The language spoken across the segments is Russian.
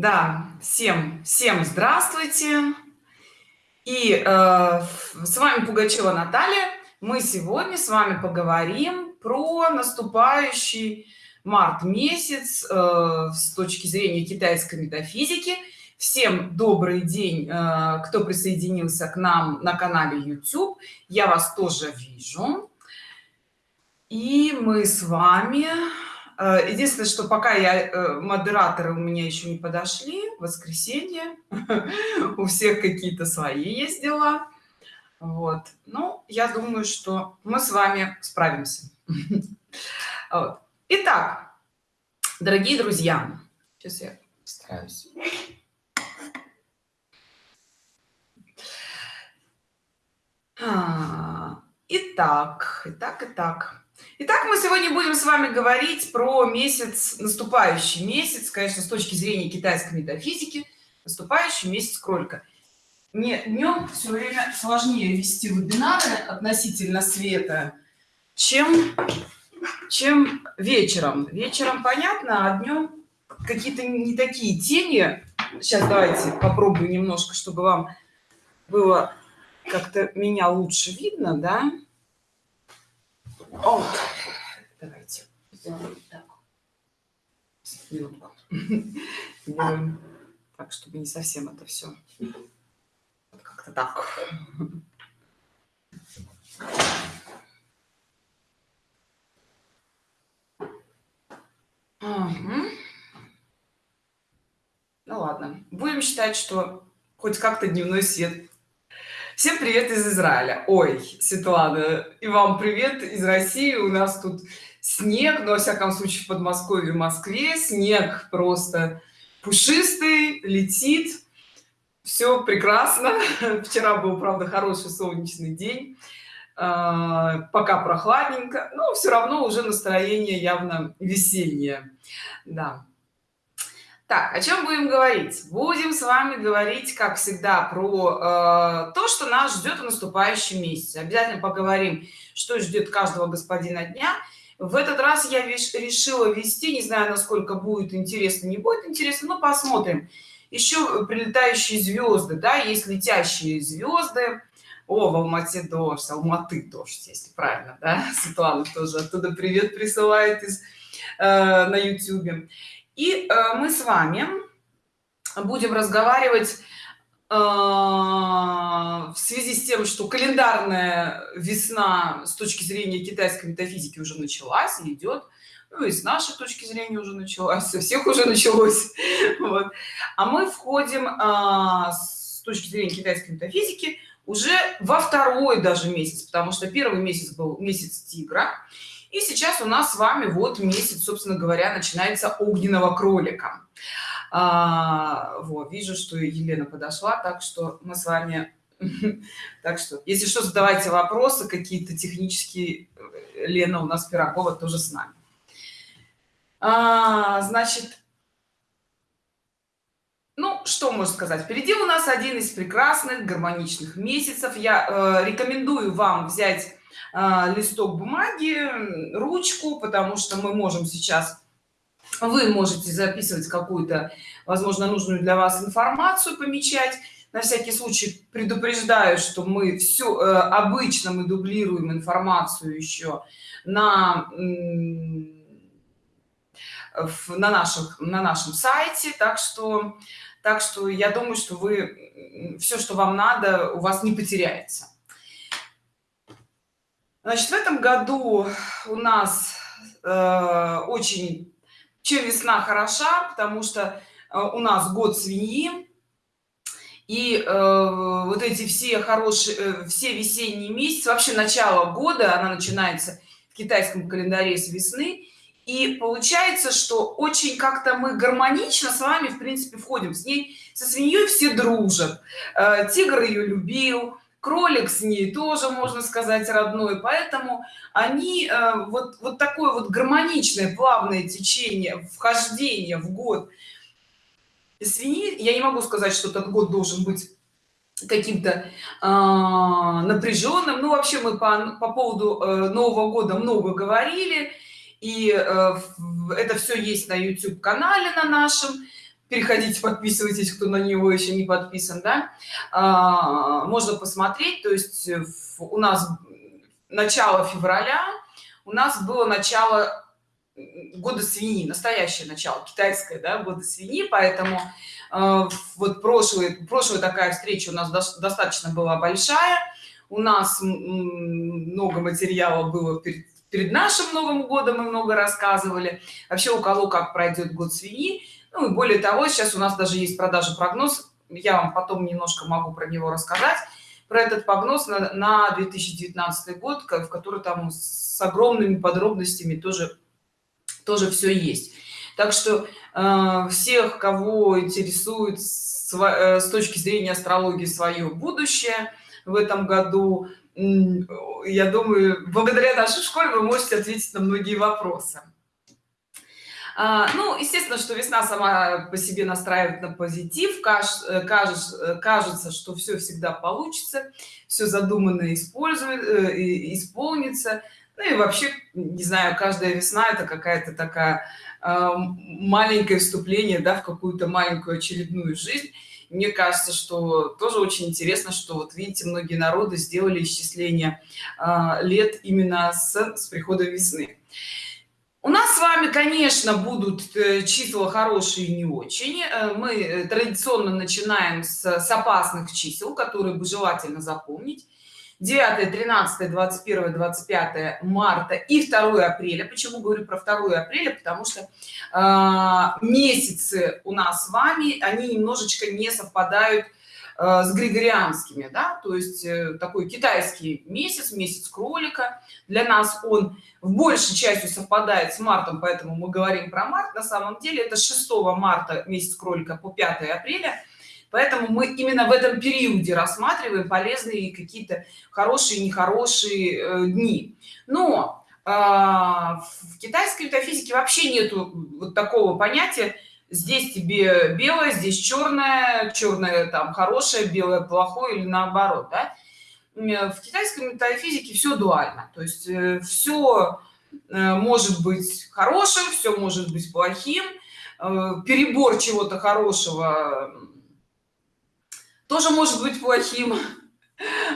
Да, всем, всем здравствуйте. И э, с вами Пугачева Наталья. Мы сегодня с вами поговорим про наступающий март месяц э, с точки зрения китайской метафизики. Всем добрый день, э, кто присоединился к нам на канале YouTube. Я вас тоже вижу. И мы с вами единственное что пока я э, модераторы у меня еще не подошли воскресенье. У всех какие-то свои есть дела. Вот. Ну я думаю что мы с вами справимся. Итак дорогие друзья сейчас я стараюсь а, итак итак итак Итак, мы сегодня будем с вами говорить про месяц, наступающий месяц, конечно, с точки зрения китайской метафизики, наступающий месяц кролика. Мне днем все время сложнее вести вебинары относительно света, чем, чем вечером. Вечером понятно, а днем какие-то не такие тени. Сейчас давайте попробую немножко, чтобы вам было как-то меня лучше видно, да? Вот. Давайте сделаем так. Минутку. Делаем так, чтобы не совсем это все. Вот как-то так. Угу. Ну ладно. Будем считать, что хоть как-то дневной свет Всем привет из Израиля. Ой, Светлана, и вам привет из России. У нас тут снег, но во всяком случае в Подмосковье, в Москве снег просто пушистый, летит. Все прекрасно. Вчера был, правда, хороший солнечный день. А, пока прохладненько, но все равно уже настроение явно весеннее. Да. Так, о чем будем говорить? Будем с вами говорить, как всегда, про э, то, что нас ждет в наступающем месяце. Обязательно поговорим, что ждет каждого господина дня. В этот раз я решила вести, не знаю, насколько будет интересно, не будет интересно, но посмотрим. Еще прилетающие звезды, да, есть летящие звезды. О, в Алмате дождь, Алматы дождь, если правильно, да? Светлана тоже оттуда привет присылает из, э, на YouTube. И э, мы с вами будем разговаривать э, в связи с тем, что календарная весна с точки зрения китайской метафизики уже началась и идет, ну и с нашей точки зрения уже началась, со всех уже началось. Вот. А мы входим э, с точки зрения китайской метафизики уже во второй даже месяц, потому что первый месяц был месяц тигра, и сейчас у нас с вами вот месяц, собственно говоря, начинается огненного кролика. А, вот, вижу, что Елена подошла, так что мы с вами... Так что, если что, задавайте вопросы какие-то технические. Лена у нас Пирогова тоже с нами. А, значит, ну, что можно сказать? Впереди у нас один из прекрасных гармоничных месяцев. Я э, рекомендую вам взять листок бумаги ручку потому что мы можем сейчас вы можете записывать какую-то возможно нужную для вас информацию помечать. На всякий случай предупреждаю что мы все э, обычно мы дублируем информацию еще на на наших на нашем сайте. Так что так что я думаю что вы все что вам надо у вас не потеряется Значит, в этом году у нас э, очень чем весна хороша, потому что э, у нас год свиньи, и э, вот эти все хорошие, э, все весенние месяцы, вообще начало года, она начинается в китайском календаре с весны, и получается, что очень как-то мы гармонично с вами, в принципе, входим. С ней, со свиньей все дружат. Э, тигр ее любил, кролик с ней тоже можно сказать родной. Поэтому они э, вот вот такое вот гармоничное плавное течение вхождение в год свиньи я не могу сказать что этот год должен быть каким-то э, напряженным. Ну вообще мы по, по поводу э, нового года много говорили. И э, это все есть на youtube канале на нашем переходите подписывайтесь кто на него еще не подписан да? А, можно посмотреть то есть у нас начало февраля у нас было начало года свиньи настоящее начало китайское да, года свиньи поэтому э, вот прошлый прошлая такая встреча у нас до, достаточно была большая. У нас много материала было перед, перед нашим новым годом мы много рассказывали. Вообще у кого как пройдет год свиньи ну и более того сейчас у нас даже есть продажа прогноз. Я вам потом немножко могу про него рассказать. Про этот прогноз на, на 2019 год в который там с огромными подробностями тоже тоже все есть. Так что э, всех кого интересует с, э, с точки зрения астрологии свое будущее в этом году я думаю благодаря нашей школе вы можете ответить на многие вопросы ну естественно что весна сама по себе настраивает на позитив. Кажется, э, кажется, что все всегда получится все задуманное использует исполнится. Ну и вообще не знаю каждая весна это какая-то такая э, маленькое вступление да, в какую-то маленькую очередную жизнь. Мне кажется что тоже очень интересно что вот видите многие народы сделали исчисление э, лет именно с, с прихода весны у нас с вами конечно будут э, числа хорошие не очень. Э, мы традиционно начинаем с, с опасных чисел которые бы желательно запомнить. 9 13 21 25 марта и 2 апреля. Почему говорю про 2 апреля? Потому что э, месяцы у нас с вами они немножечко не совпадают э, с григорианскими да то есть э, такой китайский месяц месяц кролика для нас он в большей части совпадает с мартом поэтому мы говорим про март. На самом деле это 6 марта месяц кролика по 5 апреля поэтому мы именно в этом периоде рассматриваем полезные какие-то хорошие нехорошие э, дни. Но э, в китайской метафизике вообще нету вот такого понятия здесь тебе белое здесь черное черное там хорошее белое плохое или наоборот да? в китайской метафизике все дуально. То есть э, все э, может быть хорошим все может быть плохим. Э, перебор чего-то хорошего тоже может быть плохим.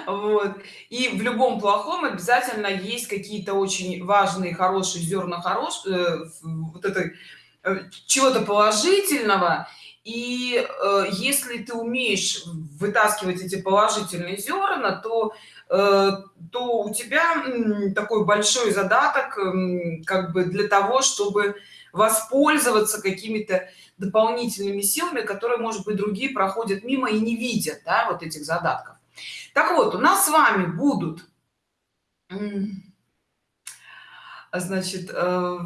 Вот. И в любом плохом обязательно есть какие-то очень важные хорошие зерна хорош э, вот это э, чего-то положительного. И э, если ты умеешь вытаскивать эти положительные зерна то э, то у тебя такой большой задаток как бы для того чтобы воспользоваться какими-то дополнительными силами которые может быть другие проходят мимо и не видят да, вот этих задатков. Так вот у нас с вами будут значит э,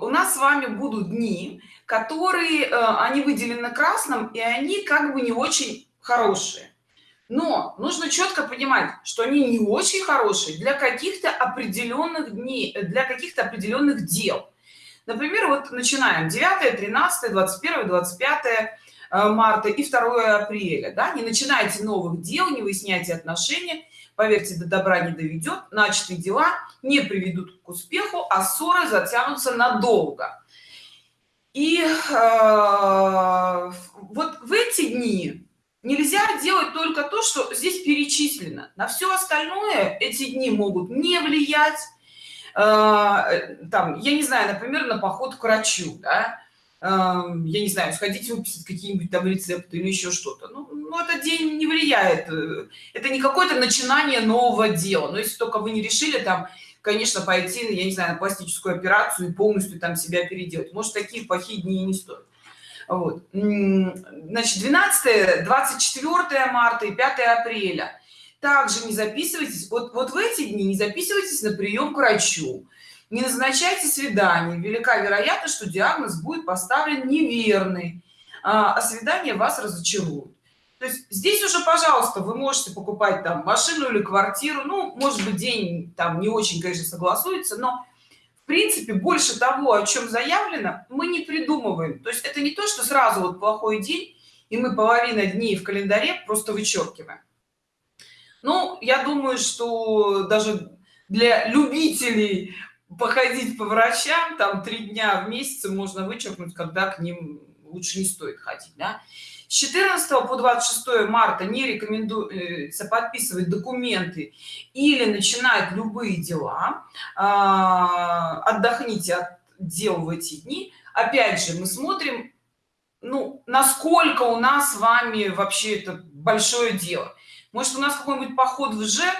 у нас с вами будут дни которые э, они выделены красным и они как бы не очень хорошие. Но нужно четко понимать что они не очень хорошие для каких-то определенных дней для каких-то определенных дел. Например вот начинаем. 9 13 21 25 марта и 2 апреля да? не начинайте новых дел не выясняйте отношения поверьте до добра не доведет начатые дела не приведут к успеху а ссоры затянутся надолго. И э, вот в эти дни нельзя делать только то что здесь перечислено. На все остальное эти дни могут не влиять. Э, там я не знаю например на поход к врачу да? Я не знаю сходить выписать какие-нибудь там рецепты или еще что-то. Ну, ну этот день не влияет э, это не какое-то начинание нового дела. Но если только вы не решили там конечно пойти я не знаю на пластическую операцию и полностью там себя переделать. Может такие плохие дни не стоят. Вот. Значит 12 24 марта и 5 апреля. Также не записывайтесь. Вот вот в эти дни не записывайтесь на прием к врачу не назначайте свидание велика вероятность что диагноз будет поставлен неверный. А, а свидание вас разочарует то есть здесь уже пожалуйста вы можете покупать там машину или квартиру. Ну может быть день там не очень конечно согласуется но в принципе больше того о чем заявлено мы не придумываем. То есть это не то что сразу вот плохой день и мы половина дней в календаре просто вычеркиваем. Ну я думаю что даже для любителей походить по врачам там три дня в месяц можно вычеркнуть когда к ним лучше не стоит ходить да? с 14 по 26 марта не рекомендуется подписывать документы или начинать любые дела. А, отдохните от дел в эти дни. Опять же мы смотрим ну насколько у нас с вами вообще это большое дело. Может у нас какой-нибудь поход в жек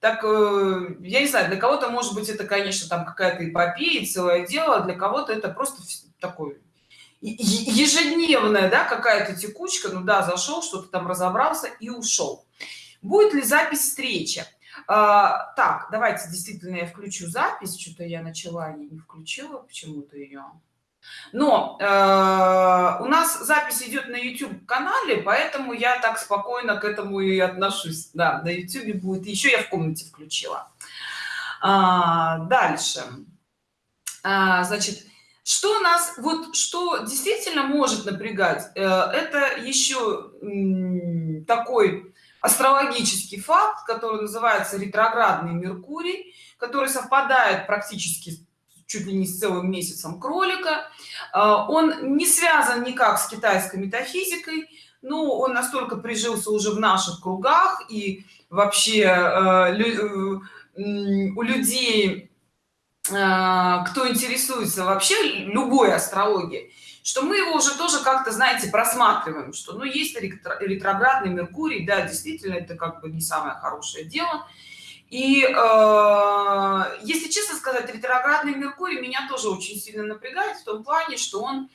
так э, я не знаю для кого-то может быть это конечно там какая-то эпопея целое дело для кого-то это просто такой ежедневная да какая-то текучка ну да зашел что-то там разобрался и ушел. Будет ли запись встречи? А, так давайте действительно я включу запись что-то я начала и не включила почему-то ее но э, у нас запись идет на youtube канале поэтому я так спокойно к этому и отношусь. Да на youtube будет. Еще я в комнате включила. А, дальше. А, значит что нас вот что действительно может напрягать э, это еще такой астрологический факт который называется ретроградный меркурий который совпадает практически чуть ли не с целым месяцем кролика. Э, он не связан никак с китайской метафизикой но он настолько прижился уже в наших кругах и вообще э, у людей а, кто интересуется вообще любой астрологией что мы его уже тоже как-то знаете просматриваем что ну есть ретроградный меркурий да действительно это как бы не самое хорошее дело и э, если честно сказать ретроградный меркурий меня тоже очень сильно напрягает в том плане что он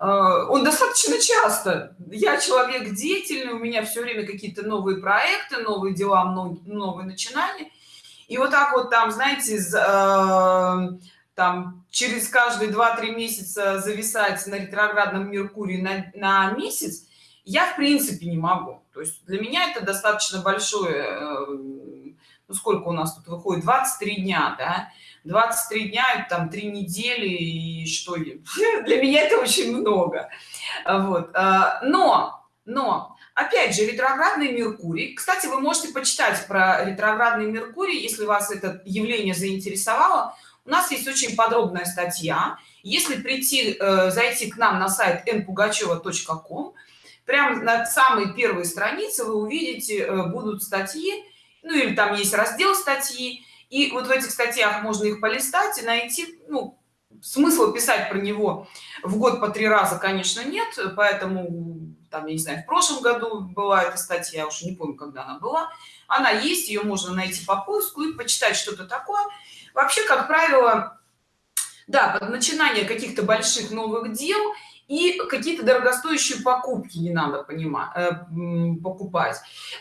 э, он достаточно часто. Я человек деятельный у меня все время какие-то новые проекты новые дела новые начинания. И вот так вот там знаете э, там через каждые 2-3 месяца зависать на ретроградном меркурии на, на месяц я в принципе не могу. То есть для меня это достаточно большое э, ну сколько у нас тут выходит? 23 дня да? 23 дня там три недели и что для меня это очень много. Вот э, но но опять же ретроградный меркурий. Кстати вы можете почитать про ретроградный меркурий если вас это явление заинтересовало. У нас есть очень подробная статья. Если прийти э, зайти к нам на сайт npugacheva.com прямо на самой первой странице вы увидите э, будут статьи ну или там есть раздел статьи и вот в этих статьях можно их полистать и найти ну смысла писать про него в год по три раза конечно нет поэтому там я не знаю в прошлом году была эта статья я уже не помню когда она была. Она есть ее можно найти по поиску и почитать что-то такое. Вообще как правило да под начинание каких-то больших новых дел и какие-то дорогостоящие покупки не надо понимать э, покупать.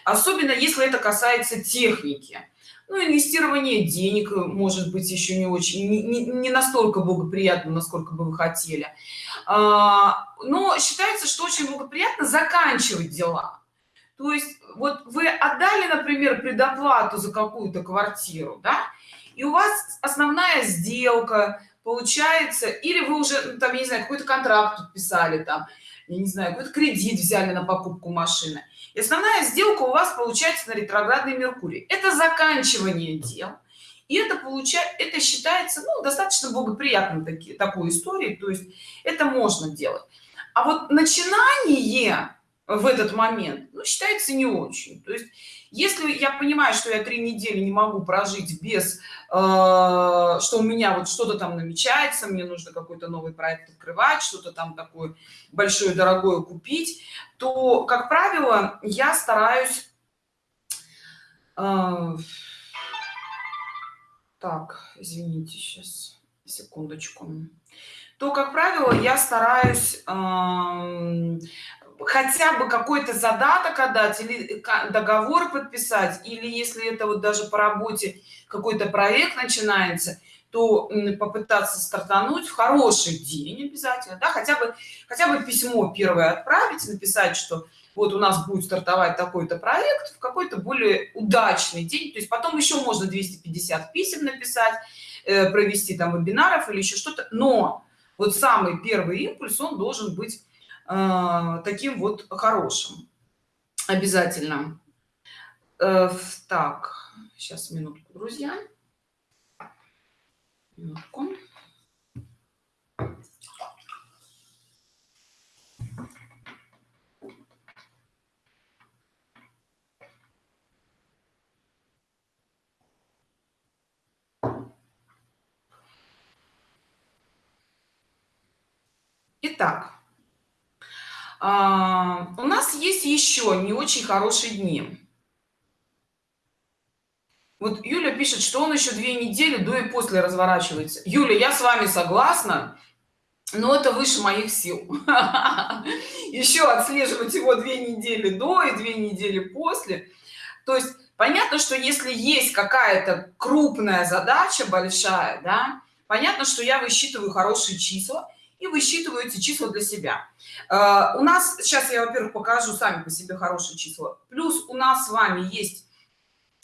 Особенно если это касается техники. Ну, инвестирование денег может быть еще не очень не, не, не настолько благоприятно насколько бы вы хотели. А, но считается что очень благоприятно заканчивать дела. То есть вот вы отдали например предоплату за какую-то квартиру да и у вас основная сделка получается или вы уже ну, там я не знаю какой-то контракт подписали там я не знаю какой-то кредит взяли на покупку машины. И основная сделка у вас получается на ретроградный меркурий это заканчивание дел. И это получает это считается ну, достаточно благоприятным такие такой историей то есть это можно делать. А вот начинание в этот момент ну, считается не очень. То есть если я понимаю что я три недели не могу прожить без э, что у меня вот что-то там намечается мне нужно какой-то новый проект открывать что-то там такое большое дорогое купить то как правило я стараюсь э, так извините сейчас секундочку. То как правило я стараюсь э, хотя бы какой-то задаток отдать или договор подписать или если это вот даже по работе какой-то проект начинается то попытаться стартануть в хороший день обязательно да хотя бы хотя бы письмо первое отправить написать что вот у нас будет стартовать такой-то проект в какой-то более удачный день. То есть потом еще можно 250 писем написать э, провести там вебинаров или еще что-то. Но вот самый первый импульс он должен быть Э, таким вот хорошим. Обязательно. Э, так сейчас минутку друзья. Минутку. Итак, а, у нас есть еще не очень хорошие дни. Вот юля пишет что он еще две недели до и после разворачивается. Юля я с вами согласна но это выше моих сил. Еще отслеживать его две недели до и две недели после. То есть понятно что если есть какая-то крупная задача большая да понятно что я высчитываю хорошие числа и высчитываю эти числа для себя. Э, у нас сейчас я во-первых покажу сами по себе хорошие числа. Плюс у нас с вами есть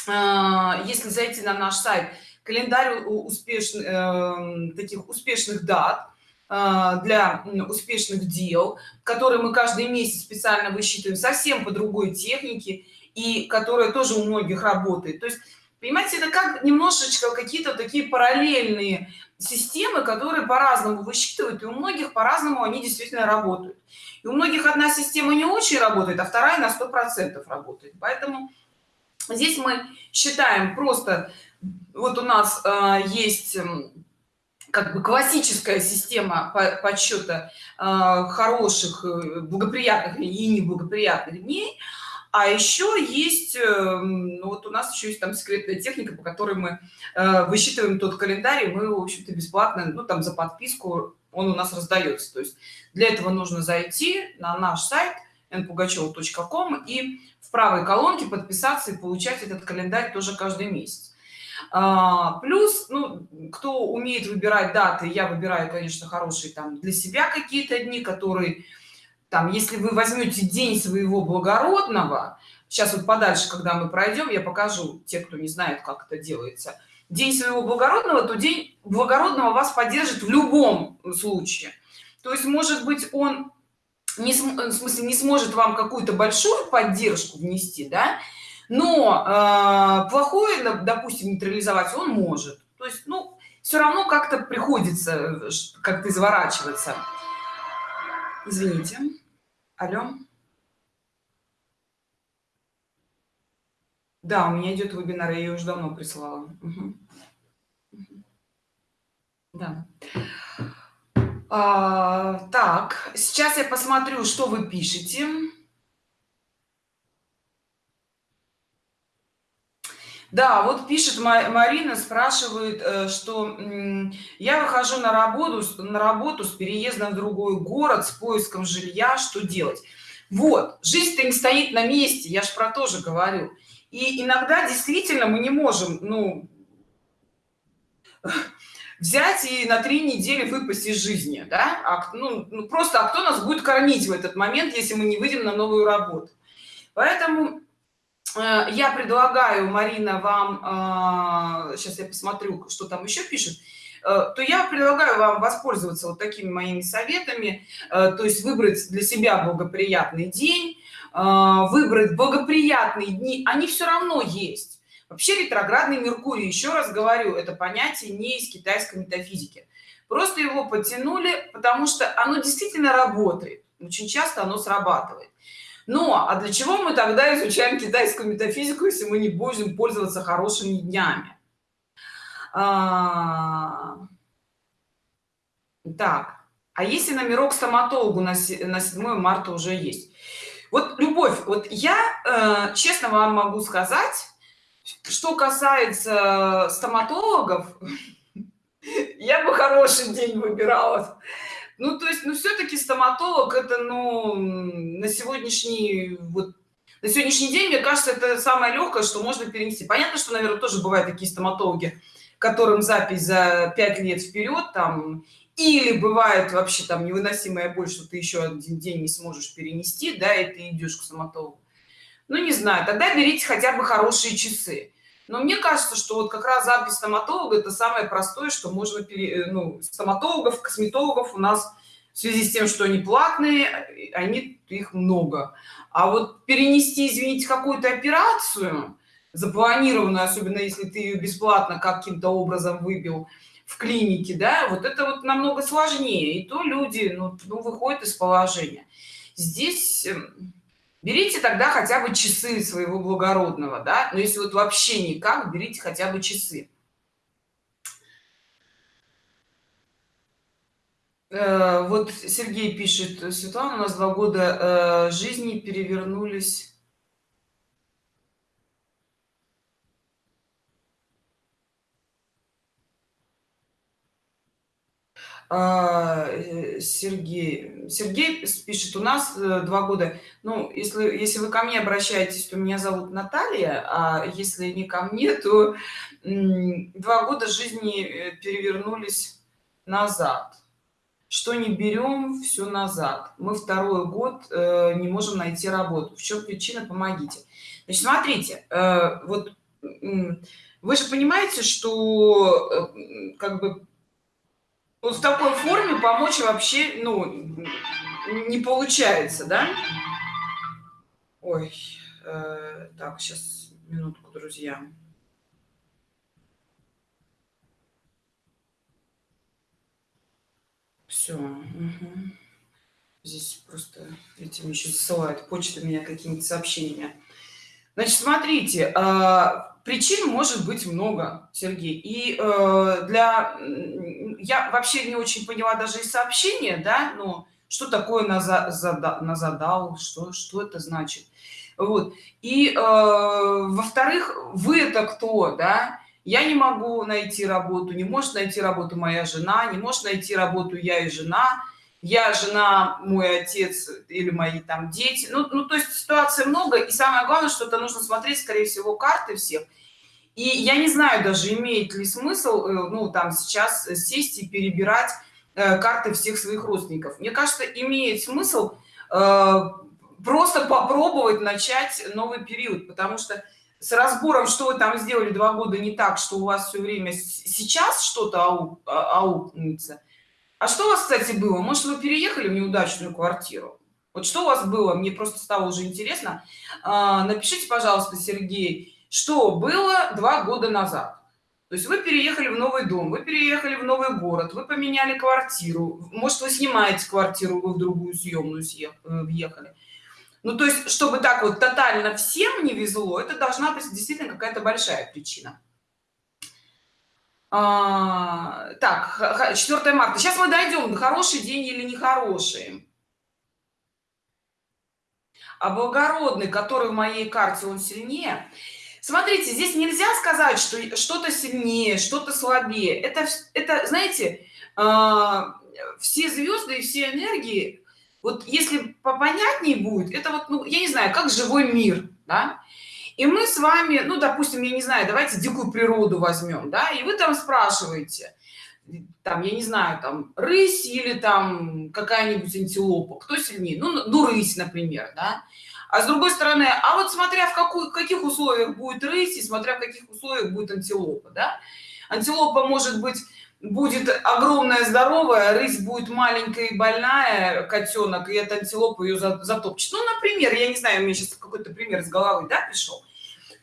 э, если зайти на наш сайт календарь успешных э, таких успешных дат э, для успешных дел которые мы каждый месяц специально высчитываем совсем по другой технике и которая тоже у многих работает. То есть понимаете это как немножечко какие-то такие параллельные системы которые по-разному высчитывают и у многих по-разному они действительно работают. И у многих одна система не очень работает а вторая на сто процентов работает. Поэтому здесь мы считаем просто вот у нас э, есть как бы классическая система подсчета э, хороших э, благоприятных и неблагоприятных дней а еще есть эм, ну, вот у нас еще есть там секретная техника по которой мы э, высчитываем тот календарь мы в общем-то бесплатно ну там за подписку он у нас раздается. То есть для этого нужно зайти на наш сайт npugacheva.com и в правой колонке подписаться и получать этот календарь тоже каждый месяц. А, плюс ну кто умеет выбирать даты я выбираю конечно хорошие там для себя какие-то дни которые там если вы возьмете день своего благородного сейчас вот подальше когда мы пройдем я покажу те кто не знает как это делается. День своего благородного то день благородного вас поддержит в любом случае. То есть может быть он не в смысле не сможет вам какую-то большую поддержку внести да но э, плохое допустим нейтрализовать он может. То есть ну все равно как-то приходится э, как-то изворачиваться. Извините алло? Да у меня идет вебинар я ее уже давно присылала. Да. А, так сейчас я посмотрю что вы пишете да вот пишет марина спрашивает э, что я выхожу на работу на работу с переездом в другой город с поиском жилья. Что делать? Вот жизнь-то не стоит на месте. Я ж про то же говорю. И иногда действительно мы не можем ну взять и на три недели выпасть из жизни да? А, ну, ну просто а кто нас будет кормить в этот момент если мы не выйдем на новую работу? Поэтому я предлагаю марина вам сейчас э, я посмотрю что там еще пишет э, то я предлагаю вам воспользоваться вот такими моими советами то есть выбрать для себя благоприятный день выбрать благоприятные дни. Они все равно есть. Вообще ретроградный меркурий еще раз говорю это понятие не из китайской метафизики. Просто его потянули потому что оно действительно работает. Очень часто оно срабатывает ну а для чего мы тогда изучаем китайскую метафизику если мы не будем пользоваться хорошими днями? А... так а если номерок стоматологу на 7 марта уже есть? Вот любовь вот я э, честно вам могу сказать что касается стоматологов я бы хороший день выбирала ну то есть ну все-таки стоматолог это ну на сегодняшний вот на сегодняшний день мне кажется это самое легкое что можно перенести. Понятно что наверное тоже бывают такие стоматологи которым запись за пять лет вперед там или бывает вообще там невыносимая боль что ты еще один день не сможешь перенести да и ты идешь к стоматологу. Ну не знаю тогда берите хотя бы хорошие часы но мне кажется что вот как раз запись стоматолога это самое простое что можно пере, э, ну, стоматологов косметологов у нас в связи с тем что они платные они их много. А вот перенести извините какую-то операцию запланированную особенно если ты ее бесплатно каким-то образом выбил в клинике да вот это вот намного сложнее. И то люди ну, ну выходят из положения. Здесь эм, берите тогда хотя бы часы своего благородного да? Но если вот вообще никак берите хотя бы часы. Э, вот Сергей пишет: "Светлана, у нас 2 года, э, жизни перевернулись" Сергей Сергей с пишет: "У нас, э, 2 года". Ну, если если вы ко мне обращаетесь, то меня зовут Наталья, а если не ко мне, то, 2 года жизни, э, перевернулись назад. Что не берем, всё назад. Мы 2 год, э, не можем найти работу. В чём причина? Помогите. Значит, смотрите, э, вот, вы же понимаете, что, э, как бы вот в такой форме помочь вообще, ну, не получается, да? Ой, э, так, щас, минутку, друзья. Всё, мгм. Здесь просто эти мне ещё засылают почтой меня какими-то сообщениями. Значит, смотрите, а, причин может быть много, Сергей. И, э, для я вообще не очень поняла даже из сообщения, да, ну, что такое наза зада назадал, что что это значит. Вот. И, э, во-вторых, вы-то кто, да? Я не могу найти работу, не может найти работу моя жена, не может найти работу я и жена. Я, жена, мой отец или мои там дети. Ну ну, то есть ситуаций много, и самое главное, что это нужно смотреть, скорее всего, карты всех. И я не знаю даже, имеет ли смысл, э, ну, там сейчас сесть и перебирать, э, карты всех своих родственников. Мне кажется, имеет смысл, э, просто попробовать начать новый период, потому что с разбором, что вы там сделали 2 года не так, что у вас всё время сейчас что-то а аукнется. А что у вас, кстати, было? Может, вы переехали в неудачную квартиру? Вот что у вас было? Мне просто стало уже интересно. А, напишите, пожалуйста, Сергей, что было 2 года назад. То есть вы переехали в новый дом, вы переехали в новый город, вы поменяли квартиру. Может, вы снимаете квартиру, вы в другую съемную съех э. Ну, то есть, чтобы так вот тотально всем не везло, это должна быть действительно какая-то большая причина. А, так, х х 4 марта. Щас мы дойдем, хороший день или нехороший. А благородный, который в моей карте, он сильнее. Смотрите, здесь нельзя сказать, что что-то сильнее, что-то слабее. Это это, знаете, а, все звезды и все энергии, вот если попонятней будет, это вот, ну, я не знаю, как живой мир, да. И мы с вами, ну, допустим, я не знаю, давайте дикую природу возьмем, да, и вы там спрашиваете, там, я не знаю, там, рысь или там какая-нибудь антилопа, кто сильнее? Ну, ну, рысь, например, да. А с другой стороны, а вот смотря в какую, каких условиях будет рысь и смотря в каких условиях будет антилопа, да. Антилопа может быть будет огромная здоровая, рысь будет маленькая и больная, котенок, и эта антилопа ее затопчет. Ну, например, я не знаю, у меня сейчас какой-то пример из головы, да, пришел.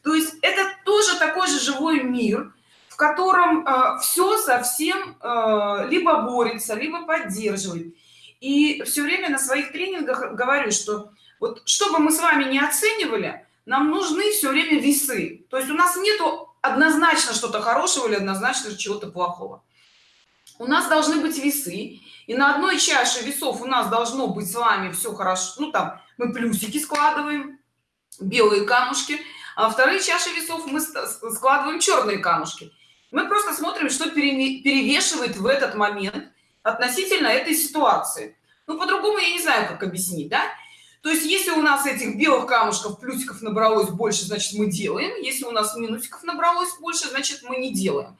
То есть это тоже такой же живой мир, в котором э, все совсем э, либо борется, либо поддерживает. И все время на своих тренингах говорю, что вот чтобы мы с вами не оценивали, нам нужны все время весы. То есть у нас нету однозначно что-то хорошего или однозначно чего-то плохого. У нас должны быть весы и на одной чаше весов у нас должно быть с вами все хорошо ну там мы плюсики складываем белые камушки а вторые чаши весов мы складываем черные камушки. Мы просто смотрим что перевешивает в этот момент относительно этой ситуации. Ну по-другому я не знаю как объяснить да то есть если у нас этих белых камушков плюсиков набралось больше значит мы делаем. Если у нас минусиков набралось больше значит мы не делаем.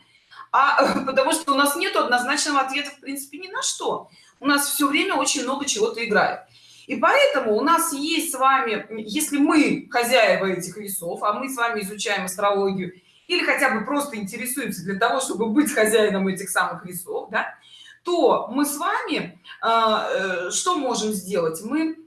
А потому что у нас нет однозначного ответа в принципе ни на что. У нас все время очень много чего-то играет. И поэтому у нас есть с вами если мы хозяева этих весов а мы с вами изучаем астрологию или хотя бы просто интересуемся для того чтобы быть хозяином этих самых весов да, то мы с вами а, э, что можем сделать? Мы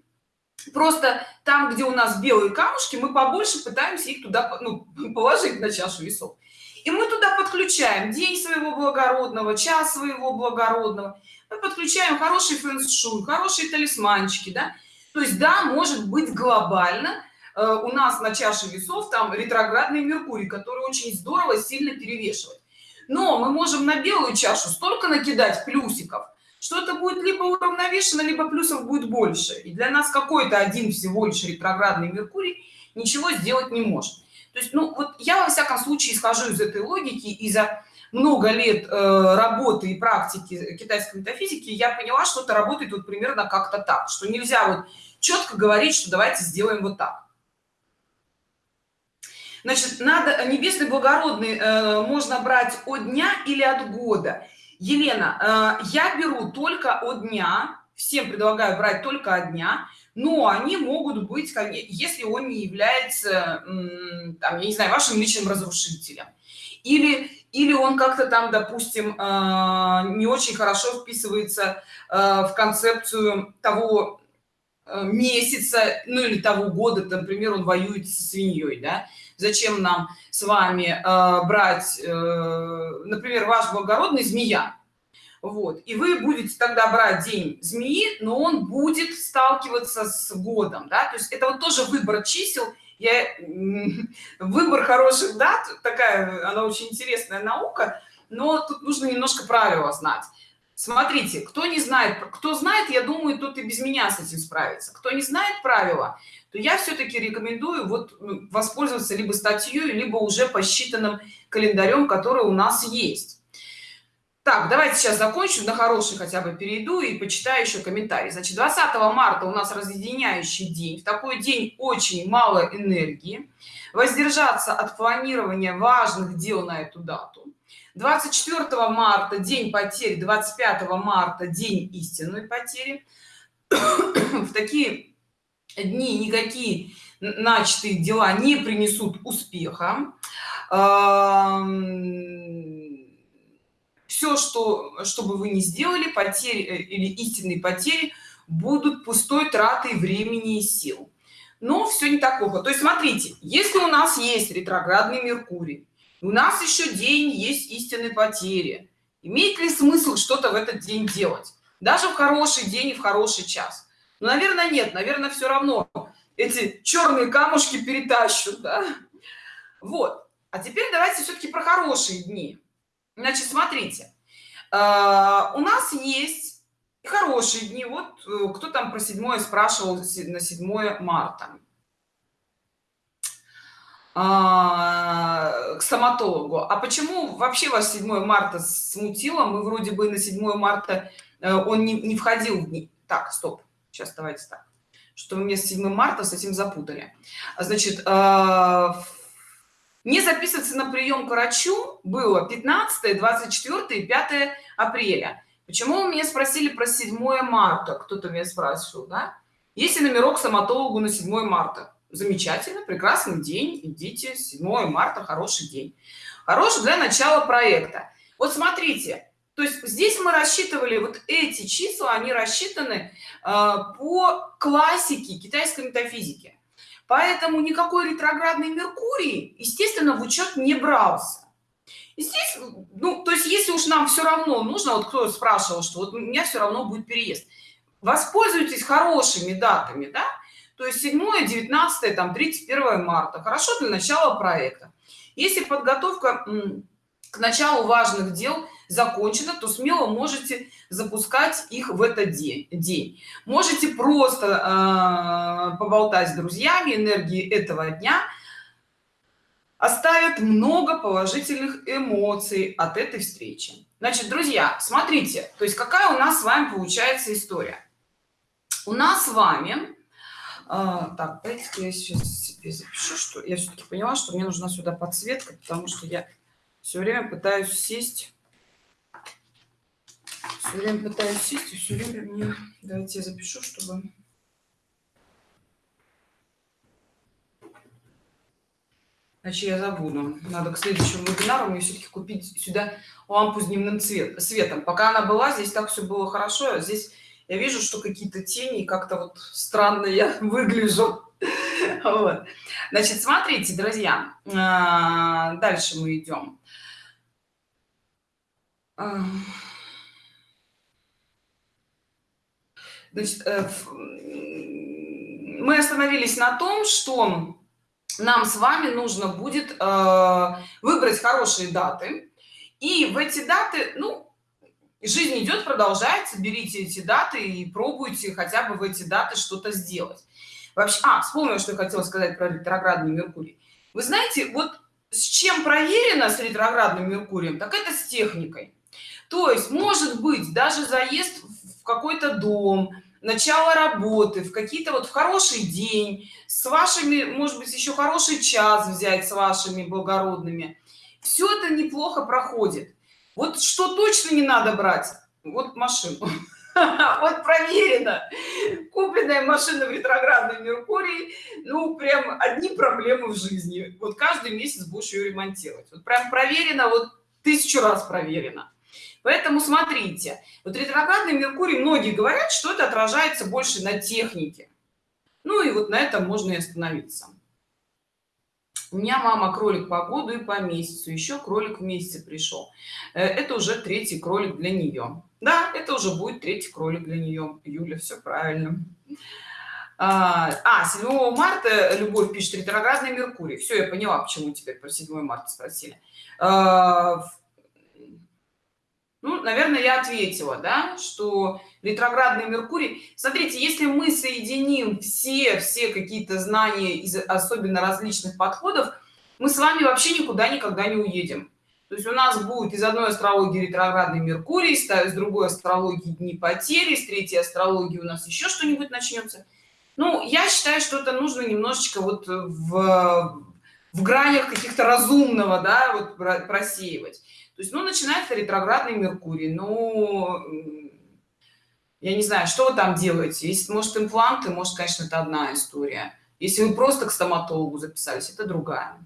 просто там где у нас белые камушки мы побольше пытаемся их туда ну, положить на чашу весов. И мы туда подключаем день своего благородного час своего благородного. Мы подключаем хороший фэн-шуй хорошие талисманчики да. То есть да может быть глобально э, у нас на чаше весов там ретроградный меркурий который очень здорово сильно перевешивает. Но мы можем на белую чашу столько накидать плюсиков что-то будет либо уравновешено либо плюсов будет больше. И для нас какой-то один всего лишь ретроградный меркурий ничего сделать не может. То есть ну вот я во всяком случае исхожу из этой логики и за много лет э, работы и практики китайской метафизики я поняла что это работает вот примерно как-то так что нельзя вот четко говорить что давайте сделаем вот так. Значит надо небесный благородный э, можно брать от дня или от года елена э, я беру только от дня всем предлагаю брать только от дня но они могут быть если он не является там, я не знаю вашим личным разрушителем. Или или он как-то там допустим э, не очень хорошо вписывается э, в концепцию того месяца ну или того года например он воюет со свиньей да зачем нам с вами брать например ваш благородный змея? Вот. И вы будете тогда брать день змеи но он будет сталкиваться с годом да? то есть это вот тоже выбор чисел. Я выбор хороших дат такая она очень интересная наука но тут нужно немножко правила знать смотрите кто не знает кто знает я думаю тут и без меня с этим справится кто не знает правила то я все-таки рекомендую вот ну, воспользоваться либо статьей либо уже посчитанным календарем который у нас есть. Так давайте сейчас закончу на хороший хотя бы перейду и почитаю еще комментарий значит 20 марта у нас разъединяющий день. В такой день очень мало энергии. Воздержаться от планирования важных дел на эту дату 24 марта день потери 25 марта день истинной потери. В такие дни никакие начатые дела не принесут успеха. Все что чтобы вы не сделали потери э, или истинные потери будут пустой тратой времени и сил. Но все не так плохо. То есть смотрите если у нас есть ретроградный меркурий у нас еще день есть истинной потери. Имеет ли смысл что-то в этот день делать? Даже в хороший день и в хороший час. Ну, наверное нет. Наверное все равно эти черные камушки перетащут да? вот. А теперь давайте все-таки про хорошие дни. Значит смотрите. Э, у нас есть хорошие дни. Вот э, кто там про седьмое спрашивал на 7 марта. а, к стоматологу. А почему вообще вас 7 марта смутило? Мы вроде бы на 7 марта э, он не, не входил в дни. Так стоп сейчас давайте так. Что вы мне с 7 марта с этим запутали. Значит не записываться на прием к врачу было 15 24 и 5 апреля. Почему вы меня спросили про 7 марта? Кто-то меня спрашивал да? Если номерок стоматологу на 7 марта замечательно прекрасный день идите 7 марта хороший день. Хороший для начала проекта. Вот смотрите то есть здесь мы рассчитывали вот эти числа они рассчитаны э, по классике китайской метафизики. Поэтому никакой ретроградный меркурий естественно в учет не брался. И здесь ну то есть если уж нам все равно нужно вот кто спрашивал что вот у меня все равно будет переезд. Воспользуйтесь хорошими датами да то есть 7 19 там 31 марта. Хорошо для начала проекта. Если подготовка к началу важных дел закончено то смело можете запускать их в этот день день. Можете просто э, поболтать с друзьями энергии этого дня оставят много положительных эмоций от этой встречи. Значит друзья смотрите то есть какая у нас с вами получается история? У нас с вами э, так давайте я сейчас себе запишу что я все-таки поняла что мне нужна сюда подсветка потому что я все время пытаюсь сесть все время пытаюсь сесть и все время мне давайте я запишу чтобы Значит, я забуду. Надо к следующему вебинару мне все-таки купить сюда лампу с дневным цвет, светом. Пока она была, здесь так все было хорошо. А здесь я вижу, что какие-то тени, как-то вот странно я выгляжу. Вот. Значит, смотрите, друзья, а, дальше мы идем. Значит, э, мы остановились на том, что нам с вами нужно будет э, выбрать хорошие даты. И в эти даты, ну, жизнь идет продолжается берите эти даты и пробуйте хотя бы в эти даты что-то сделать. Вообще а вспомнила что я хотела сказать про ретроградный меркурий. Вы знаете вот с чем проверено с ретроградным меркурием так это с техникой. То есть может быть даже заезд в какой-то дом начало работы в какие-то вот в хороший день с вашими может быть еще хороший час взять с вашими благородными. Все это неплохо проходит вот что точно не надо брать? Вот машину. Вот проверено. Купленная машина в ретроградной меркурии ну прям одни проблемы в жизни. Вот каждый месяц будешь ее ремонтировать. Вот прям проверено вот тысячу раз проверено. Поэтому смотрите вот ретроградный меркурий многие говорят что это отражается больше на технике. Ну и вот на этом можно и остановиться у меня мама кролик по году и по месяцу еще кролик в месяце пришел. Э, это уже третий кролик для нее. Да это уже будет третий кролик для нее. Юля все правильно. А, а 7 марта любовь пишет ретроградный меркурий все я поняла почему теперь про 7 марта спросили. А, ну, наверное, я ответила, да, что ретроградный Меркурий. Смотрите, если мы соединим все, все какие-то знания из особенно различных подходов, мы с вами вообще никуда никогда не уедем. То есть у нас будет из одной астрологии ретроградный Меркурий, с другой астрологии дни потери, с третьей астрологии у нас еще что-нибудь начнется. Ну, я считаю, что это нужно немножечко вот в, в гранях каких-то разумного, да, вот просеивать то есть ну начинается ретроградный меркурий ну я не знаю что вы там делаете. Если может импланты может конечно это одна история. Если вы просто к стоматологу записались это другая.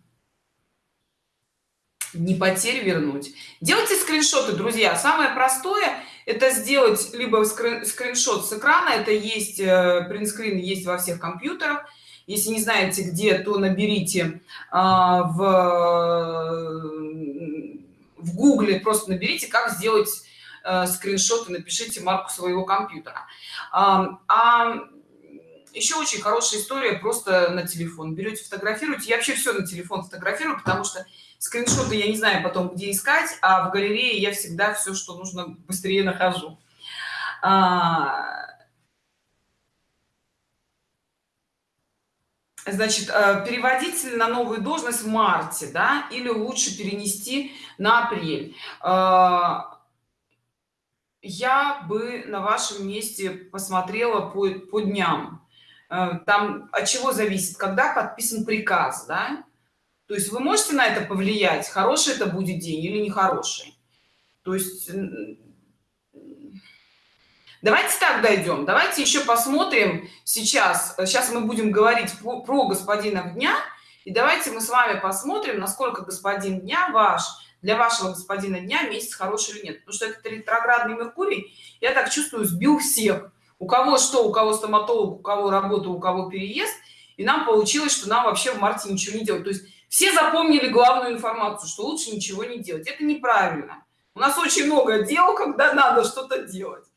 Не потерь вернуть. Делайте скриншоты друзья. Самое простое это сделать либо скриншот с экрана. Это есть э, принтскрин есть во всех компьютерах. Если не знаете где то наберите а, в в гугле просто наберите как сделать э, и напишите марку своего компьютера. А, а еще очень хорошая история просто на телефон берете фотографируете. Я вообще все на телефон фотографирую потому что скриншоты я не знаю потом где искать а в галерее я всегда все что нужно быстрее нахожу. А, значит э, переводить на новую должность в марте да или лучше перенести на апрель. Э, я бы на вашем месте посмотрела по, по дням. Э, там от чего зависит когда подписан приказ да? То есть вы можете на это повлиять хороший это будет день или нехороший? То есть давайте так дойдем. Давайте еще посмотрим сейчас. Сейчас мы будем говорить про, про господина дня. И давайте мы с вами посмотрим насколько господин дня ваш для вашего господина дня месяц хороший или нет. Потому что этот ретроградный меркурий я так чувствую сбил всех. У кого что у кого стоматолог у кого работа у кого переезд. И нам получилось что нам вообще в марте ничего не делать. То есть все запомнили главную информацию что лучше ничего не делать. Это неправильно. У нас очень много дел когда надо что-то делать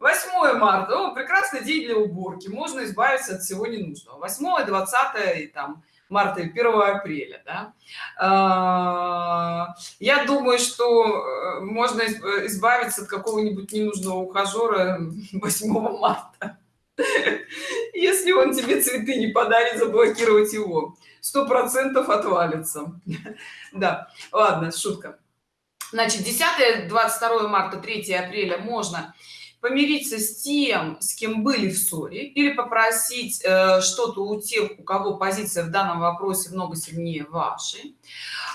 8 марта. О, прекрасный день для уборки. Можно избавиться от всего ненужного. 8 20 и там марта и 1 апреля да? а, я думаю что э, можно избавиться от какого-нибудь ненужного ухажера 8 марта. Если он тебе цветы не подарит заблокировать его. Сто процентов отвалится. Да. Ладно шутка. Значит 10 22 марта 3 апреля можно помириться с тем с кем были в ссоре или попросить э, что-то у тех у кого позиция в данном вопросе много сильнее вашей.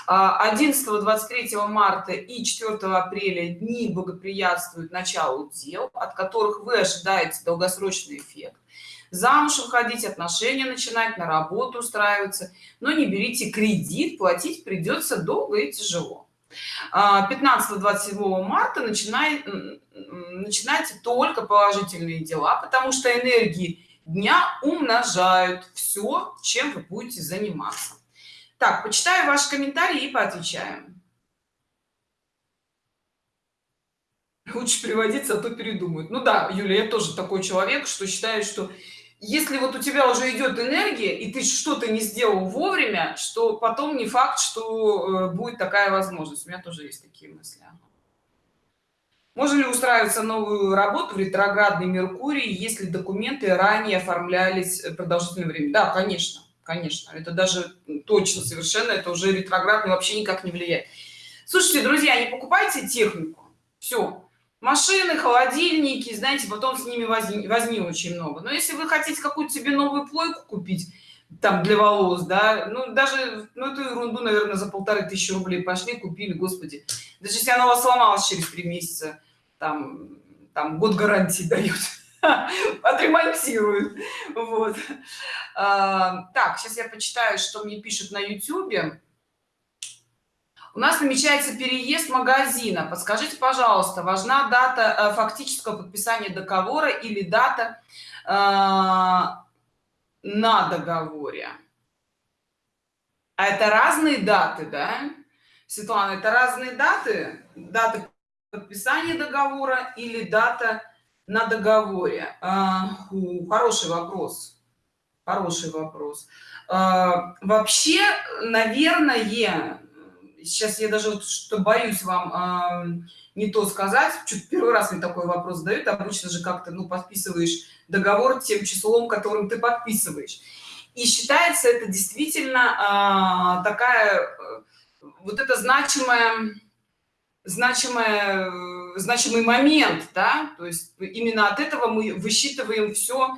11 а, 23 марта и 4 апреля дни благоприятствуют началу дел от которых вы ожидаете долгосрочный эффект. Замуж выходить отношения начинать на работу устраиваться но не берите кредит платить придется долго и тяжело. 15-27 а, марта начинает начинайте только положительные дела потому что энергии дня умножают все чем вы будете заниматься. Так почитаю ваши комментарии и поотвечаем. Лучше приводиться а то передумают. Ну да юлия я тоже такой человек что считаю что если вот у тебя уже идет энергия и ты что-то не сделал вовремя что потом не факт что э, будет такая возможность. У меня тоже есть такие мысли можно ли устраиваться новую работу в ретроградный меркурий если документы ранее оформлялись продолжительное время? Да конечно конечно. Это даже точно совершенно это уже ретроградный вообще никак не влияет. Слушайте друзья не покупайте технику. Все машины холодильники знаете потом с ними возни, возни очень много. Но если вы хотите какую-то себе новую плойку купить там для волос да ну даже ну эту ерунду наверное за полторы тысячи рублей пошли купили господи. Даже если она у вас сломалась через три месяца там там год гарантии дают отремонтируют вот. А, так сейчас я почитаю что мне пишут на youtube у нас намечается переезд магазина. Подскажите пожалуйста важна дата э, фактического подписания договора или дата э, на договоре? А это разные даты да? Светлана это разные даты? Даты подписания договора или дата на договоре? А, хороший вопрос. Хороший вопрос. А, вообще наверное сейчас я даже вот что боюсь вам а, не то сказать чуть первый раз мне такой вопрос дают обычно же как-то ну подписываешь договор тем числом которым ты подписываешь. И считается это действительно такая э, вот это значимая значимая значимый момент да? То есть именно от этого мы высчитываем все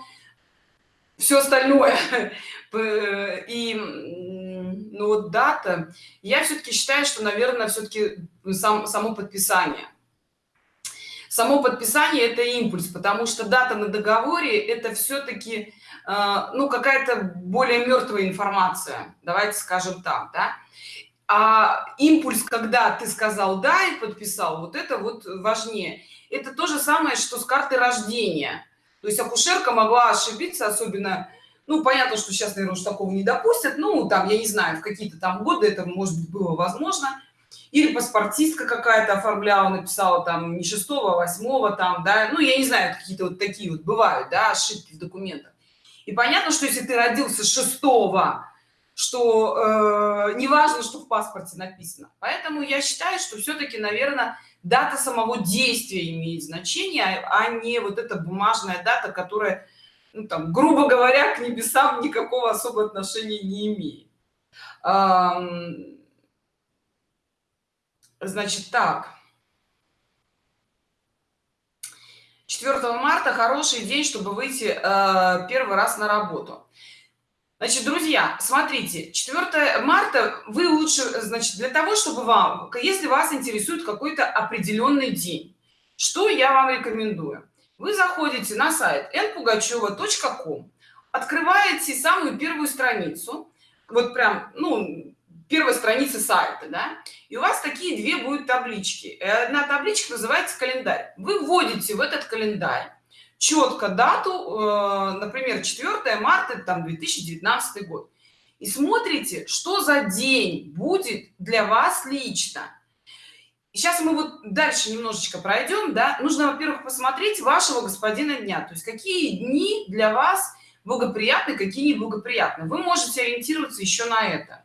все остальное. И ну вот дата. Я все-таки считаю что наверное все-таки сам само подписание. Само подписание это импульс потому что дата на договоре это все-таки э, ну какая-то более мертвая информация давайте скажем так да? А импульс когда ты сказал да и подписал вот это вот важнее. Это то же самое что с карты рождения. То есть акушерка могла ошибиться особенно ну понятно что сейчас наверное уж такого не допустят ну там я не знаю в какие-то там годы это может быть было возможно. Или паспортистка какая-то оформляла написала там не шестого а восьмого там да. Ну я не знаю какие-то вот такие вот бывают да ошибки в документах. И понятно что если ты родился шестого что э, не что в паспорте написано. Поэтому я считаю что все-таки наверное дата самого действия имеет значение а не вот эта бумажная дата которая ну, там грубо говоря к небесам никакого особого отношения не имеет. Эм, значит так. 4 марта. Хороший день чтобы выйти э, первый раз на работу Значит, друзья, смотрите, 4 марта вы лучше, значит, для того, чтобы вам, если вас интересует какой-то определенный день, что я вам рекомендую? Вы заходите на сайт npugacheva.com, открываете самую первую страницу, вот прям, ну, первая страница сайта, да, и у вас такие две будут таблички. Одна табличка называется календарь. Вы вводите в этот календарь четко дату, э, например, 4 марта, там 2019 год, и смотрите, что за день будет для вас лично. Сейчас мы вот дальше немножечко пройдем, да, нужно, во-первых, посмотреть вашего господина дня, то есть какие дни для вас благоприятны, какие неблагоприятны. Вы можете ориентироваться еще на это.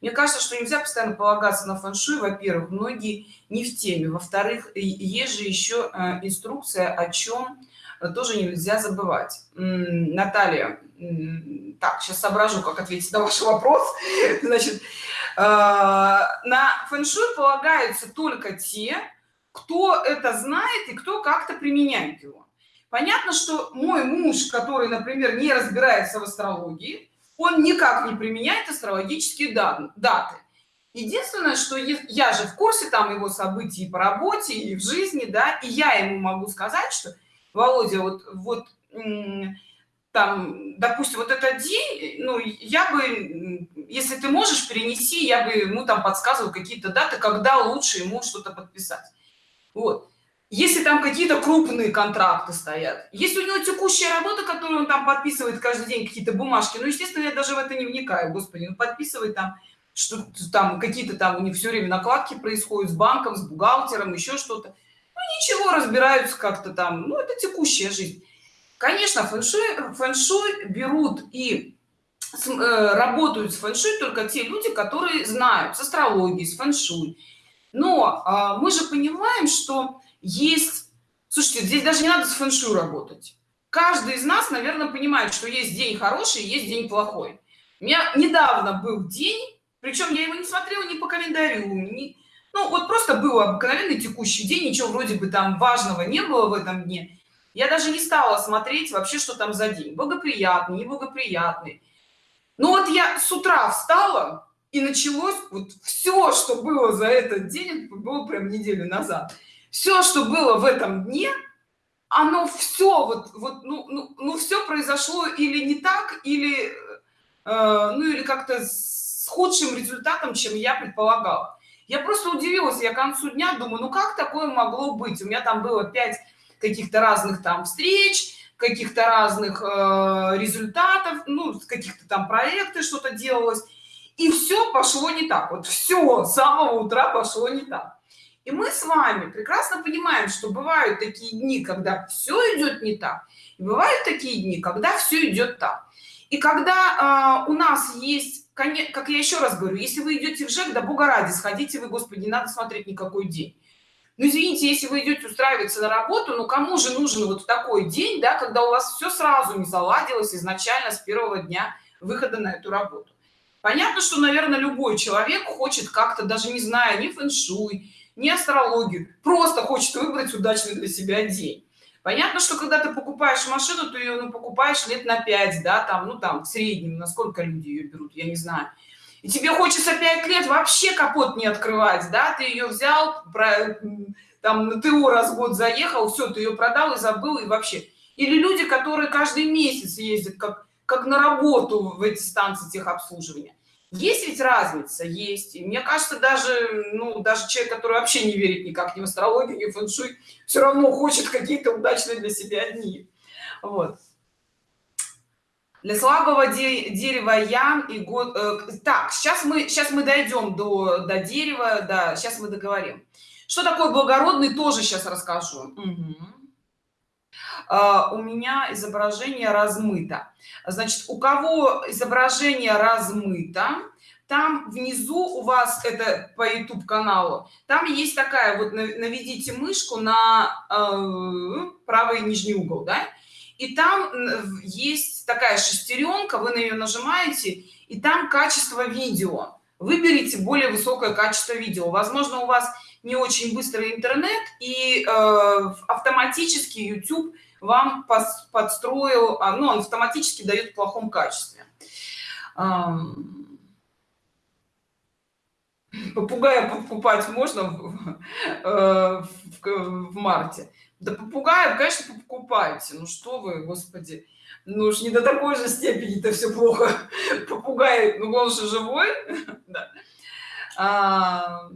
Мне кажется, что нельзя постоянно полагаться на фэншуй, во-первых, многие не в теме, во-вторых, есть же еще э, инструкция, о чем тоже нельзя забывать. Наталья так сейчас соображу как ответить на ваш вопрос. Значит э, на фэншуй полагаются только те кто это знает и кто как-то применяет его. Понятно что мой муж который например не разбирается в астрологии он никак не применяет астрологические даты. Единственное что я же в курсе там его событий по работе и в жизни да и я ему могу сказать что володя вот вот там допустим вот этот день ну я бы если ты можешь перенести я бы ему там подсказывал какие-то даты когда лучше ему что-то подписать. Вот. Если там какие-то крупные контракты стоят если у него текущая работа которую он там подписывает каждый день какие-то бумажки ну естественно я даже в это не вникаю господи ну подписывает там что там какие-то там у них все время накладки происходят с банком с бухгалтером еще что-то ничего разбираются как-то там. Ну это текущая жизнь. Конечно фэншуй фэншуй берут и с, э, работают с фэншуй только те люди которые знают с астрологией с фэншуй. Но э, мы же понимаем что есть слушайте здесь даже не надо с фэншуй работать. Каждый из нас наверное понимает что есть день хороший есть день плохой. У меня недавно был день причем я его не смотрела ни по календарю ни... ну вот просто был обыкновенный текущий день ничего вроде бы там важного не было в этом дне. Я даже не стала смотреть вообще что там за день. Благоприятный неблагоприятный. Ну вот я с утра встала и началось вот все что было за этот день было прям неделю назад. Все что было в этом дне оно все вот вот ну ну, ну все произошло или не так или э, ну или как-то с худшим результатом чем я предполагала я просто удивилась я к концу дня думаю ну как такое могло быть? У меня там было пять каких-то разных там встреч каких-то разных э, результатов ну каких-то там проекты что-то делалось. И все пошло не так. Вот все с самого утра пошло не так. И мы с вами прекрасно понимаем что бывают такие дни когда все идет не так и бывают такие дни когда все идет так. И когда э, у нас есть как я еще раз говорю если вы идете в жек да бога ради сходите вы господи не надо смотреть никакой день. Ну извините если вы идете устраиваться на работу ну кому же нужен вот такой день да когда у вас все сразу не заладилось изначально с первого дня выхода на эту работу? Понятно что наверное любой человек хочет как-то даже не зная ни фэн-шуй ни астрологию просто хочет выбрать удачный для себя день понятно что когда ты покупаешь машину ты ее ну, покупаешь лет на 5 да там ну там в среднем насколько люди ее берут я не знаю. И тебе хочется 5 лет вообще капот не открывать да ты ее взял про там на ТО раз в год заехал все ты ее продал и забыл и вообще. Или люди которые каждый месяц ездят как как на работу в эти станции техобслуживания есть ведь разница есть. И мне кажется даже ну даже человек который вообще не верит никак ни в астрологию ни в фэншуй все равно хочет какие-то удачные для себя дни. Вот. Для слабого де дерева ям и год э, так сейчас мы сейчас мы дойдем до до дерева да сейчас мы договорим. Что такое благородный тоже сейчас расскажу. Угу. Uh, у меня изображение размыто. Значит у кого изображение размыто там внизу у вас это по youtube каналу там есть такая вот наведите мышку на э, правый нижний угол да? И там есть такая шестеренка вы на нее нажимаете и там качество видео. Выберите более высокое качество видео. Возможно у вас не очень быстрый интернет и э, автоматически youtube вам подстроил а, ну он автоматически дает в плохом качестве. Попугая покупать можно в, э, в, в марте? Да попугаев конечно покупайте. Ну что вы господи. Ну уж не до такой же степени это все плохо. Попугай ну он же живой. Да.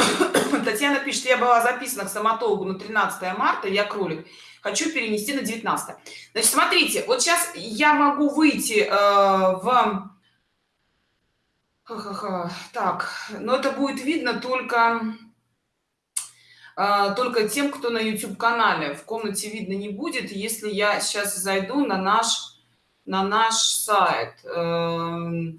татьяна пишет я была записана к стоматологу на 13 марта я кролик. Хочу перенести на 19 значит смотрите вот сейчас я могу выйти э, в так но это будет видно только э, только тем кто на youtube канале в комнате видно не будет если я сейчас зайду на наш на наш сайт. Э,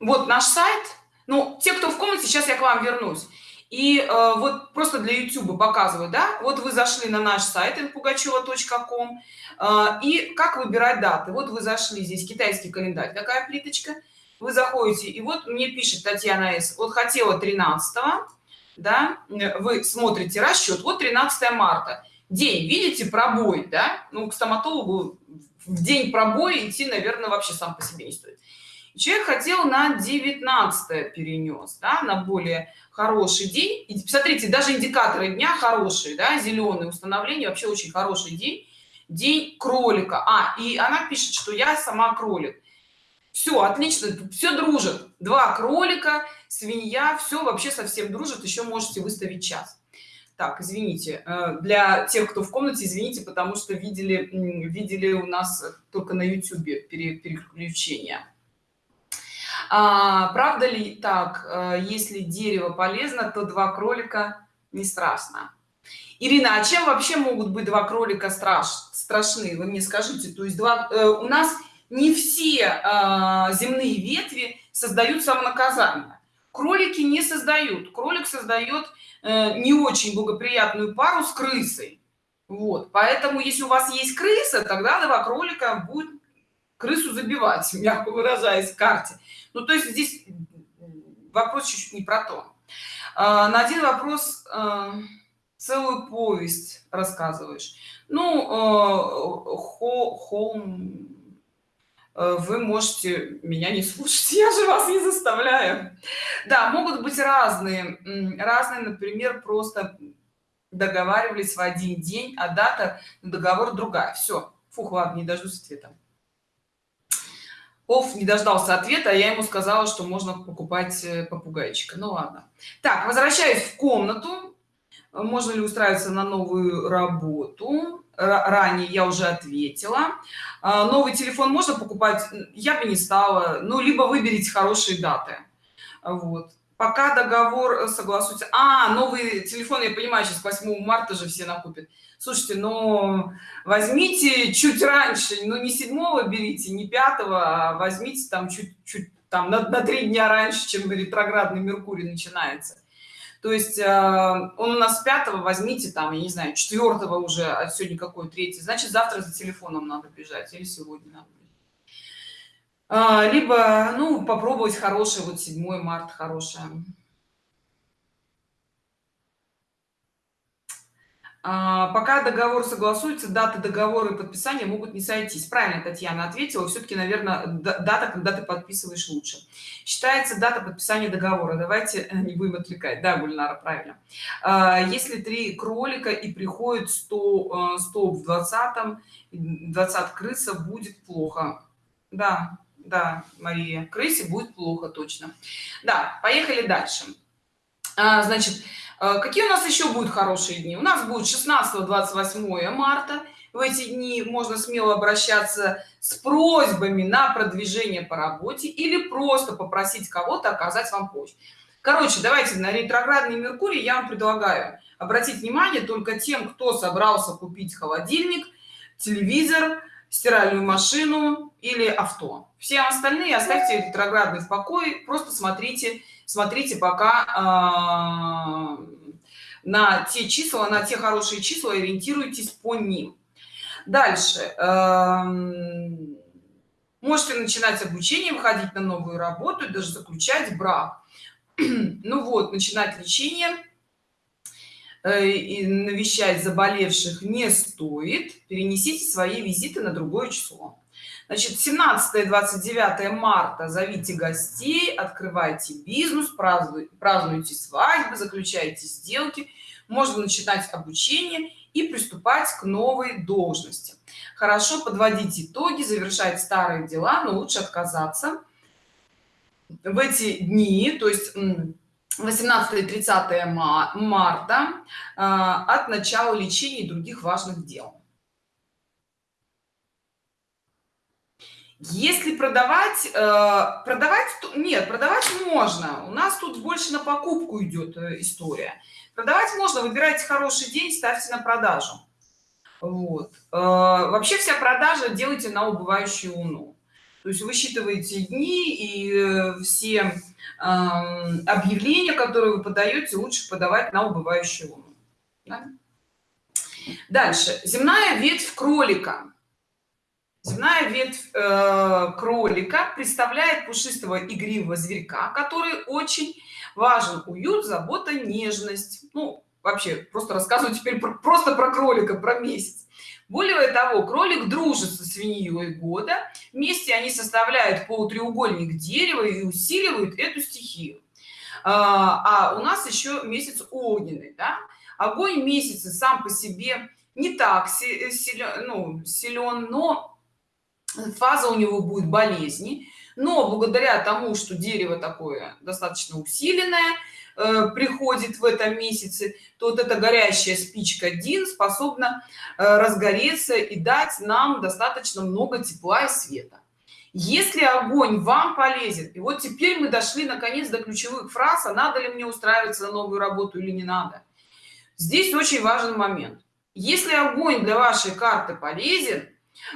вот наш сайт ну те кто в комнате сейчас я к вам вернусь. И э, вот просто для youtube показываю да? Вот вы зашли на наш сайт inpugacheva.com э, и как выбирать даты? Вот вы зашли здесь китайский календарь такая плиточка. Вы заходите и вот мне пишет татьяна с. Вот хотела 13 да? Вы смотрите расчет вот 13 марта. День видите пробой да? Ну к стоматологу в день пробоя идти наверное вообще сам по себе не стоит человек хотел на 19 перенес да, на более хороший день. И смотрите даже индикаторы дня хорошие да, зеленые установление вообще очень хороший день. День кролика. А и она пишет что я сама кролик. Все отлично все дружит. Два кролика свинья все вообще совсем дружит. Еще можете выставить час. Так извините э, для тех кто в комнате извините потому что видели видели у нас только на youtube переключение а, правда ли так? Э, если дерево полезно то два кролика не страшно. Ирина а чем вообще могут быть два кролика страш страшны? Вы мне скажите то есть два э, у нас не все э, земные ветви создают самонаказание. Кролики не создают. Кролик создает э, не очень благоприятную пару с крысой. Вот. Поэтому если у вас есть крыса тогда два кролика будет крысу забивать мягко выражаясь в карте ну то есть здесь вопрос чуть-чуть не про то. А, на один вопрос а, целую повесть рассказываешь. Ну а, холм вы можете меня не слушать я же вас не заставляю. Да могут быть разные разные например просто договаривались в один день а дата договор другая. Все фух ладно не дождусь ответа Оф не дождался ответа, а я ему сказала, что можно покупать э, попугайчика. Ну ладно. Так, возвращаюсь в комнату. Можно ли устраиваться на новую работу? Ранее я уже ответила. А, новый телефон можно покупать? Я бы не стала. Ну, либо выберите хорошие даты. Вот пока договор согласуется. А новый телефон я понимаю сейчас 8 марта же все накупят. Слушайте но возьмите чуть раньше ну не 7 берите не 5 а возьмите там чуть-чуть там на, на три дня раньше чем ретроградный меркурий начинается. То есть э, он у нас 5 возьмите там я не знаю 4 уже а сегодня какой третий. Значит завтра за телефоном надо бежать или сегодня надо либо ну попробовать хороший вот 7 марта хорошая а, пока договор согласуется даты договора и подписания могут не сойтись. Правильно татьяна ответила. Все-таки наверное дата когда ты подписываешь лучше. Считается дата подписания договора. Давайте э, не будем отвлекать. Да гульнара правильно. А, если три кролика и приходит 100 100 в 20 20 крыса будет плохо. Да да мария крысе будет плохо точно. Да поехали дальше. А, значит а, какие у нас еще будут хорошие дни? У нас будет 16 28 марта. В эти дни можно смело обращаться с просьбами на продвижение по работе или просто попросить кого-то оказать вам помощь. Короче давайте на ретроградный меркурий я вам предлагаю обратить внимание только тем кто собрался купить холодильник телевизор стиральную машину или авто. Все остальные оставьте ретроградный в покое просто смотрите смотрите пока э, на те числа на те хорошие числа ориентируйтесь по ним. Дальше э, можете начинать обучение выходить на новую работу даже заключать брак. Ну вот начинать лечение и навещать заболевших не стоит перенесите свои визиты на другое число. Значит 17 29 марта зовите гостей открывайте бизнес празднуйте, празднуйте свадьбы заключайте сделки. Можно начинать обучение и приступать к новой должности. Хорошо подводить итоги завершать старые дела но лучше отказаться в эти дни то есть 18 30 марта а, от начала лечения и других важных дел. Если продавать э, продавать нет продавать можно. У нас тут больше на покупку идет э, история. Продавать можно выбирайте хороший день ставьте на продажу. Вот. Э, вообще вся продажа делайте на убывающую луну то есть высчитываете дни и все объявления которые вы подаете лучше подавать на убывающую луну да? дальше. Земная ветвь кролика. Земная ветвь э, кролика представляет пушистого игривого зверька который очень важен. Уют забота нежность. Ну вообще просто рассказываю теперь про, просто про кролика про месяц более того кролик дружит со свиньей года. Вместе они составляют полутреугольник дерева и усиливают эту стихию. А, а у нас еще месяц огненный да? огонь месяца сам по себе не так силен, ну, силен но фаза у него будет болезни. Но благодаря тому что дерево такое достаточно усиленное э, приходит в этом месяце то вот эта горящая спичка один способна э, разгореться и дать нам достаточно много тепла и света. Если огонь вам полезен и вот теперь мы дошли наконец до ключевых фраз а надо ли мне устраиваться на новую работу или не надо? Здесь очень важный момент. Если огонь для вашей карты полезен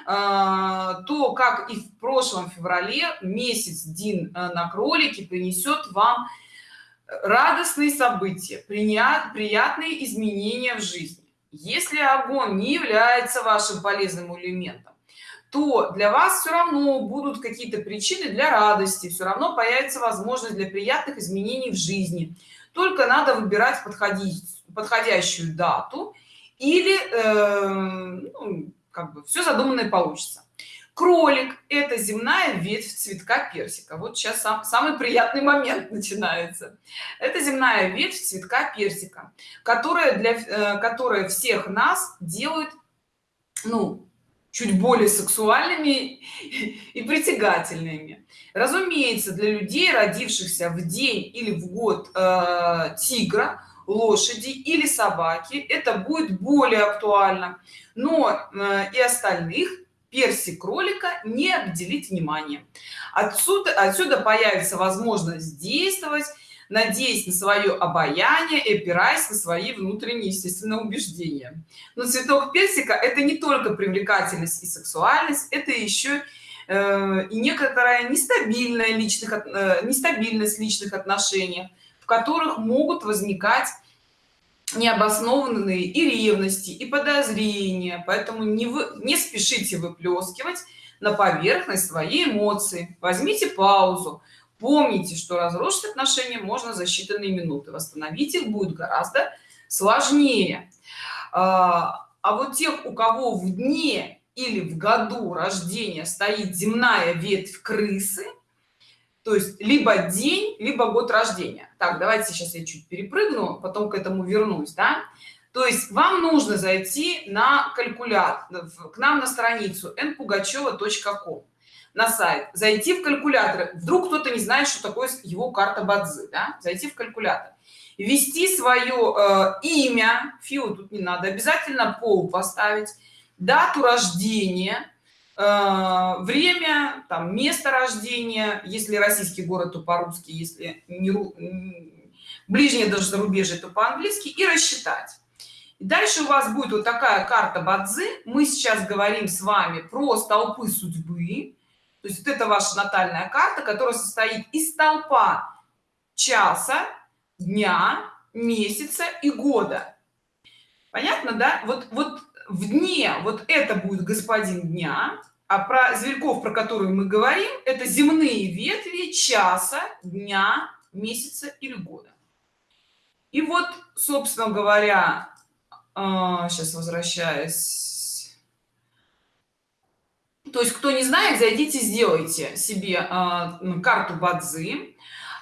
а, то как и в прошлом феврале месяц дин э, на кролике принесет вам радостные события приятные изменения в жизни. Если огонь не является вашим полезным элементом то для вас все равно будут какие-то причины для радости все равно появится возможность для приятных изменений в жизни. Только надо выбирать подходить подходящую дату или э, ну, как бы все задуманное получится кролик это земная ветвь цветка персика. Вот сейчас сам, самый приятный момент начинается. Это земная ветвь цветка персика которая для э, которая всех нас делает ну чуть более сексуальными и притягательными. Разумеется для людей родившихся в день или в год э, тигра лошади или собаки это будет более актуально. Но э, и остальных перси кролика не обделить внимание отсюда отсюда появится возможность действовать надеясь на свое обаяние и опираясь на свои внутренние естественные убеждения. Но цветок персика это не только привлекательность и сексуальность это еще э, и некоторая нестабильная личных э, нестабильность личных отношений в которых могут возникать необоснованные и ревности и подозрения. Поэтому не вы не спешите выплескивать на поверхность свои эмоции. Возьмите паузу. Помните что разрушить отношения можно за считанные минуты. Восстановить их будет гораздо сложнее. А, а вот тех у кого в дне или в году рождения стоит земная ветвь крысы то есть либо день либо год рождения. Так давайте сейчас я чуть перепрыгну потом к этому вернусь да? То есть вам нужно зайти на калькулятор к нам на страницу npugacheva.com на сайт. Зайти в калькулятор вдруг кто-то не знает что такое его карта бадзи да? зайти в калькулятор. Ввести свое э, имя. Фио тут не надо. Обязательно пол поставить. Дату рождения время там место рождения если российский город то по-русски если не ближнее даже зарубежье то по-английски и рассчитать. И дальше у вас будет вот такая карта бадзи. Мы сейчас говорим с вами про столпы судьбы. То есть вот это ваша натальная карта которая состоит из столпа часа дня месяца и года. Понятно да? Вот вот в дне вот это будет господин дня а про зверьков про которые мы говорим это земные ветви часа дня месяца или года и вот собственно говоря сейчас а, возвращаясь то есть кто не знает зайдите сделайте себе э, карту бадзи.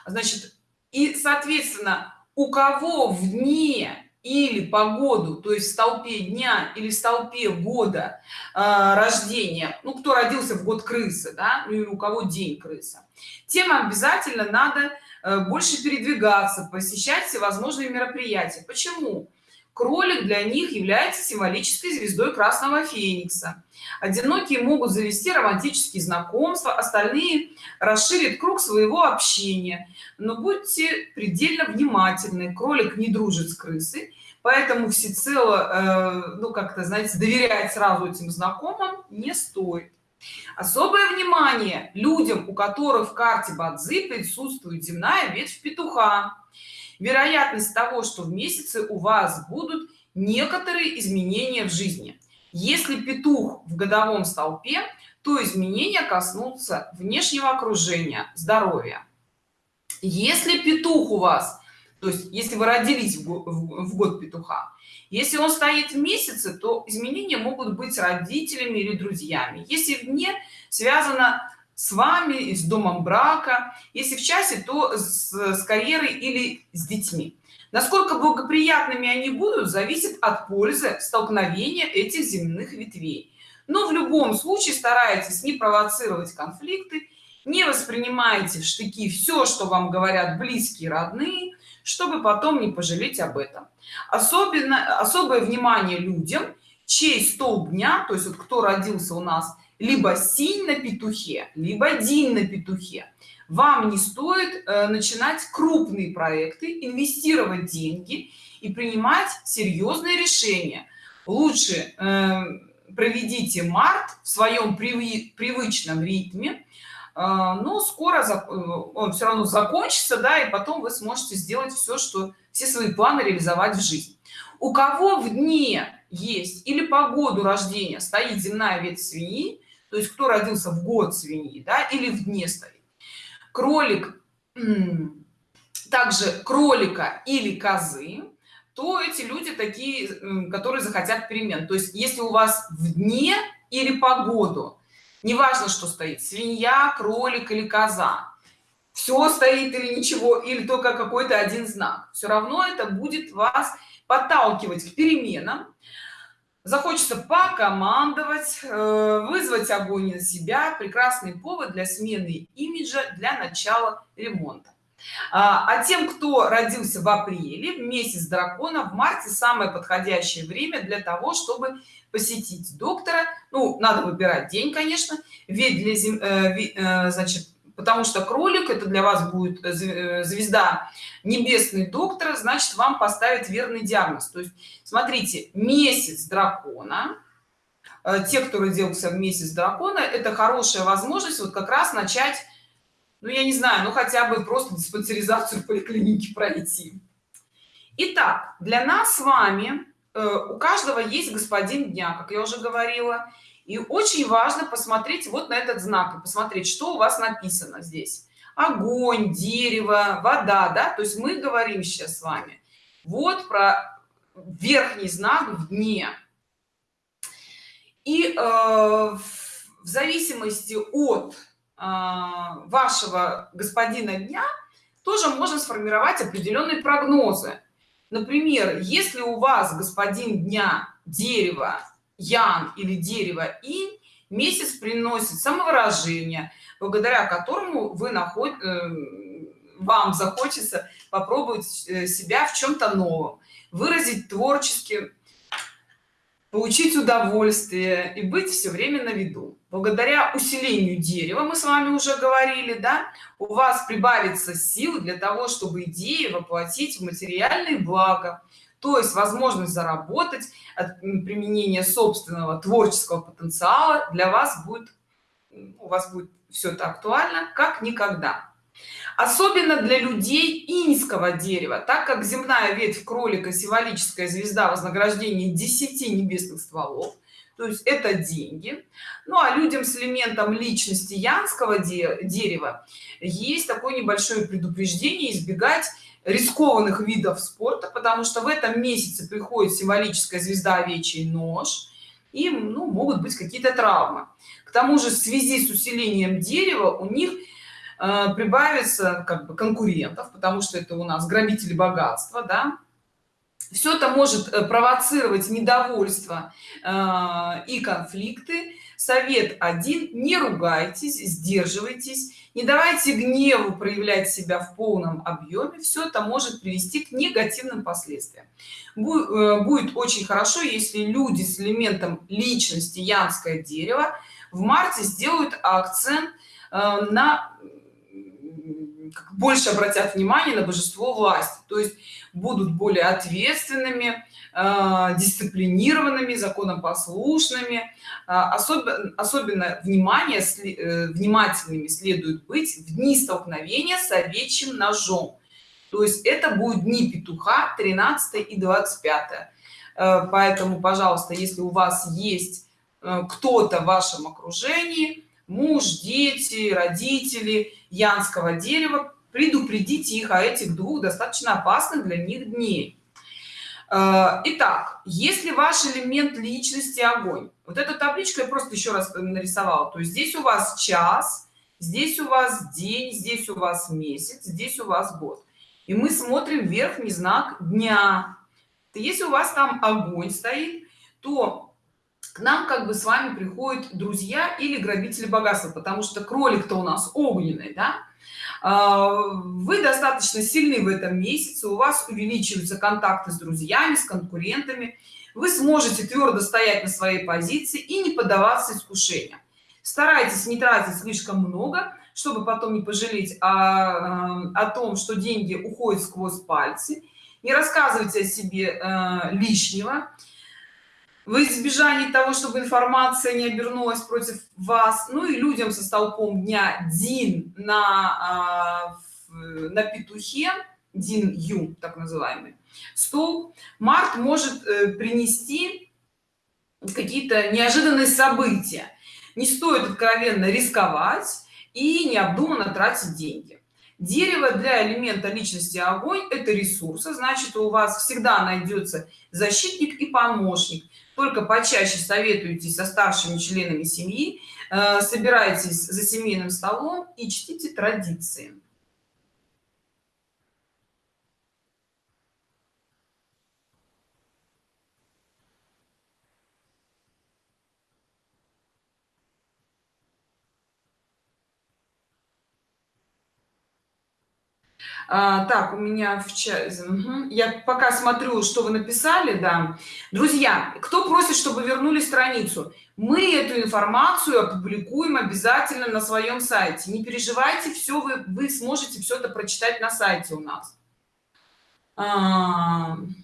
Значит и соответственно у кого в дне или погоду то есть в столпе дня или в столпе года э, рождения. Ну кто родился в год крысы да ну или у кого день крыса. Тем обязательно надо э, больше передвигаться посещать всевозможные мероприятия. Почему кролик для них является символической звездой красного феникса. Одинокие могут завести романтические знакомства остальные расширит круг своего общения. Но будьте предельно внимательны кролик не дружит с крысой поэтому всецело э, ну как-то знаете доверять сразу этим знакомым не стоит. Особое внимание людям у которых в карте бадзи присутствует земная ветвь петуха вероятность того что в месяце у вас будут некоторые изменения в жизни. Если петух в годовом столпе то изменения коснутся внешнего окружения здоровья. Если петух у вас то есть если вы родились в год петуха если он стоит в месяце то изменения могут быть родителями или друзьями. Если вне связано с вами и с домом брака если в часе то с, с карьерой или с детьми. Насколько благоприятными они будут зависит от пользы столкновения этих земных ветвей. Но в любом случае старайтесь не провоцировать конфликты не воспринимайте в штыки все что вам говорят близкие родные чтобы потом не пожалеть об этом. Особенно особое внимание людям чей столб дня то есть вот кто родился у нас либо синь на петухе либо день на петухе. Вам не стоит э, начинать крупные проекты инвестировать деньги и принимать серьезные решения. Лучше э, проведите март в своем привычном ритме. А, но скоро э, он все равно закончится да и потом вы сможете сделать все что все свои планы реализовать в жизнь у кого в дне есть или по году рождения стоит земная ветвь свиньи то есть кто родился в год свиньи да или в дне стоит кролик также кролика или козы то эти люди такие которые захотят перемен. То есть если у вас в дне или по году неважно что стоит свинья кролик или коза все стоит или ничего или только какой-то один знак все равно это будет вас подталкивать к переменам захочется покомандовать э, вызвать огонь на себя прекрасный повод для смены имиджа для начала ремонта. А, а тем кто родился в апреле в месяц дракона в марте самое подходящее время для того чтобы посетить доктора. Ну надо выбирать день конечно. Ведь для зим, э, э, значит потому что кролик это для вас будет э, звезда небесный доктор значит вам поставить верный диагноз. То есть смотрите месяц дракона те кто родился в месяц дракона это хорошая возможность вот как раз начать ну я не знаю ну хотя бы просто диспансеризацию поликлинике пройти. Итак, для нас с вами Э, у каждого есть господин дня как я уже говорила и очень важно посмотреть вот на этот знак и посмотреть что у вас написано здесь. Огонь дерево вода да? То есть мы говорим сейчас с вами вот про верхний знак в дне. И э, в зависимости от э, вашего господина дня тоже можно сформировать определенные прогнозы. Например если у вас господин дня дерево ян или дерево и месяц приносит самовыражение благодаря которому вы находите э, вам захочется попробовать э, себя в чем-то новом выразить творчески получить удовольствие и быть все время на виду. Благодаря усилению дерева мы с вами уже говорили да у вас прибавится сил для того чтобы идеи воплотить в материальные блага то есть возможность заработать от применения собственного творческого потенциала для вас будет у вас будет все это актуально как никогда. Особенно для людей иньского дерева так как земная ветвь кролика символическая звезда вознаграждения 10 небесных стволов то есть это деньги. Ну а людям с элементом личности янского дерева есть такое небольшое предупреждение избегать рискованных видов спорта потому что в этом месяце приходит символическая звезда овечий нож и ну, могут быть какие-то травмы. К тому же в связи с усилением дерева у них э, прибавится как бы конкурентов потому что это у нас грабители богатства да. Все это может э, провоцировать недовольство э, и конфликты совет один не ругайтесь сдерживайтесь не давайте гневу проявлять себя в полном объеме все это может привести к негативным последствиям. Э, будет очень хорошо если люди с элементом личности янское дерево в марте сделают акцент на больше обратят внимание на божество власти то есть будут более ответственными э, дисциплинированными законопослушными. Э, особенно особенно внимание э, внимательными следует быть в дни столкновения с овечьим ножом. То есть это будет дни петуха 13 и 25 поэтому пожалуйста если у вас есть кто-то в вашем окружении муж дети родители янского дерева предупредите их о этих двух достаточно опасных для них дней э, Итак, если ваш элемент личности огонь, вот эту табличку я просто еще раз нарисовала, то есть здесь у вас час, здесь у вас день, здесь у вас месяц, здесь у вас год. И мы смотрим верхний знак дня. Если у вас там огонь стоит, то к нам как бы с вами приходят друзья или грабители богатства, потому что кролик-то у нас огненный, да? А, вы достаточно сильны в этом месяце у вас увеличиваются контакты с друзьями с конкурентами. Вы сможете твердо стоять на своей позиции и не поддаваться искушениям. Старайтесь не тратить слишком много чтобы потом не пожалеть о, о том что деньги уходят сквозь пальцы. Не рассказывайте о себе э, лишнего в избежании того чтобы информация не обернулась против вас ну и людям со столпом дня дин на а, на петухе дин ю так называемый стол март может э, принести какие-то неожиданные события. Не стоит откровенно рисковать и необдуманно тратить деньги. Дерево для элемента личности огонь это ресурсы значит у вас всегда найдется защитник и помощник только почаще советуйтесь со старшими членами семьи э, собирайтесь за семейным столом и чтите традиции А, так у меня в чате угу. я пока смотрю что вы написали да. Друзья кто просит чтобы вернули страницу? Мы эту информацию опубликуем обязательно на своем сайте. Не переживайте все вы вы сможете все это прочитать на сайте у нас. А... Э,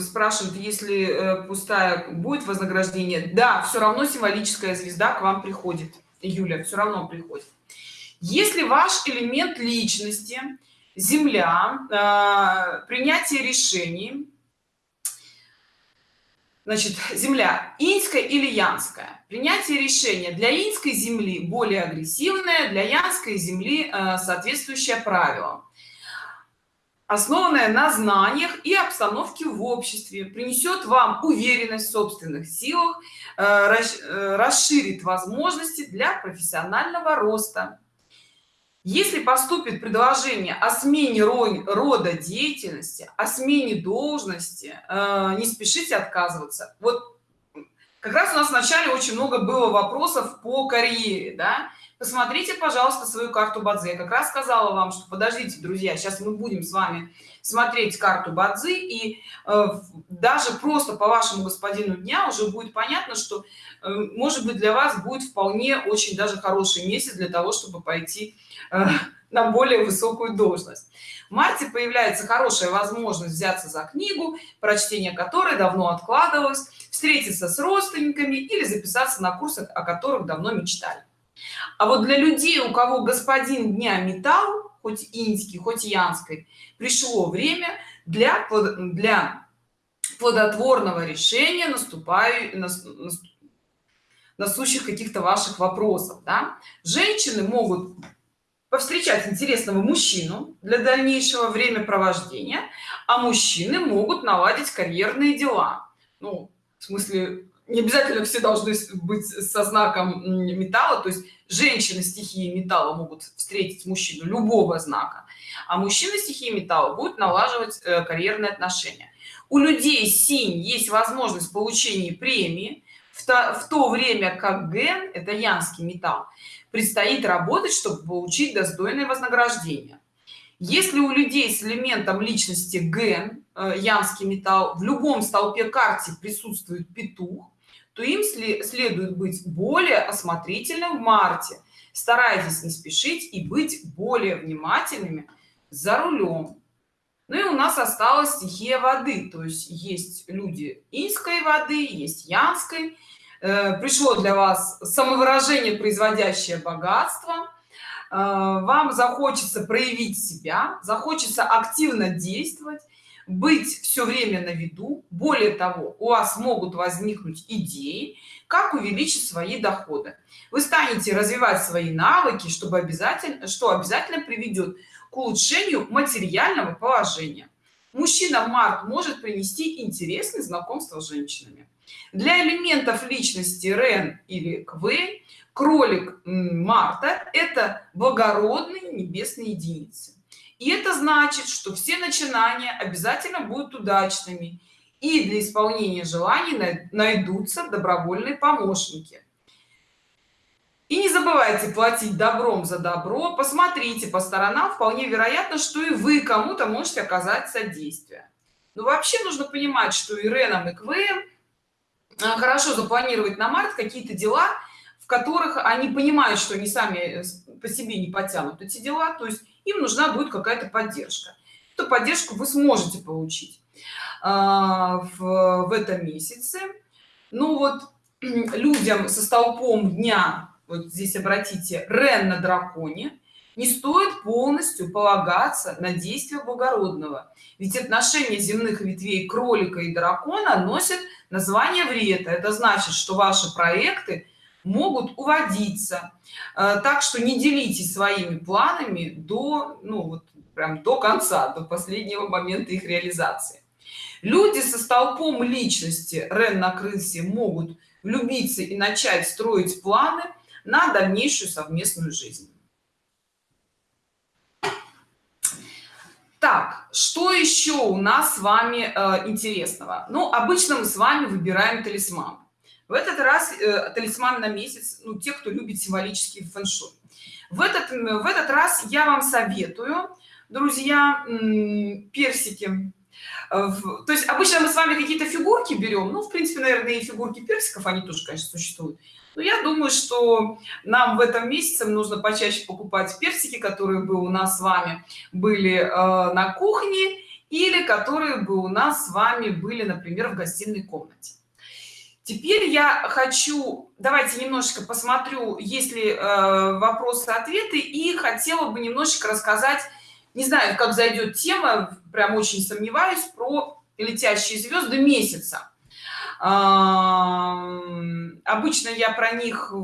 спрашивают если э, пустая будет вознаграждение. Да все равно символическая звезда к вам приходит юля все равно приходит. Если ваш элемент личности земля э, принятие решений значит земля иньская или янская принятие решения для иньской земли более агрессивная для янской земли соответствующее правилам основанная на знаниях и обстановке в обществе принесет вам уверенность в собственных силах э, э, расширит возможности для профессионального роста если поступит предложение о смене рода деятельности о смене должности э, не спешите отказываться вот как раз у нас вначале очень много было вопросов по карьере да? Посмотрите пожалуйста свою карту бадзи я как раз сказала вам что подождите друзья сейчас мы будем с вами смотреть карту бадзи и э, даже просто по вашему господину дня уже будет понятно что э, может быть для вас будет вполне очень даже хороший месяц для того чтобы пойти э, на более высокую должность. В марте появляется хорошая возможность взяться за книгу прочтение которой давно откладывалось встретиться с родственниками или записаться на курсах о которых давно мечтали а вот для людей у кого господин дня металл хоть инский хоть янской пришло время для для плодотворного решения наступаю насущих каких-то ваших вопросов да? женщины могут повстречать интересного мужчину для дальнейшего времяпровождения а мужчины могут наладить карьерные дела ну в смысле не обязательно все должны быть со знаком металла то есть женщины стихии металла могут встретить мужчину любого знака а мужчина стихии металла будет налаживать э, карьерные отношения. У людей синь есть возможность получения премии. В то, в то время как ген это янский металл предстоит работать чтобы получить достойное вознаграждение. Если у людей с элементом личности ген э, янский металл в любом столпе карте присутствует петух то им следует быть более осмотрительным в марте. Старайтесь не спешить и быть более внимательными за рулем. Ну и у нас осталась стихия воды то есть есть люди инской воды есть янской. Э, пришло для вас самовыражение производящее богатство. Э, вам захочется проявить себя захочется активно действовать быть все время на виду. Более того у вас могут возникнуть идеи как увеличить свои доходы. Вы станете развивать свои навыки чтобы обязательно что обязательно приведет к улучшению материального положения. Мужчина март может принести интересные знакомства с женщинами. Для элементов личности рен или квей кролик марта это благородные небесные единицы и это значит что все начинания обязательно будут удачными и для исполнения желаний найдутся добровольные помощники. И не забывайте платить добром за добро. Посмотрите по сторонам вполне вероятно что и вы кому-то можете оказать содействие. Но вообще нужно понимать что и реном и квм а, хорошо запланировать на март какие-то дела в которых они понимают что они сами э, по себе не потянут эти дела. То есть им нужна будет какая-то поддержка. Эту поддержку вы сможете получить а, в, в этом месяце. Ну вот людям со столпом дня вот здесь обратите рен на драконе не стоит полностью полагаться на действия благородного. Ведь отношения земных ветвей кролика и дракона носят название врета это значит что ваши проекты могут уводиться. Э, так что не делитесь своими планами до ну вот прям до конца до последнего момента их реализации. Люди со столпом личности рен на крысе могут влюбиться и начать строить планы на дальнейшую совместную жизнь. Так что еще у нас с вами э, интересного? Ну обычно мы с вами выбираем талисман в этот раз э, талисман на месяц ну те кто любит символический фэншуй. В этот в этот раз я вам советую друзья персики э, то есть обычно мы с вами какие-то фигурки берем ну в принципе наверное и фигурки персиков они тоже конечно существуют. Но я думаю что нам в этом месяце нужно почаще покупать персики которые бы у нас с вами были э, на кухне или которые бы у нас с вами были например в гостиной комнате теперь я хочу давайте немножечко посмотрю есть ли э, вопросы ответы и хотела бы немножечко рассказать не знаю как зайдет тема прям очень сомневаюсь про летящие звезды месяца. Обычно я про них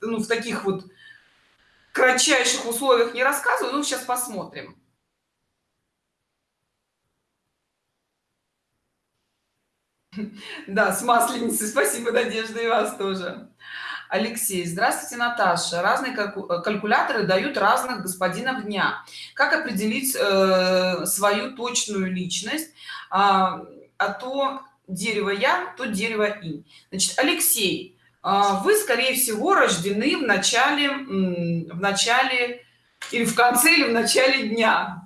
ну, в таких вот кратчайших условиях не рассказываю ну сейчас посмотрим да с масленицей. Спасибо надежда и вас тоже. Алексей здравствуйте наташа. Разные калькуляторы дают разных господинов дня. Как определить э, свою точную личность? А, а то дерево я то дерево и значит алексей а, вы скорее всего рождены в начале в начале или в конце или в начале дня.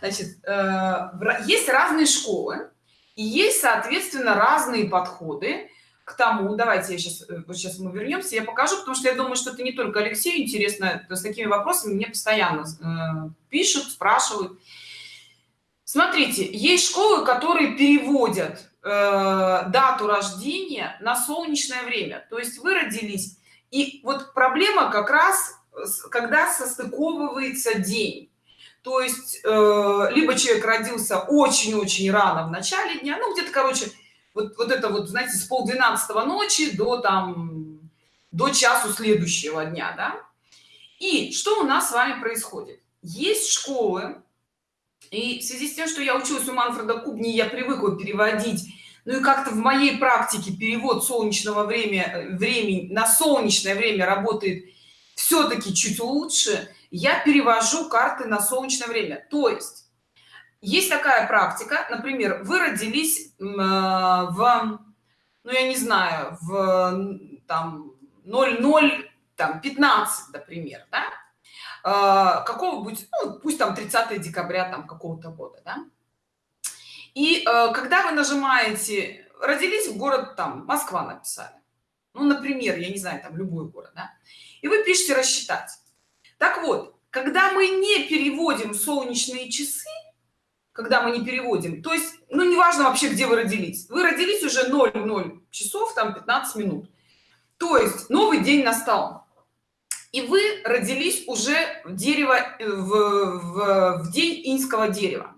Значит э, есть разные школы и есть соответственно разные подходы к тому. Давайте я сейчас э, вот сейчас мы вернемся я покажу потому что я думаю что это не только алексею интересно с такими вопросами мне постоянно э, пишут спрашивают. Смотрите есть школы которые переводят э, дату рождения на солнечное время. То есть вы родились и вот проблема как раз когда состыковывается день то есть э, либо человек родился очень-очень рано в начале дня ну где-то короче вот, вот это вот знаете с полдвенадцатого ночи до там до часу следующего дня да? и что у нас с вами происходит есть школы и в связи с тем что я училась у манфреда кубни я привыкла переводить ну и как-то в моей практике перевод солнечного время времени на солнечное время работает все-таки чуть лучше я перевожу карты на солнечное время то есть есть такая практика например вы родились э, в ну я не знаю в там 00 там 15 например да? э, какого-нибудь ну, пусть там 30 декабря там какого-то года да? и э, когда вы нажимаете родились в город там москва написали ну например я не знаю там любой город да? и вы пишете рассчитать так вот когда мы не переводим солнечные часы когда мы не переводим то есть ну неважно вообще где вы родились вы родились уже 00 часов там 15 минут. То есть новый день настал и вы родились уже в дерево э, в, в, в день инского дерева.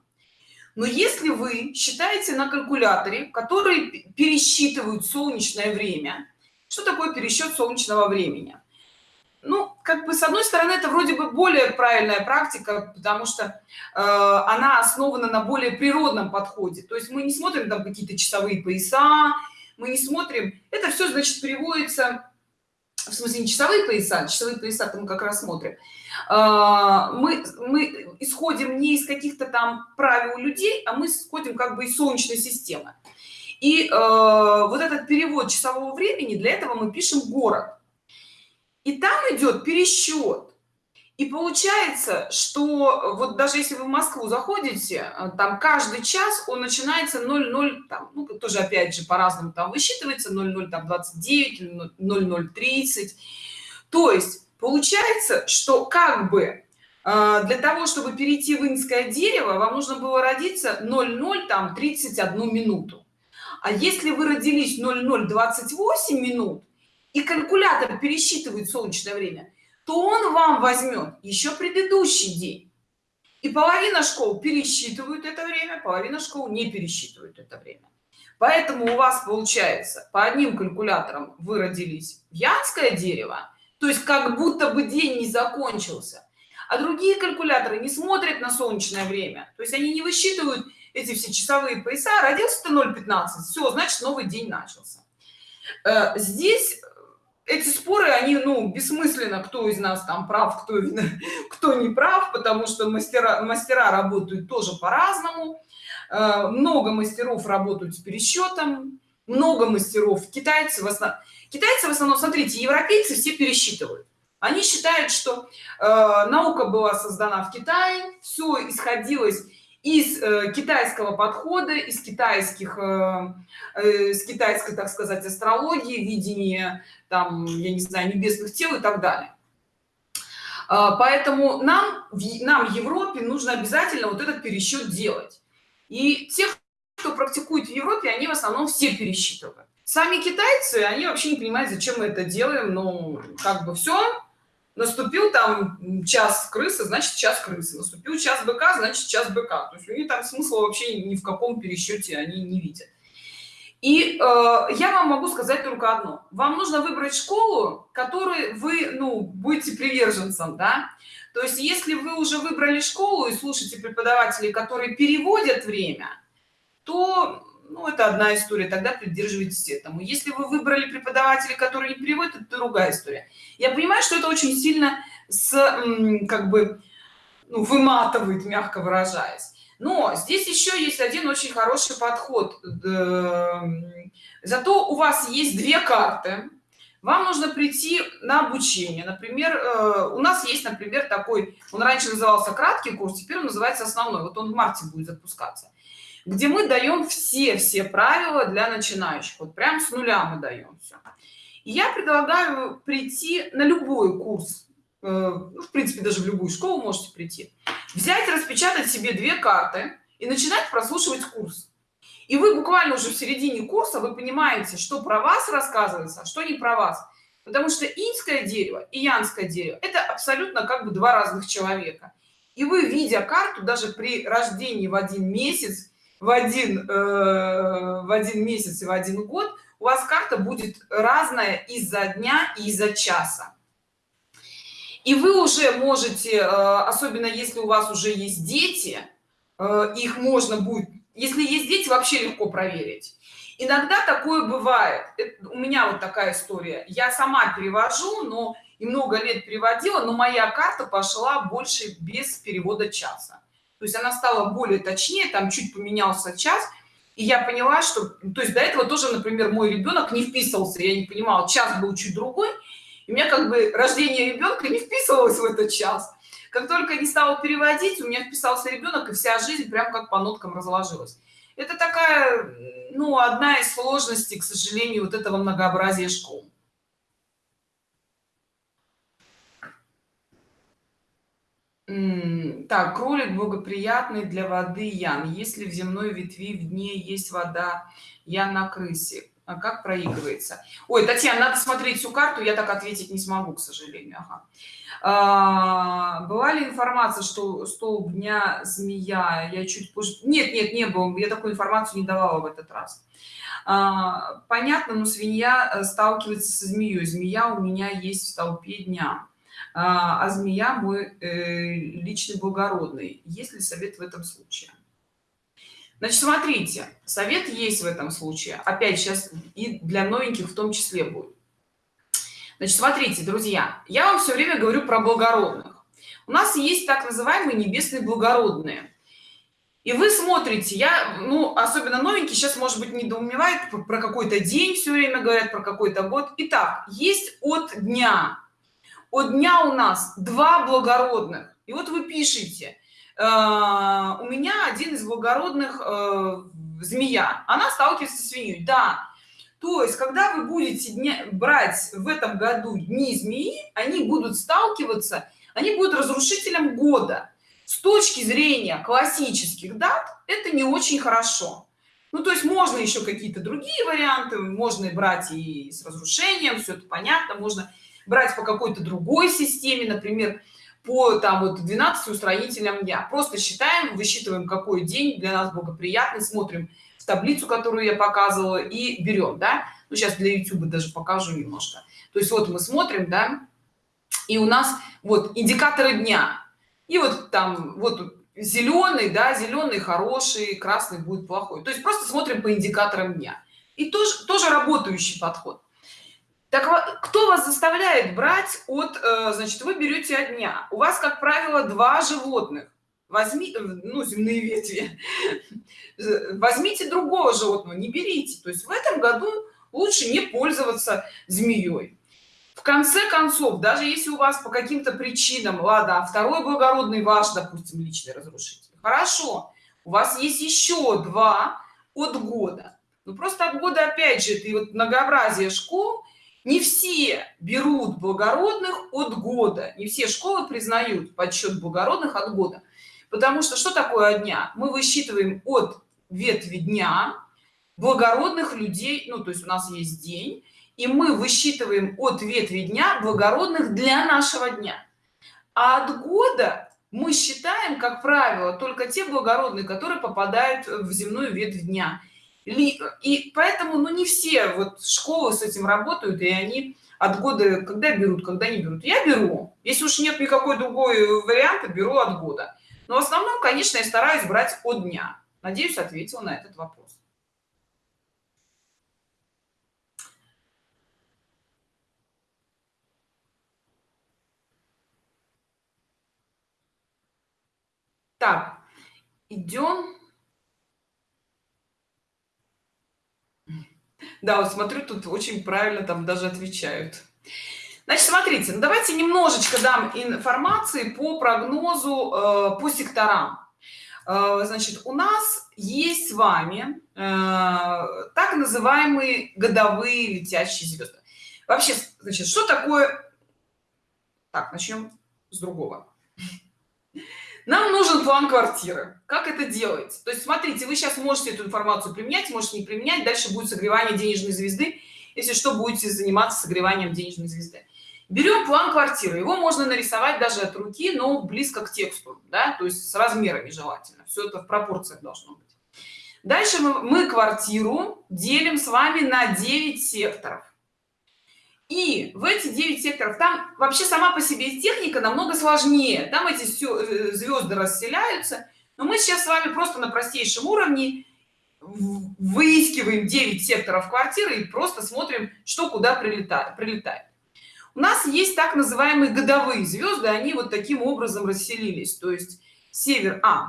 Но если вы считаете на калькуляторе который пересчитывают солнечное время что такое пересчет солнечного времени ну как бы с одной стороны это вроде бы более правильная практика потому что э, она основана на более природном подходе. То есть мы не смотрим там какие-то часовые пояса мы не смотрим. Это все значит переводится в смысле не часовые пояса часовые пояса мы как раз смотрим. Э, мы мы исходим не из каких-то там правил людей а мы исходим как бы из солнечной системы. И э, вот этот перевод часового времени для этого мы пишем город и там идет пересчет. И получается что вот даже если вы в москву заходите э, там каждый час он начинается 00 там ну, тоже опять же по-разному там высчитывается 00 там 29 00 30 то есть получается что как бы А, для того чтобы перейти в инское дерево вам нужно было родиться 00 там 31 минуту. А если вы родились 0028 минут и калькулятор пересчитывает солнечное время то он вам возьмет еще предыдущий день. И половина школ пересчитывают это время половина школ не пересчитывают это время. Поэтому у вас получается по одним калькуляторам вы родились в янское дерево то есть как будто бы день не закончился а другие калькуляторы не смотрят на солнечное время. То есть они не высчитывают эти все часовые пояса родился ты 0,15 все значит новый день начался э, здесь эти споры они ну бессмысленно кто из нас там прав кто кто не прав потому что мастера мастера работают тоже по-разному. Э, много мастеров работают с пересчетом много мастеров китайцы в основном китайцы в основном смотрите европейцы все пересчитывают. Они считают что э, наука была создана в китае все исходилось из э, китайского подхода из китайских э, э, с китайской так сказать астрологии видения там я не знаю небесных тел и так далее. Э, поэтому нам нам европе нужно обязательно вот этот пересчет делать. И тех кто практикует в европе они в основном все пересчитывают. Сами китайцы они вообще не понимают зачем мы это делаем но как бы все наступил там час крысы значит час крысы. Наступил час быка значит час быка. То есть у них там смысла вообще ни в каком пересчете они не видят. И э, я вам могу сказать только одно. Вам нужно выбрать школу которой вы ну будете приверженцем да? То есть если вы уже выбрали школу и слушаете преподавателей которые переводят время то ну это одна история тогда придерживайтесь этому. Если вы выбрали преподавателя который не переводит это другая история. Я понимаю что это очень сильно с как бы ну, выматывает мягко выражаясь. Но здесь еще есть один очень хороший подход зато у вас есть две карты. Вам нужно прийти на обучение. Например э, у нас есть например такой он раньше назывался краткий курс теперь он называется основной вот он в марте будет запускаться где мы даем все все правила для начинающих. Вот прям с нуля мы даем все и я предлагаю прийти на любой курс э, ну, в принципе даже в любую школу можете прийти взять распечатать себе две карты и начинать прослушивать курс. И вы буквально уже в середине курса вы понимаете что про вас рассказывается а что не про вас. Потому что инское дерево и янское дерево это абсолютно как бы два разных человека. И вы видя карту даже при рождении в один месяц в один э, в один месяц и в один год у вас карта будет разная из-за дня и из-за часа. И вы уже можете э, особенно если у вас уже есть дети э, их можно будет если есть дети вообще легко проверить. Иногда такое бывает. У меня вот такая история. Я сама перевожу но и много лет переводила но моя карта пошла больше без перевода часа то есть она стала более точнее там чуть поменялся час и я поняла что то есть до этого тоже например мой ребенок не вписывался я не понимала час был чуть другой и у меня как бы рождение ребенка не вписывалось в этот час. Как только не стала переводить у меня вписался ребенок и вся жизнь прям как по ноткам разложилась. Это такая ну одна из сложностей к сожалению вот этого многообразия школ так кролик благоприятный для воды ян. Если в земной ветви в дне есть вода я на крысе. А как проигрывается? Ой татьяна надо смотреть всю карту я так ответить не смогу к сожалению. Ага. а, была ли информация что столб дня змея? Я чуть позже нет нет не было я такую информацию не давала в этот раз. А, понятно но свинья э, сталкивается со змеей змея у меня есть в столпе дня а, а змея мой э, личный благородный. Есть ли совет в этом случае? Значит смотрите совет есть в этом случае. Опять сейчас и для новеньких в том числе будет. Значит смотрите друзья я вам все время говорю про благородных. У нас есть так называемые небесные благородные. И вы смотрите я ну особенно новенький сейчас может быть недоумевает про какой-то день все время говорят про какой-то год. Итак, есть от дня от дня у нас два благородных. И вот вы пишете э, у меня один из благородных э, змея. Она сталкивается с свиньей да. То есть когда вы будете дня, брать в этом году дни змеи они будут сталкиваться они будут разрушителем года. С точки зрения классических дат это не очень хорошо. Ну то есть можно еще какие-то другие варианты можно брать и с разрушением все это понятно можно брать по какой-то другой системе например по там вот 12 устроителям дня. Просто считаем высчитываем какой день для нас благоприятный смотрим в таблицу которую я показывала и берем да. Ну сейчас для youtube даже покажу немножко. То есть вот мы смотрим да и у нас вот индикаторы дня. И вот там вот зеленый да зеленый хороший красный будет плохой. То есть просто смотрим по индикаторам дня. И тоже тоже работающий подход так кто вас заставляет брать от э, значит вы берете от дня? У вас как правило два животных. Возьми э, ну земные ветви. Возьмите другого животного не берите. То есть в этом году лучше не пользоваться змеей в конце концов даже если у вас по каким-то причинам ладно а второй благородный ваш допустим личный разрушитель хорошо у вас есть еще два от года. Ну просто от года опять же и вот многообразие школ не все берут благородных от года. Не все школы признают подсчет благородных от года. Потому что что такое дня? Мы высчитываем от ветви дня благородных людей ну то есть у нас есть день и мы высчитываем от ветви дня благородных для нашего дня. А от года мы считаем как правило только те благородные которые попадают в земную ветвь дня и поэтому ну не все вот школы с этим работают и они от года когда берут когда не берут. Я беру. Если уж нет никакой другой варианта беру от года. Но в основном конечно я стараюсь брать от дня. Надеюсь ответил на этот вопрос. Так идем да вот смотрю тут очень правильно там даже отвечают. Значит смотрите ну давайте немножечко дам информации по прогнозу э, по секторам. Э, значит у нас есть с вами э, так называемые годовые летящие звезды. Вообще значит что такое? Так начнем с другого нам нужен план квартиры. Как это делать? То есть смотрите вы сейчас можете эту информацию применять можете не применять дальше будет согревание денежной звезды. Если что будете заниматься согреванием денежной звезды. Берем план квартиры. Его можно нарисовать даже от руки но близко к тексту да то есть с размерами желательно. Все это в пропорциях должно быть. Дальше мы, мы квартиру делим с вами на 9 секторов и в эти 9 секторов там вообще сама по себе техника намного сложнее. Там эти все э, звезды расселяются. Но мы сейчас с вами просто на простейшем уровне выискиваем 9 секторов квартиры и просто смотрим что куда прилетает прилетает. У нас есть так называемые годовые звезды они вот таким образом расселились. То есть север а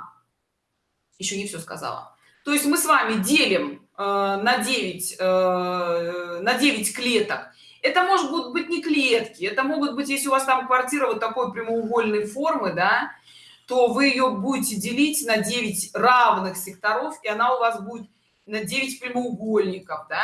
еще не все сказала. То есть мы с вами делим э, на 9 э, на 9 клеток это может быть не клетки это могут быть если у вас там квартира вот такой прямоугольной формы да то вы ее будете делить на 9 равных секторов и она у вас будет на 9 прямоугольников да?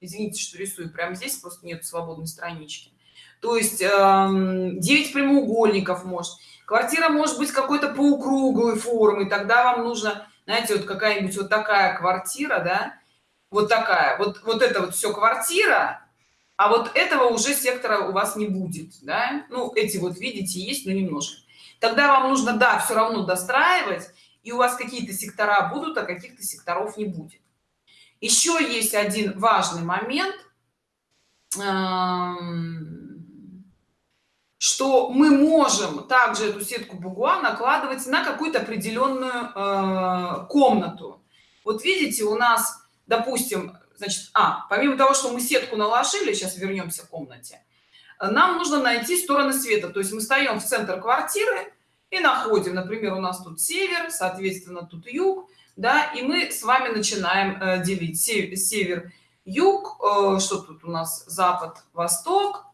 Извините что рисую прямо здесь просто нет свободной странички. То есть э, эм, 9 прямоугольников может. Квартира может быть какой-то полукруглой формы тогда вам нужно знаете вот какая-нибудь вот такая квартира да? Вот такая. Вот вот это вот все квартира а вот этого уже сектора у вас не будет да? ну эти вот видите есть но немножко. Тогда вам нужно да все равно достраивать и у вас какие-то сектора будут а каких-то секторов не будет. Еще есть один важный момент. Что мы можем также эту сетку бугуа накладывать на какую-то определенную э, комнату. Вот видите у нас допустим значит а помимо того что мы сетку наложили сейчас вернемся в комнате нам нужно найти стороны света. То есть мы встаем в центр квартиры и находим например у нас тут север соответственно тут юг да и мы с вами начинаем э, делить север юг э, что тут у нас? Запад восток.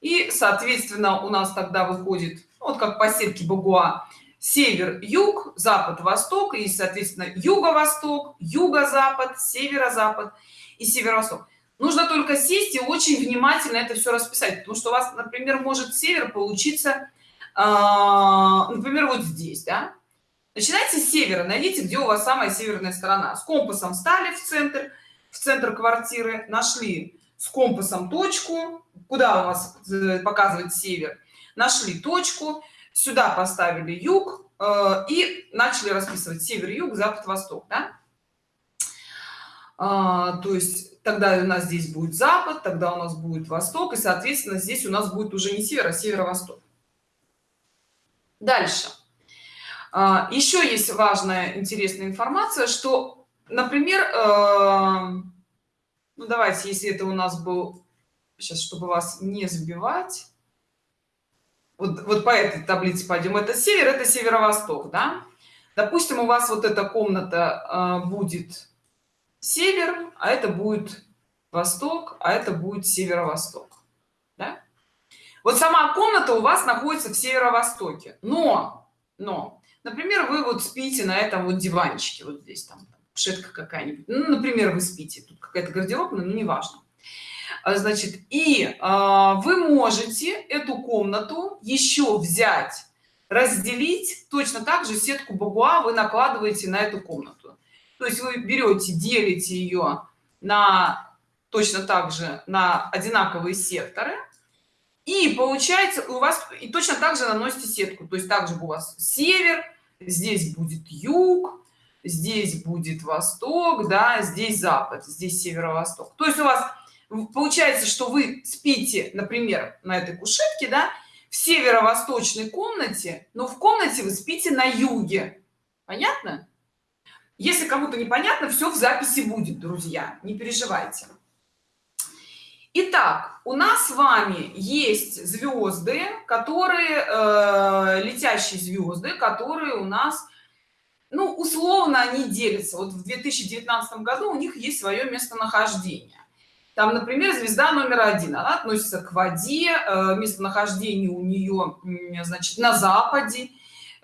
И соответственно у нас тогда выходит вот как по сетке багуа север юг запад восток и соответственно юго-восток юго-запад северо-запад и северо-восток. Нужно только сесть и очень внимательно это все расписать потому что у вас например может север получиться а, например вот здесь да? начинайте с севера найдите где у вас самая северная сторона. С компасом стали в центр в центр квартиры нашли с компасом точку куда у вас э, показывает север. Нашли точку сюда поставили юг э, и начали расписывать север юг запад восток да? а, то есть тогда у нас здесь будет запад тогда у нас будет восток и соответственно здесь у нас будет уже не север а северо-восток дальше а, еще есть важная интересная информация что например э, ну давайте если это у нас был сейчас чтобы вас не сбивать вот, вот по этой таблице пойдем. Это север это северо-восток да? Допустим у вас вот эта комната э, будет север а это будет восток а это будет северо-восток да? вот сама комната у вас находится в северо-востоке но но например вы вот спите на этом вот диванчике вот здесь там шетка какая-нибудь. Ну, например вы спите тут какая-то гардеробная но неважно. а, значит и а, вы можете эту комнату еще взять разделить точно так же сетку бабуа вы накладываете на эту комнату. То есть вы берете делите ее на точно так же на одинаковые секторы и получается у вас и точно так же наносите сетку. То есть также у вас север здесь будет юг здесь будет восток да здесь запад здесь северо-восток. То есть у вас получается что вы спите например на этой кушетке да в северо-восточной комнате но в комнате вы спите на юге понятно если кому-то непонятно все в записи будет друзья не переживайте Итак, у нас с вами есть звезды, которые э, летящие звезды, которые у нас, ну, условно, они делятся. Вот в 2019 году у них есть свое местонахождение. Там, например, звезда номер один, она относится к воде, э, местонахождение у нее, значит, на западе.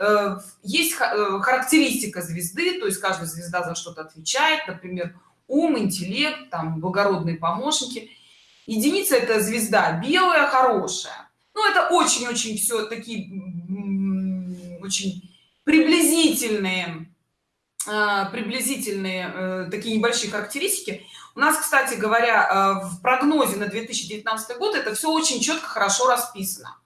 Э, есть э, характеристика звезды, то есть каждая звезда за что-то отвечает, например, ум, интеллект, там, благородные помощники – единица это звезда белая хорошая. Ну это очень-очень все такие очень приблизительные приблизительные такие небольшие характеристики у нас кстати говоря э, в прогнозе на 2019 год это все очень четко хорошо расписано.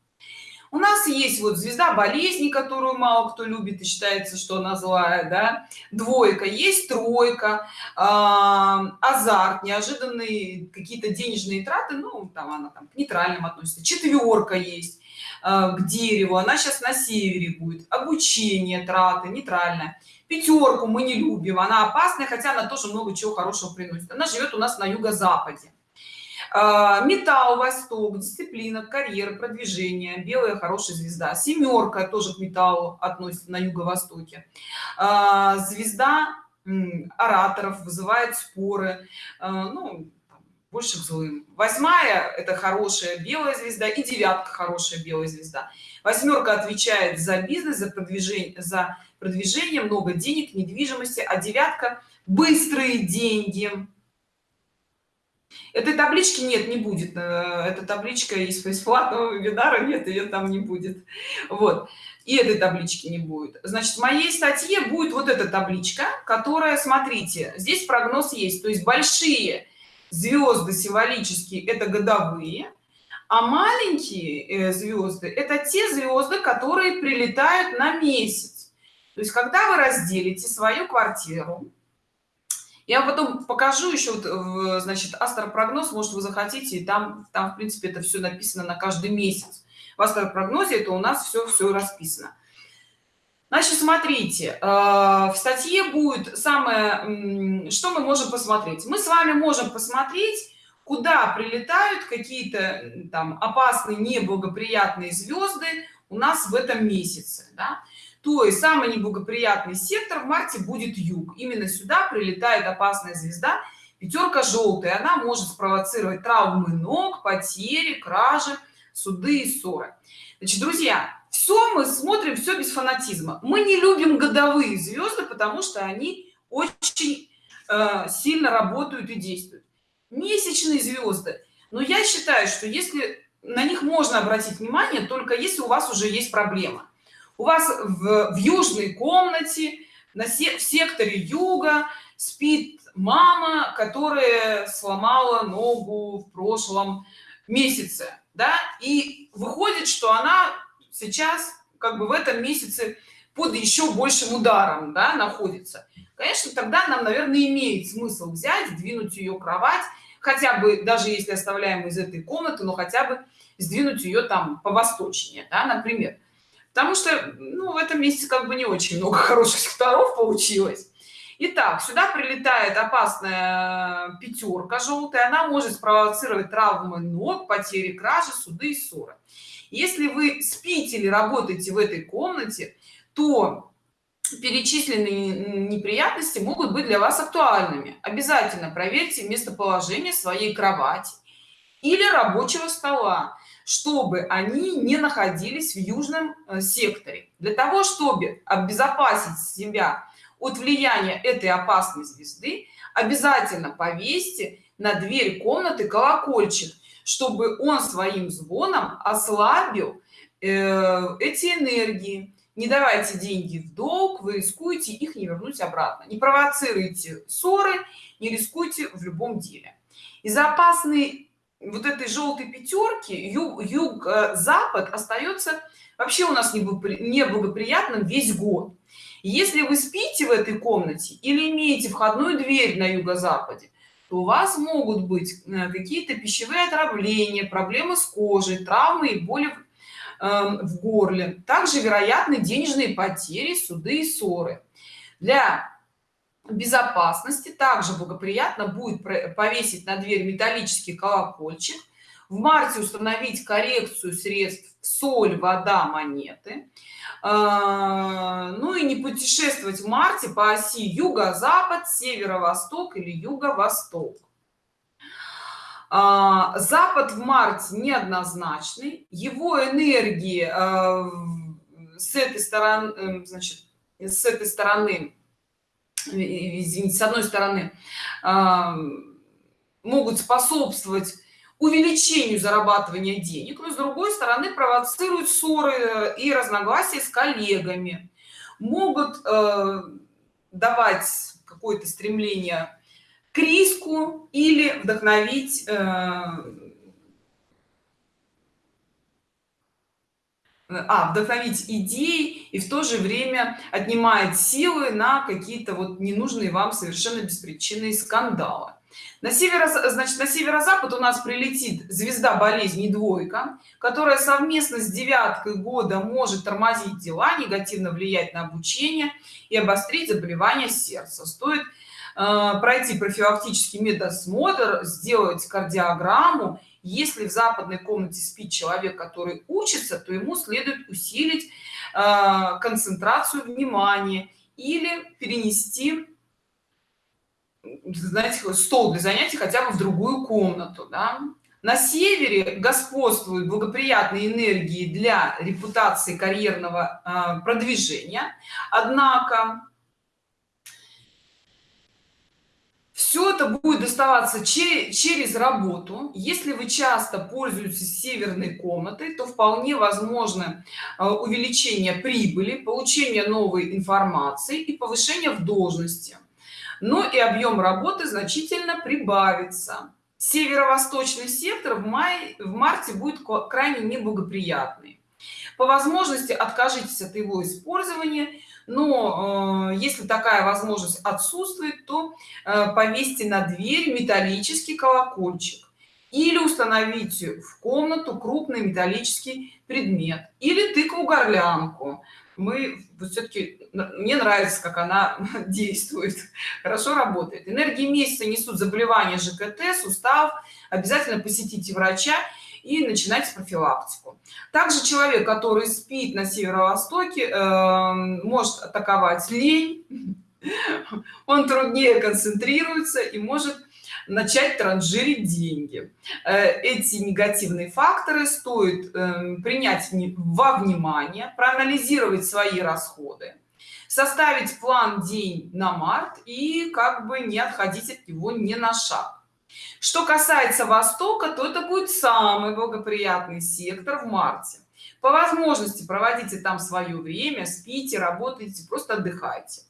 У нас есть вот звезда болезни которую мало кто любит и считается что она злая да. Двойка есть тройка э, азарт неожиданные какие-то денежные траты ну там она там к нейтральным относится. Четверка есть э, к дереву она сейчас на севере будет. Обучение траты нейтральная пятерку мы не любим она опасная хотя она тоже много чего хорошего приносит. Она живет у нас на юго-западе. А, металл восток дисциплина карьера продвижение белая хорошая звезда. Семерка тоже к металлу относится на юго-востоке. А, звезда ораторов вызывает споры. А, ну больше к злым. Восьмая это хорошая белая звезда и девятка хорошая белая звезда. Восьмерка отвечает за бизнес за продвижение за продвижение много денег недвижимости а девятка быстрые деньги. Этой таблички нет не будет. Э, эта табличка из бесплатного вебинара нет ее там не будет. Вот. И этой таблички не будет. Значит в моей статье будет вот эта табличка которая смотрите здесь прогноз есть. То есть большие звезды символические это годовые а маленькие э, звезды это те звезды которые прилетают на месяц то есть когда вы разделите свою квартиру я потом покажу еще вот, значит астропрогноз может вы захотите и там там в принципе это все написано на каждый месяц. В астропрогнозе это у нас все все расписано. Значит смотрите э, в статье будет самое что мы можем посмотреть. Мы с вами можем посмотреть куда прилетают какие-то там опасные неблагоприятные звезды у нас в этом месяце да? То есть самый неблагоприятный сектор в марте будет юг. Именно сюда прилетает опасная звезда пятерка желтая. Она может спровоцировать травмы ног потери кражи суды и ссоры. Значит друзья все мы смотрим все без фанатизма. Мы не любим годовые звезды потому что они очень э, сильно работают и действуют. Месячные звезды. Но я считаю что если на них можно обратить внимание только если у вас уже есть проблема у вас в, в южной комнате на се, в секторе юга спит мама которая сломала ногу в прошлом месяце да? И выходит что она сейчас как бы в этом месяце под еще большим ударом да, находится. Конечно тогда нам наверное имеет смысл взять двинуть ее кровать хотя бы даже если оставляем из этой комнаты но хотя бы сдвинуть ее там по восточнее да, например потому что ну, в этом месте как бы не очень много хороших секторов получилось. Итак, сюда прилетает опасная пятерка желтая она может спровоцировать травмы ног потери кражи суды и ссоры. Если вы спите или работаете в этой комнате то перечисленные неприятности могут быть для вас актуальными. Обязательно проверьте местоположение своей кровати или рабочего стола чтобы они не находились в южном э, секторе. Для того чтобы обезопасить себя от влияния этой опасной звезды обязательно повесьте на дверь комнаты колокольчик чтобы он своим звоном ослабил э, эти энергии. Не давайте деньги в долг вы рискуете их не вернуть обратно. Не провоцируйте ссоры не рискуйте в любом деле. Из опасной вот этой желтой пятерки юг, юг э, запад остается вообще у нас неблагоприятным весь год. Если вы спите в этой комнате или имеете входную дверь на юго-западе то у вас могут быть э, какие-то пищевые отравления проблемы с кожей травмы и боли Эм, в горле. Также вероятны денежные потери суды и ссоры. Для безопасности. Также благоприятно будет повесить на дверь металлический колокольчик в марте установить коррекцию средств соль вода монеты. Э, ну и не путешествовать в марте по оси юго-запад северо-восток или юго-восток. А, запад в марте неоднозначный. Его энергии а, с этой стороны эм, значит с этой стороны извините с одной стороны могут способствовать увеличению зарабатывания денег но с другой стороны провоцируют ссоры и разногласия с коллегами. Могут э, давать какое-то стремление к риску или вдохновить а, вдохновить идеи и в то же время отнимает силы на какие-то вот ненужные вам совершенно беспричинные скандалы. На северо значит на северо-запад у нас прилетит звезда болезни двойка которая совместно с девяткой года может тормозить дела негативно влиять на обучение и обострить заболевания сердца. Стоит Э, пройти профилактический медосмотр сделать кардиограмму если в западной комнате спит человек который учится то ему следует усилить э, концентрацию внимания или перенести знаете стол для занятий хотя бы в другую комнату да? на севере господствуют благоприятные энергии для репутации карьерного э, продвижения однако все это будет доставаться через работу. Если вы часто пользуетесь северной комнатой то вполне возможно э, увеличение прибыли получение новой информации и повышение в должности. Но и объем работы значительно прибавится. Северо-восточный сектор в мае в марте будет крайне неблагоприятный. По возможности откажитесь от его использования но э, если такая возможность отсутствует то э, повесьте на дверь металлический колокольчик или установите в комнату крупный металлический предмет или тыкву горлянку мы все-таки мне нравится как она действует хорошо работает. Энергии месяца несут заболевания жкт сустав. Обязательно посетите врача и начинать профилактику. Также человек который спит на северо-востоке э, может атаковать лень он труднее концентрируется и может начать транжирить деньги. Э, эти негативные факторы стоит э, принять во внимание проанализировать свои расходы составить план день на март и как бы не отходить от него не на шаг что касается востока то это будет самый благоприятный сектор в марте. По возможности проводите там свое время спите работайте просто отдыхайте.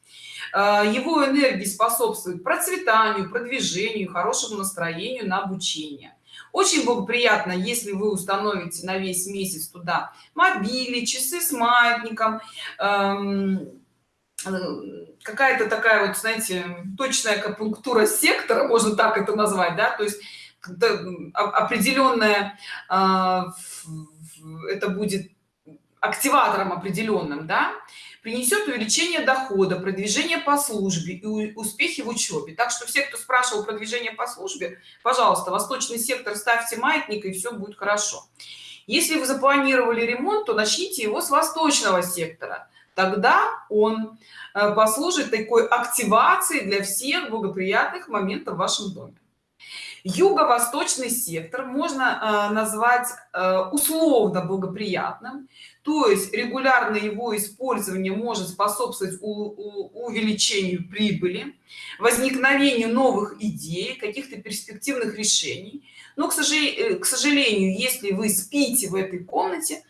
А, его энергии способствует процветанию продвижению хорошему настроению на обучение. Очень благоприятно если вы установите на весь месяц туда мобили часы с маятником эм, э, какая-то такая вот знаете точная акупунктура сектора можно так это назвать да то есть определенная а, это будет активатором определенным да принесет увеличение дохода продвижение по службе и успехи в учебе так что все кто спрашивал продвижение по службе пожалуйста восточный сектор ставьте маятник и все будет хорошо. Если вы запланировали ремонт то начните его с восточного сектора тогда он э, послужит такой активацией для всех благоприятных моментов в вашем доме. Юго-восточный сектор можно э, назвать э, условно благоприятным то есть регулярно его использование может способствовать увеличению прибыли возникновению новых идей каких-то перспективных решений. Но к сожалению если вы спите в этой комнате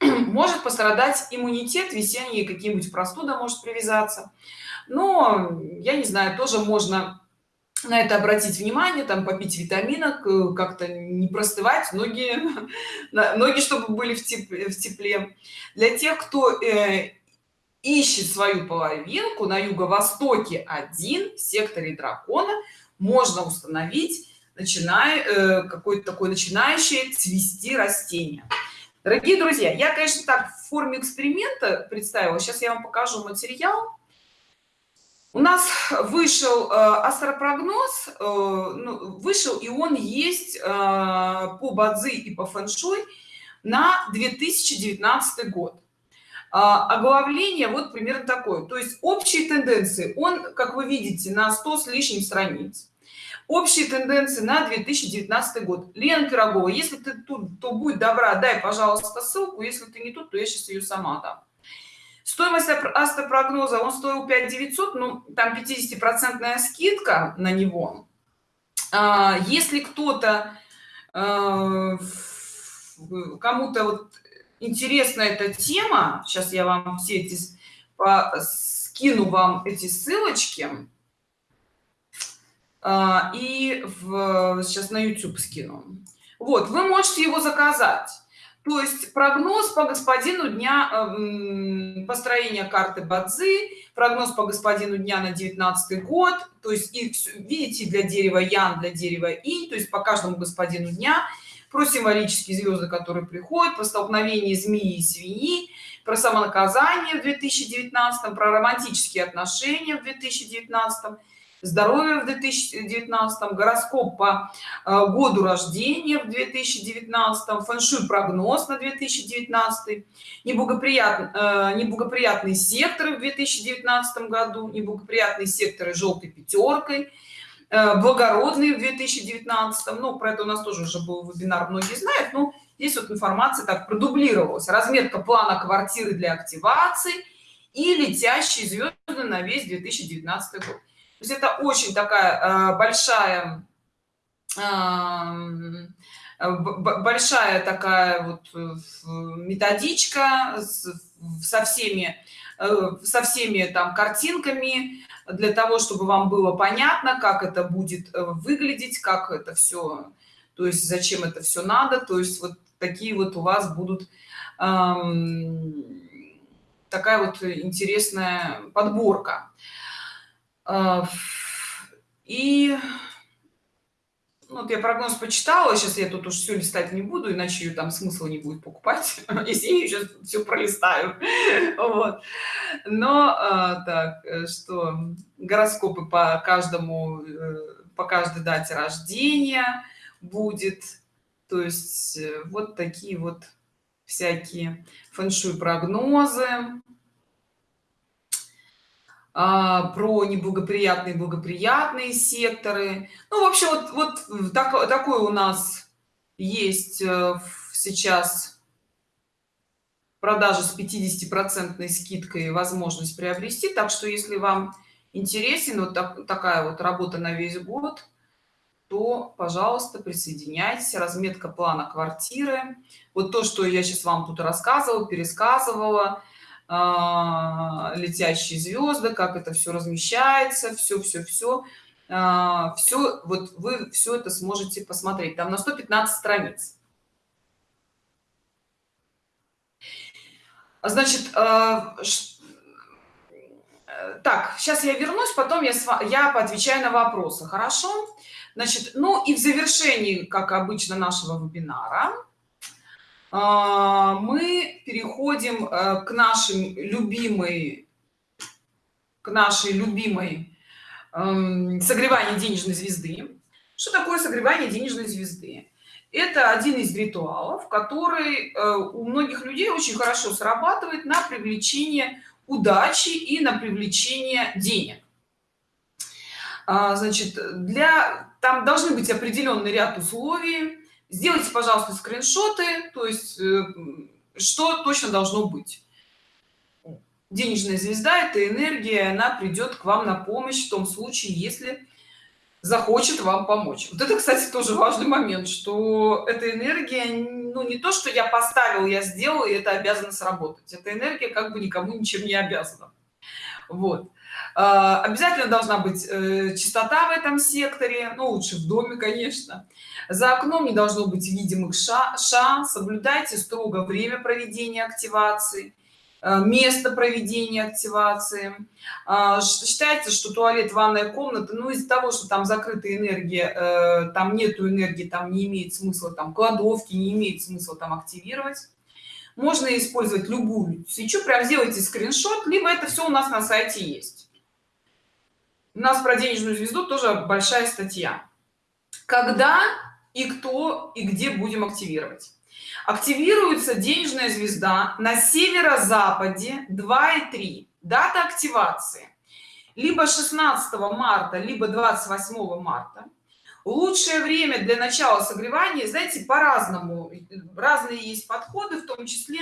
может пострадать иммунитет весенние какие-нибудь простуда может привязаться но я не знаю тоже можно на это обратить внимание там попить витаминок э, как-то не простывать ноги ноги чтобы были в тепле, в тепле. для тех кто э, ищет свою половинку на юго-востоке один в секторе дракона можно установить начиная э, какой-то такой начинающее цвести растение дорогие друзья я конечно так в форме эксперимента представила. Сейчас я вам покажу материал. У нас вышел э, астропрогноз э, ну, вышел и он есть э, по бадзи и по фэншуй на 2019 год. А, оглавление вот примерно такое. То есть общие тенденции. Он как вы видите на 100 с лишним страниц общие тенденции на 2019 год. Лена пирогова если ты тут то будет добра дай пожалуйста ссылку. Если ты не тут то я сейчас ее сама дам. Стоимость астропрогноза он стоил 5 900 ну там 50 процентная скидка на него. А, если кто-то а, кому-то вот интересна эта тема сейчас я вам все эти по, скину вам эти ссылочки и в сейчас на youtube скину. Вот вы можете его заказать. То есть прогноз по господину дня э, построения карты бадзи прогноз по господину дня на 19 год. То есть и видите для дерева ян для дерева и то есть по каждому господину дня про символические звезды которые приходят про столкновение змеи и свиньи про самонаказание в 2019 про романтические отношения в 2019 здоровье в 2019 гороскоп по э, году рождения в 2019 фэншуй прогноз на 2019 неблагоприятный э, неблагоприятные секторы в 2019 году неблагоприятные секторы желтой пятеркой э, благородные в 2019 ну про это у нас тоже уже был вебинар многие знают ну здесь вот информация так продублировалась. Разметка плана квартиры для активации и летящие звезды на весь 2019 год то есть это очень такая э, большая э, большая такая вот э, методичка со всеми со всеми там картинками для того чтобы вам было понятно как это будет выглядеть как это все то есть зачем это все надо. То есть вот такие вот у вас будут эм, такая вот интересная подборка и ну, вот я прогноз почитала сейчас я тут уж все листать не буду иначе ее там смысла не будет покупать. Если я сейчас все пролистаю. Вот. Но а, так э, что гороскопы по каждому э, по каждой дате рождения будет. То есть э, вот такие вот всякие фэншуй прогнозы а, про неблагоприятные благоприятные секторы. Ну вообще вот вот так, такой у нас есть э, сейчас продажа с 50 процентной скидкой возможность приобрести. Так что если вам интересен вот так, такая вот работа на весь год то пожалуйста присоединяйтесь. Разметка плана квартиры. Вот то что я сейчас вам тут рассказывала пересказывала. а, летящие звезды как это все размещается все все все а, все вот вы все это сможете посмотреть. Там на 115 страниц. Значит а, так сейчас я вернусь потом я я поотвечаю на вопросы хорошо? Значит ну и в завершении как обычно нашего вебинара. а, мы переходим э, к нашим любимой к нашей любимой эм, согревание денежной звезды что такое согревание денежной звезды это один из ритуалов который э, у многих людей очень хорошо срабатывает на привлечение удачи и на привлечение денег. А, значит для там должны быть определенный ряд условий сделайте пожалуйста скриншоты то есть э, что точно должно быть. Денежная звезда это энергия она придет к вам на помощь в том случае если захочет вам помочь. Вот это кстати тоже важный момент что эта энергия ну не то что я поставил я сделал и это обязано сработать эта энергия как бы никому ничем не обязана. Вот обязательно должна быть э, чистота в этом секторе ну лучше в доме конечно. За окном не должно быть видимых ша, ша соблюдайте строго время проведения активации э, место проведения активации. Считается что туалет ванная комната ну из-за того что там закрытая энергия э, там нету энергии там не имеет смысла там кладовки не имеет смысла там активировать. Можно использовать любую свечу прям сделайте скриншот либо это все у нас на сайте есть у нас про денежную звезду тоже большая статья. Когда и кто и где будем активировать? Активируется денежная звезда на северо-западе 2 и 3 дата активации. Либо 16 марта либо 28 марта. Лучшее время для начала согревания знаете по-разному. Разные есть подходы в том числе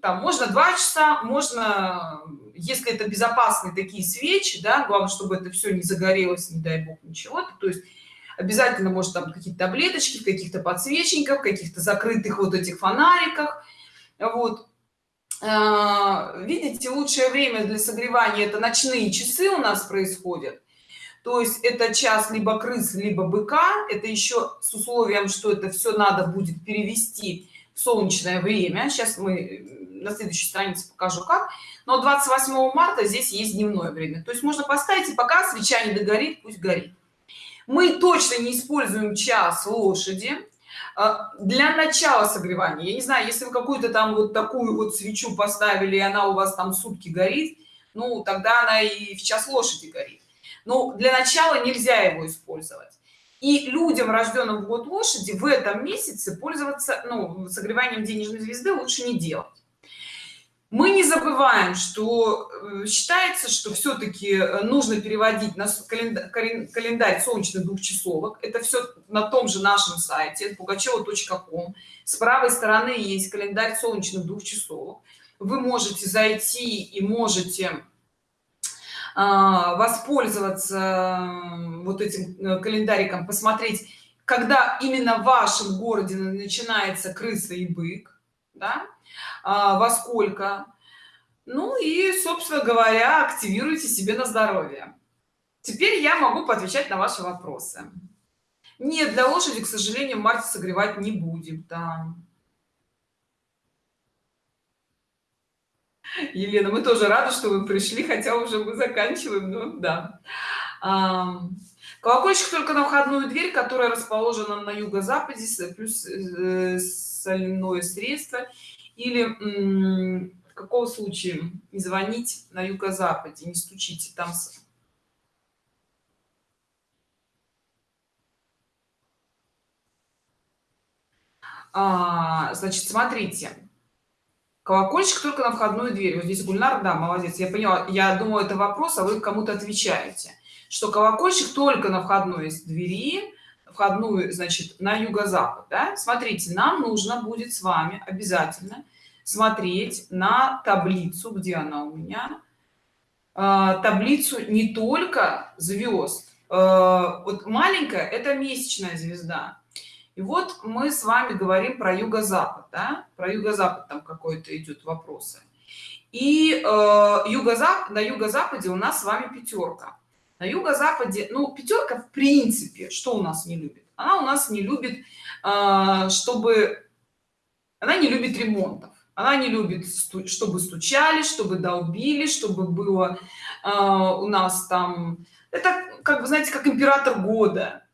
там можно два часа можно если это безопасные такие свечи да главное чтобы это все не загорелось не дай бог ничего. -то, то есть обязательно может там какие-то таблеточки каких-то подсвечниках каких-то закрытых вот этих фонариках. Вот. А, видите лучшее время для согревания это ночные часы у нас происходят. То есть это час либо крыс либо быка. Это еще с условием что это все надо будет перевести солнечное время. Сейчас мы на следующей странице покажу как. Но 28 марта здесь есть дневное время то есть можно поставить и пока свеча не догорит пусть горит. Мы точно не используем час лошади а, для начала согревания. Я не знаю если вы какую-то там вот такую вот свечу поставили и она у вас там сутки горит ну тогда она и в час лошади горит. Но для начала нельзя его использовать и людям рожденным в год лошади в этом месяце пользоваться ну, согреванием денежной звезды лучше не делать. Мы не забываем что э, считается что все-таки э, нужно переводить на календарь, календарь солнечных двухчасовок это все на том же нашем сайте pugacheва.com с правой стороны есть календарь солнечных двухчасовок вы можете зайти и можете воспользоваться вот этим э, календариком посмотреть когда именно в вашем городе начинается крыса и бык да? а, во сколько ну и собственно говоря активируйте себе на здоровье теперь я могу поотвечать на ваши вопросы нет для лошади к сожалению марте согревать не будем да. Елена мы тоже рады что вы пришли хотя уже мы заканчиваем но да. Колокольчик только на входную дверь которая расположена на юго-западе плюс э, соляное средство. Или в каком случае не звонить на юго-западе не стучите там а, значит смотрите колокольчик только на входную дверь. Вот здесь гульнар да молодец я поняла. Я думаю это вопрос а вы кому-то отвечаете. Что колокольчик только на входной двери входную значит на юго-запад да? смотрите нам нужно будет с вами обязательно смотреть на таблицу где она у меня. А, таблицу не только звезд. Вот маленькая это месячная звезда и вот мы с вами говорим про юго-запад да? про юго-запад там какой-то идет вопросы. И э, юго-запад на юго-западе у нас с вами пятерка на юго-западе ну пятерка в принципе что у нас не любит? Она у нас не любит э, чтобы она не любит ремонтов. Она не любит чтобы стучали чтобы долбили чтобы было э, у нас там это как бы знаете как император года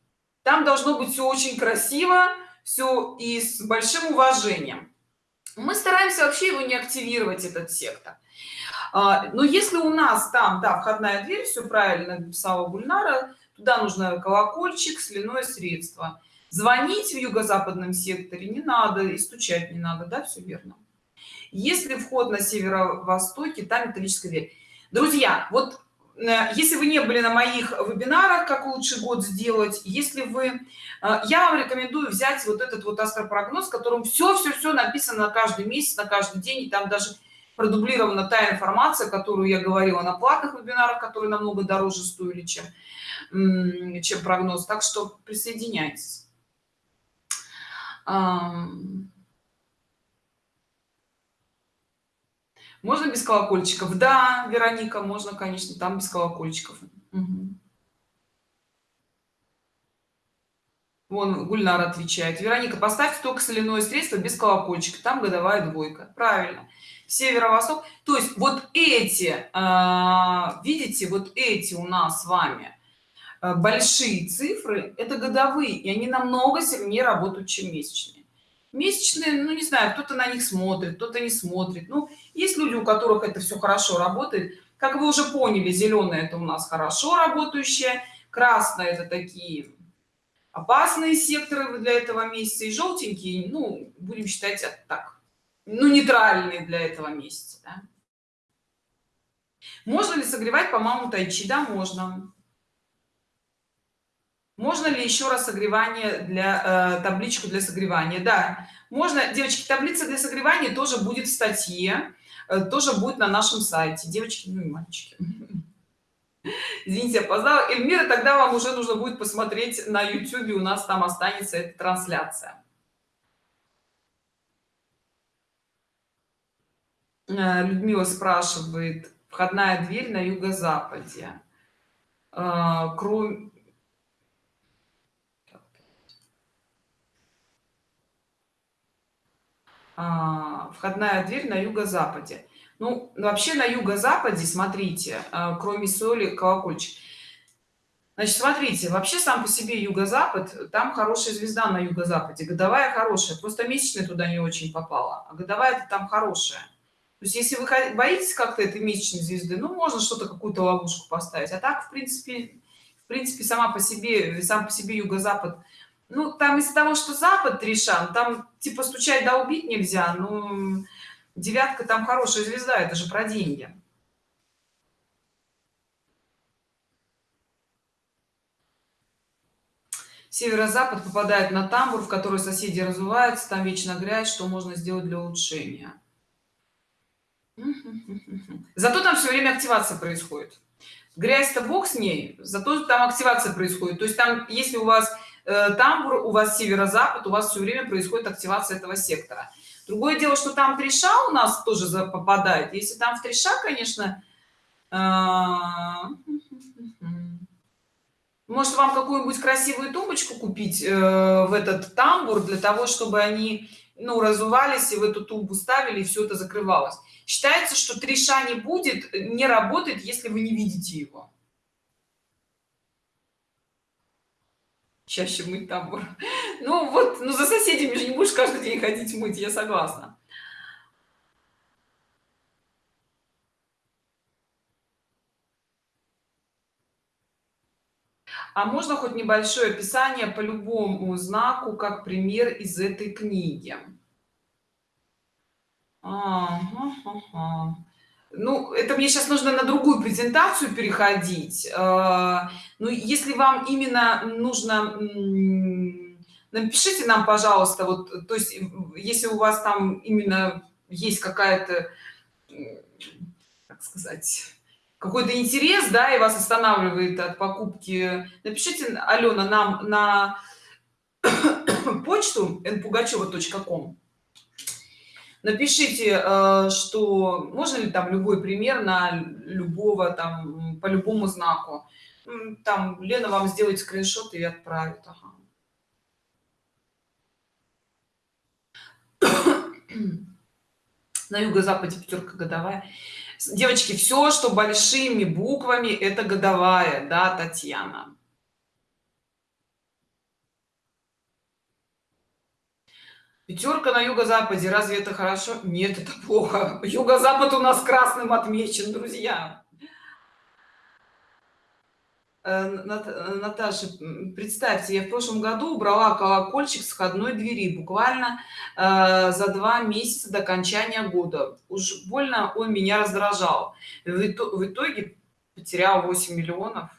там должно быть все очень красиво все и с большим уважением. Мы стараемся вообще его не активировать этот сектор. А, но если у нас там да входная дверь все правильно написала гульнара туда нужно колокольчик соляное средство. Звонить в юго-западном секторе не надо и стучать не надо да все верно. Если вход на северо-востоке там металлическая дверь. Друзья вот если вы не были на моих вебинарах как лучше год сделать если вы э, я вам рекомендую взять вот этот вот астропрогноз в котором все все все написано на каждый месяц на каждый день и там даже продублирована та информация которую я говорила на платных вебинарах которые намного дороже стоили чем чем прогноз. Так что присоединяйтесь можно без колокольчиков да вероника можно конечно там без колокольчиков угу. Вон Гульнар отвечает. Вероника, поставьте только соляное средство без колокольчика. Там годовая двойка. Правильно северо-восток то есть вот эти а, видите вот эти у нас с вами а, большие цифры это годовые и они намного сильнее работают чем месячные месячные ну не знаю кто-то на них смотрит кто-то не смотрит. Ну есть люди у которых это все хорошо работает. Как вы уже поняли зеленое это у нас хорошо работающее красное это такие опасные секторы для этого месяца и желтенькие ну будем считать так ну нейтральный для этого месяца да? можно ли согревать по маму тайчи? Да можно можно ли еще раз согревание для э, табличку для согревания? Да. Можно девочки таблица для согревания тоже будет в статье э, тоже будет на нашем сайте. Девочки ну и мальчики. Извините опоздала. Эльмира тогда вам уже нужно будет посмотреть на youtube у нас там останется эта трансляция. Э, людмила спрашивает входная дверь на юго-западе. Э, кроме а, входная дверь на юго-западе. Ну вообще на юго-западе смотрите э, кроме соли колокольчик. Значит смотрите вообще сам по себе юго-запад там хорошая звезда на юго-западе годовая хорошая. Просто месячная туда не очень попала а годовая там хорошая. То есть если вы боитесь как-то этой месячной звезды ну можно что-то какую-то ловушку поставить. А так в принципе в принципе сама по себе сам по себе юго-запад ну там из-за того что запад тришан там типа стучать да убить нельзя ну девятка там хорошая звезда это же про деньги северо-запад попадает на тамбур в который соседи разуваются там вечно грязь что можно сделать для улучшения Зато там все время активация происходит. Грязь-то бог с ней, зато там активация происходит. То есть там, если у вас тамбур, у вас северо-запад, у вас все время происходит активация этого сектора. Другое дело, что там треша у нас тоже попадает. Если там в треша, конечно, э, может вам какую-нибудь красивую тумбочку купить э, в этот тамбур для того, чтобы они ну, разувались и в эту тумбу ставили, и все это закрывалось считается что треша не будет не работает если вы не видите его чаще мыть тамбур. Ну вот ну за соседями же не будешь каждый день ходить мыть я согласна. А можно хоть небольшое описание по любому знаку как пример из этой книги? Ага, ага. Ну, это мне сейчас нужно на другую презентацию переходить. А, ну, если вам именно нужно, напишите нам, пожалуйста, вот, то есть, если у вас там именно есть какая-то, как сказать, какой-то интерес да и вас останавливает от покупки напишите алена нам на почту npugacheva.com напишите э, что можно ли там любой пример на любого там по любому знаку? Там лена вам сделает скриншот и отправит ага. на юго-западе пятерка годовая. Девочки все что большими буквами это годовая да татьяна пятерка на юго-западе разве это хорошо нет это плохо юго-запад у нас красным отмечен друзья Э, Наташа, представьте, я в прошлом году убрала колокольчик с входной двери буквально э, за два месяца до окончания года. Уж больно он меня раздражал. В итоге потерял 8 миллионов.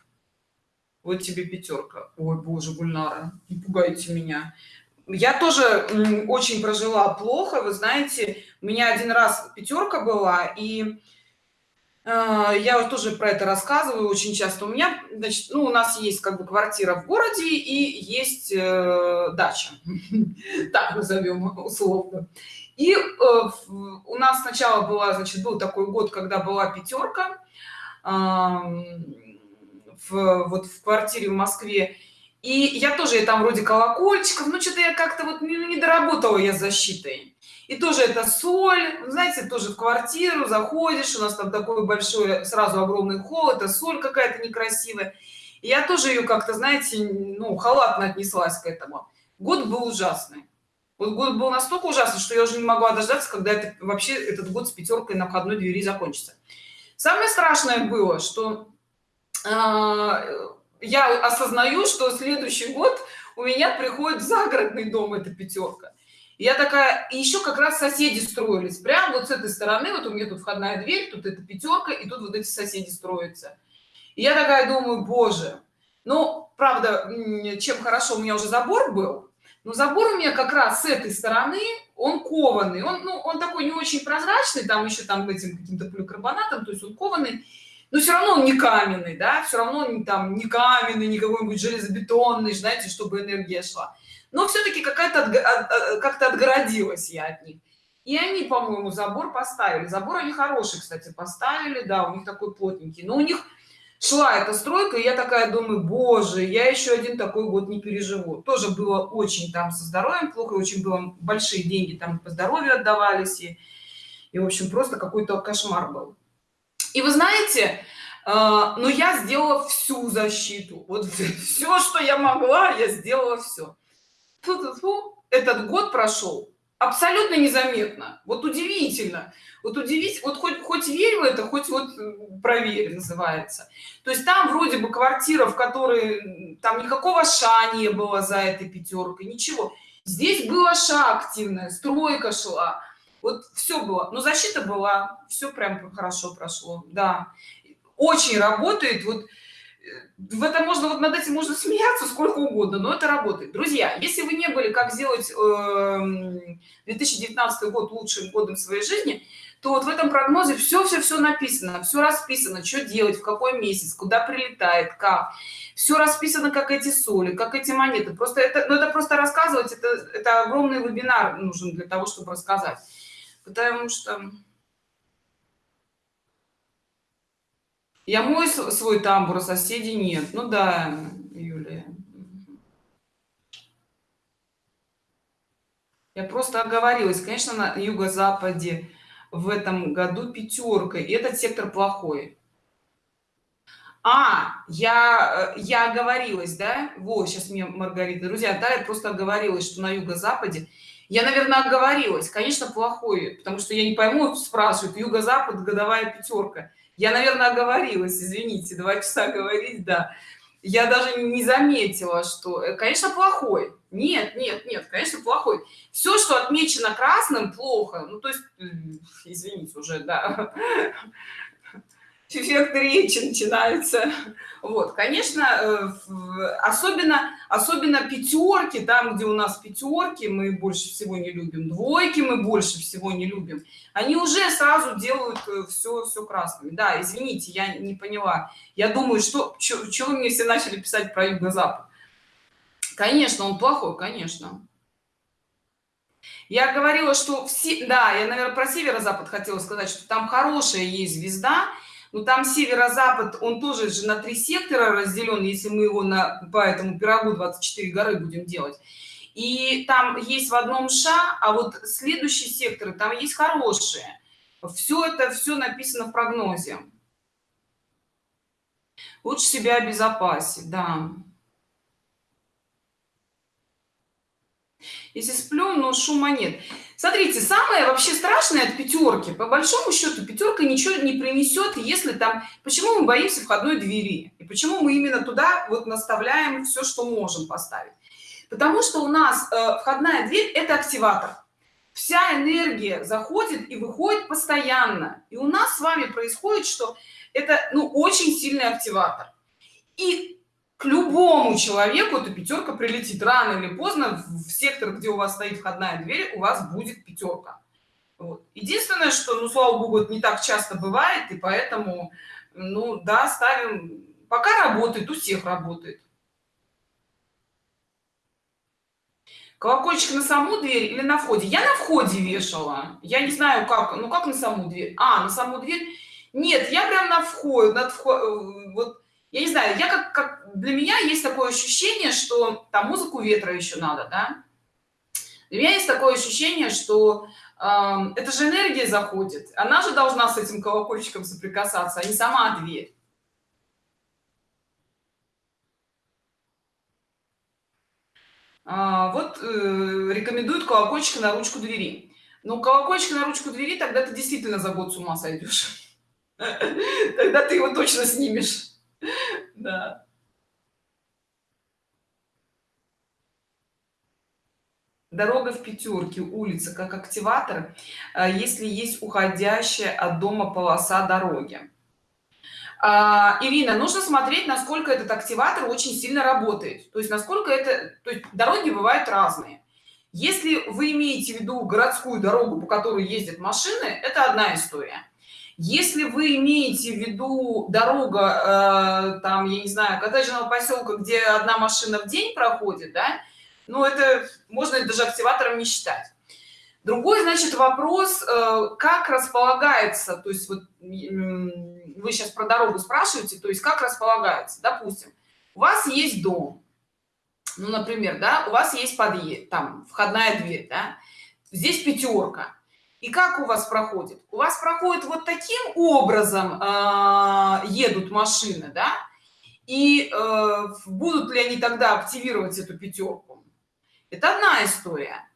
Вот тебе пятерка. Ой, боже, Гульнара, не пугайте меня. Я тоже очень прожила плохо, вы знаете, у меня один раз пятерка была, и а, я тоже про это рассказываю очень часто. У меня, значит, ну, у нас есть как бы квартира в городе и есть э, дача, так назовем условно. И э, у нас сначала была, значит, был такой год, когда была пятерка э, в, вот в квартире в Москве. И я тоже я там вроде колокольчиков, ну что-то я как-то вот не, не доработала я защитой. И тоже это соль знаете тоже в квартиру заходишь у нас там такой большой сразу огромный холл это соль какая-то некрасивая. И я тоже ее как-то знаете ну халатно отнеслась к этому. Год был ужасный. Вот год был настолько ужасный что я уже не могла дождаться когда это вообще этот год с пятеркой на входной двери закончится. Самое страшное было что э, я осознаю что следующий год у меня приходит загородный дом эта пятерка. Я такая еще как раз соседи строились. Прямо вот с этой стороны вот у меня тут входная дверь тут это пятерка и тут вот эти соседи строятся. И я такая думаю боже ну правда чем хорошо у меня уже забор был но забор у меня как раз с этой стороны он кованый. Он ну он такой не очень прозрачный там еще там этим каким-то поликарбонатом то есть он кованый но все равно он не каменный да все равно он там не каменный не какой-нибудь железобетонный знаете чтобы энергия шла. Но все-таки какая-то как-то отгородилась я от них. И они по-моему забор поставили. Забор они хороший кстати поставили да у них такой плотненький. Но у них шла эта стройка и я такая думаю боже я еще один такой год не переживу тоже было очень там со здоровьем плохо очень было большие деньги там по здоровью отдавались и, и в общем просто какой-то кошмар был и вы знаете э, но я сделала всю защиту. Вот все что я могла я сделала все Фу -фу -фу. этот год прошел абсолютно незаметно. Вот удивительно. Вот удивить вот хоть хоть верь в это хоть вот проверь называется. То есть там вроде бы квартира в которой там никакого ша не было за этой пятеркой ничего. Здесь была ша активная стройка шла вот все было. Но защита была все прям хорошо прошло да. Очень работает вот в этом можно вот над этим можно смеяться сколько угодно но это работает. Друзья если вы не были как сделать э, 2019 год лучшим годом своей жизни то вот в этом прогнозе все все все написано все расписано что делать в какой месяц куда прилетает как. Все расписано как эти соли как эти монеты. Просто это ну, это просто рассказывать это это огромный вебинар нужен для того чтобы рассказать потому что я мой свой тамбур а соседей нет. Ну да юлия. Я просто оговорилась. Конечно на юго-западе в этом году пятерка и этот сектор плохой. А я я оговорилась да? Вот сейчас мне маргарита друзья да я просто оговорилась что на юго-западе я наверное оговорилась конечно плохой потому что я не пойму спрашивают юго-запад годовая пятерка я наверное оговорилась извините два часа говорить да. Я даже не заметила что э, конечно плохой. Нет нет нет конечно плохой. Все что отмечено красным плохо. Ну то есть извините уже да эффект речи начинается. Вот конечно э, особенно особенно пятерки там где у нас пятерки мы больше всего не любим двойки мы больше всего не любим они уже сразу делают все э, все красными. Да извините я не поняла. Я думаю что чего мне все начали писать про юго-запад? Конечно он плохой конечно. Я говорила что все да я наверное про северо-запад хотела сказать что там хорошая есть звезда ну там северо-запад он тоже же на три сектора разделен если мы его на по этому пирогу 24 горы будем делать. И там есть в одном ша а вот следующие секторы там есть хорошие. Все это все написано в прогнозе. Лучше себя обезопасить да. Если сплю но шума нет смотрите самое вообще страшное от пятерки по большому счету пятерка ничего не принесет если там почему мы боимся входной двери? И почему мы именно туда вот наставляем все что можем поставить? Потому что у нас э, входная дверь это активатор. Вся энергия заходит и выходит постоянно. И у нас с вами происходит что это ну очень сильный активатор. И к любому человеку эта пятерка прилетит. Рано или поздно в сектор где у вас стоит входная дверь у вас будет пятерка. Вот. единственное что ну слава богу не так часто бывает и поэтому ну да ставим пока работает у всех работает. Колокольчик на саму дверь или на входе? Я на входе вешала. Я не знаю как ну как на саму дверь? А на саму дверь? Нет я прям на вход над вход, э, вот я не знаю я как, как для меня есть такое ощущение что там музыку ветра еще надо да? Для меня есть такое ощущение что э, это же энергия заходит. Она же должна с этим колокольчиком соприкасаться а не сама дверь. А, вот э, рекомендуют колокольчик на ручку двери. Но колокольчик на ручку двери тогда ты действительно за год с ума сойдешь. Тогда ты его точно снимешь. Да. Дорога в пятерке, улица как активатор, а, если есть уходящая от дома полоса дороги. А, Ирина, нужно смотреть, насколько этот активатор очень сильно работает. То есть, насколько это... То есть, дороги бывают разные. Если вы имеете в виду городскую дорогу, по которой ездят машины, это одна история если вы имеете в виду дорога э, там я не знаю коттеджного поселка где одна машина в день проходит да ну это можно даже активатором не считать. Другой значит вопрос э, как располагается то есть вот вы сейчас про дорогу спрашиваете то есть как располагается. Допустим у вас есть дом ну например да у вас есть подъезд там входная дверь да? здесь пятерка и как у вас проходит? У вас проходит вот таким образом э, едут машины да и э, будут ли они тогда активировать эту пятерку это одна история.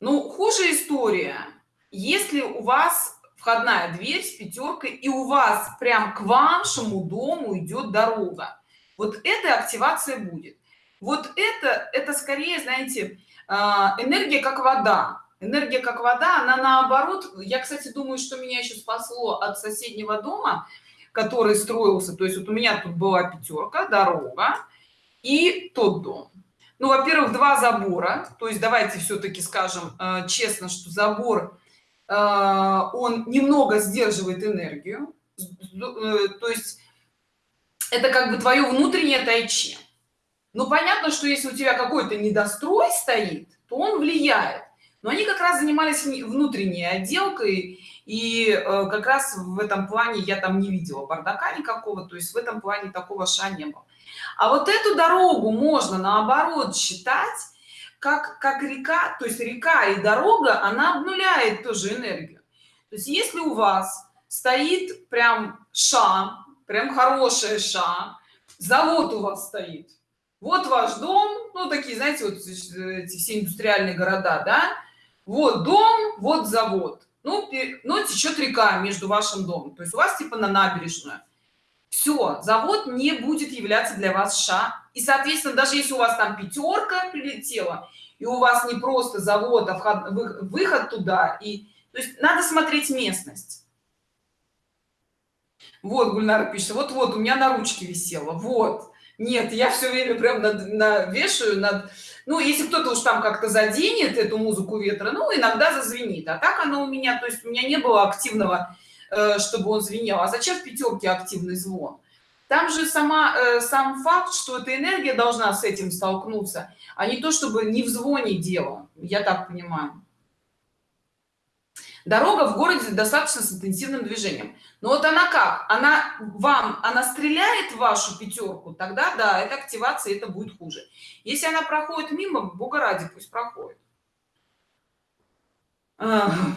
Ну хуже история. Если у вас входная дверь с пятеркой и у вас прям к вашему дому идет дорога вот эта активация будет. Вот это это скорее знаете а, энергия как вода. Энергия как вода она наоборот я кстати думаю что меня еще спасло от соседнего дома который строился. То есть вот у меня тут была пятерка дорога и тот дом ну во-первых два забора. То есть давайте все-таки скажем э, честно что забор э, он немного сдерживает энергию. Э, то есть это как бы твое внутреннее тайчи ну понятно что если у тебя какой-то недострой стоит то он влияет. Но они как раз занимались внутренней отделкой и э, как раз в этом плане я там не видела бардака никакого то есть в этом плане такого ша не было а вот эту дорогу можно наоборот считать как как река то есть река и дорога она обнуляет тоже энергию. То есть если у вас стоит прям ша прям хорошая ша завод у вас стоит вот ваш дом ну такие знаете вот эти все индустриальные города да вот дом вот завод ну, ну течет река между вашим домом. То есть у вас типа на набережную все завод не будет являться для вас ша. И соответственно даже если у вас там пятерка прилетела и у вас не просто завод а вход, выход туда и то есть надо смотреть местность. Вот гульнара пишет вот вот у меня на ручке висело вот нет я все время прям над, на вешаю над ну если кто-то уж там как-то заденет эту музыку ветра ну иногда зазвенит а так она у меня то есть у меня не было активного чтобы он звенел. А зачем в пятерке активный звон? Там же сама э, сам факт что эта энергия должна с этим столкнуться а не то чтобы не в звоне дело я так понимаю. Дорога в городе достаточно с интенсивным движением. Но вот она как? Она вам она стреляет в вашу пятерку тогда да это активация это будет хуже. Если она проходит мимо бога ради пусть проходит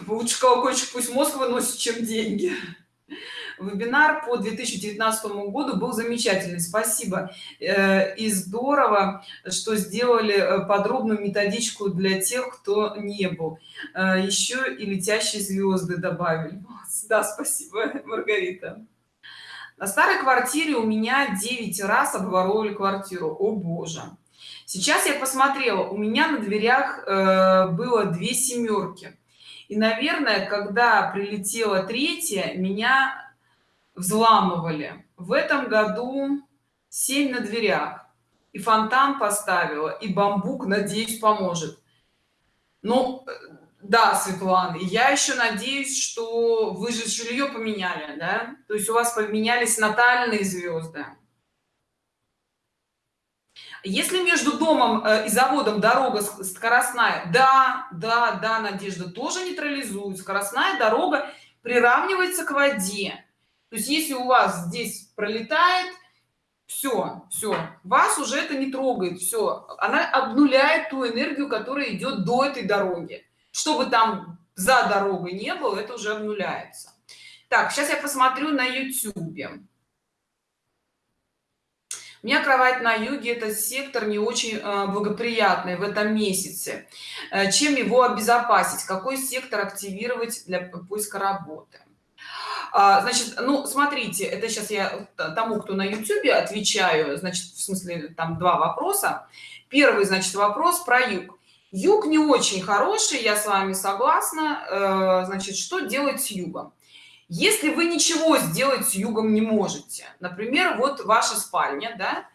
лучше колокольчик пусть мозг выносит чем деньги. Вебинар по 2019 году был замечательный. Спасибо. Э, и здорово что сделали э, подробную методичку для тех кто не был. Э, еще и летящие звезды добавили. Да спасибо маргарита. На старой квартире у меня 9 раз обворовали квартиру. О боже! Сейчас я посмотрела. У меня на дверях было две семерки и наверное когда прилетела третья меня взламывали. В этом году 7 на дверях. И фонтан поставила и бамбук надеюсь поможет. Ну да светлана я еще надеюсь что вы же жилье поменяли да? То есть у вас поменялись натальные звезды если между домом э, и заводом дорога скоростная да да да надежда тоже нейтрализует. Скоростная дорога приравнивается к воде. То есть если у вас здесь пролетает все все вас уже это не трогает все она обнуляет ту энергию которая идет до этой дороги. Чтобы там за дорогой не было это уже обнуляется. Так сейчас я посмотрю на youtube у меня кровать на юге это сектор не очень э, благоприятный в этом месяце. Э, чем его обезопасить? Какой сектор активировать для поиска работы? А, значит ну смотрите это сейчас я тому кто на youtube отвечаю значит в смысле там два вопроса. Первый значит вопрос про юг. Юг не очень хороший я с вами согласна. Э, значит что делать с югом если вы ничего сделать с югом не можете например вот ваша спальня да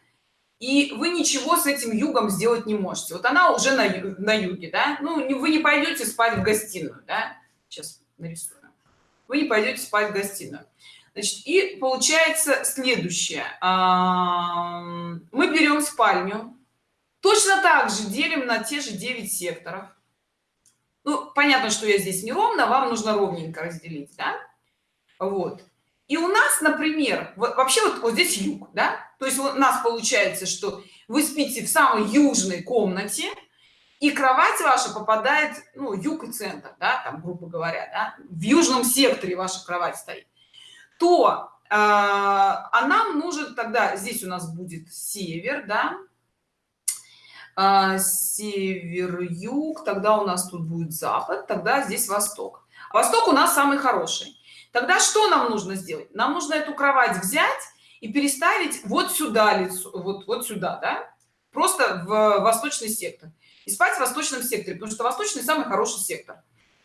и вы ничего с этим югом сделать не можете. Вот она уже на, на юге да ну вы не пойдете спать в гостиную да сейчас нарисую. Вы не пойдете спать в гостиную. Значит и получается следующее. Мы берем спальню точно так же делим на те же 9 секторов. Ну понятно что я здесь не ровно вам нужно ровненько разделить да? Вот. И у нас например вообще вот, вот здесь юг да? То есть у нас получается что вы спите в самой южной комнате и кровать ваша попадает ну юг и центр да, там грубо говоря да, в южном секторе ваша кровать стоит. То э, а нам нужен тогда здесь у нас будет север да? Э, север юг тогда у нас тут будет запад тогда здесь восток. Восток у нас самый хороший тогда что нам нужно сделать? Нам нужно эту кровать взять и переставить вот сюда лицо вот вот сюда да? Просто в восточный сектор. И спать в восточном секторе потому что восточный самый хороший сектор.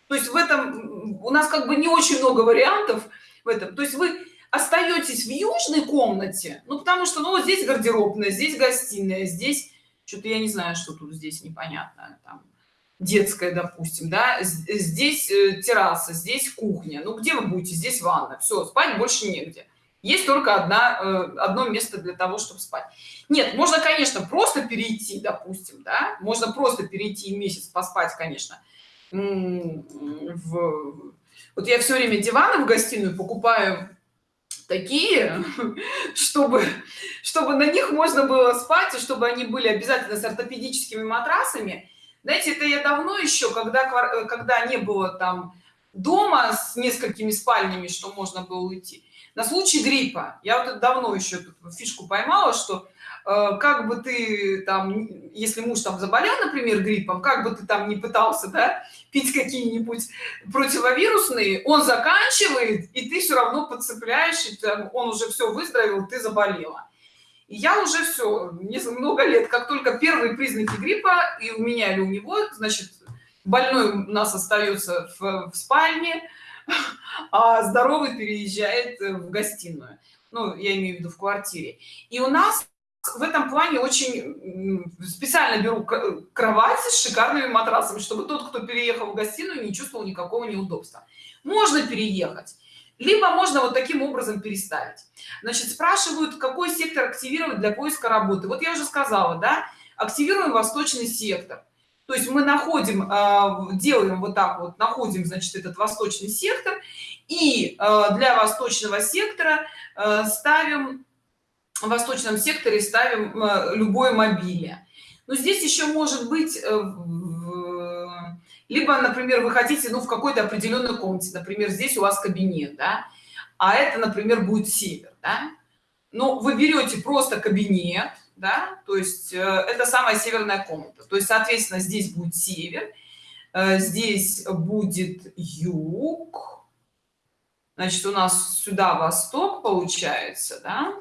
То есть в этом у нас как бы не очень много вариантов в этом. То есть вы остаетесь в южной комнате ну потому что ну вот здесь гардеробная здесь гостиная здесь что-то я не знаю что тут здесь непонятно там детская допустим да здесь э, терраса здесь кухня. Ну где вы будете? Здесь ванна. Все спать больше негде. Есть только одна э, одно место для того чтобы спать. Нет можно конечно просто перейти допустим да можно просто перейти месяц поспать конечно. В... вот я все время диваны в гостиную покупаю такие чтобы чтобы на них можно было спать и чтобы они были обязательно с ортопедическими матрасами знаете это я давно еще когда когда не было там дома с несколькими спальнями что можно было уйти. На случай гриппа. Я вот давно еще фишку поймала что э, как бы ты там если муж там заболел например гриппом как бы ты там не пытался да, пить какие-нибудь противовирусные он заканчивает и ты все равно подцепляешь и там, он уже все выздоровел ты заболела и я уже все много лет как только первые признаки гриппа и у меня или у него значит больной у нас остается в, в спальне а здоровый переезжает в гостиную. Ну я имею в виду в квартире. И у нас в этом плане очень специально беру кровать с шикарными матрасами чтобы тот кто переехал в гостиную не чувствовал никакого неудобства. Можно переехать либо можно вот таким образом переставить. Значит спрашивают какой сектор активировать для поиска работы. Вот я уже сказала да активируем восточный сектор. То есть мы находим а, делаем вот так вот находим значит этот восточный сектор и а, для восточного сектора а, ставим в восточном секторе ставим любое мобиле но здесь еще может быть э, либо например вы хотите ну в какой-то определенной комнате например здесь у вас кабинет да? а это например будет север да? но вы берете просто кабинет да то есть э, это самая северная комната то есть соответственно здесь будет север э, здесь будет юг значит у нас сюда восток получается да?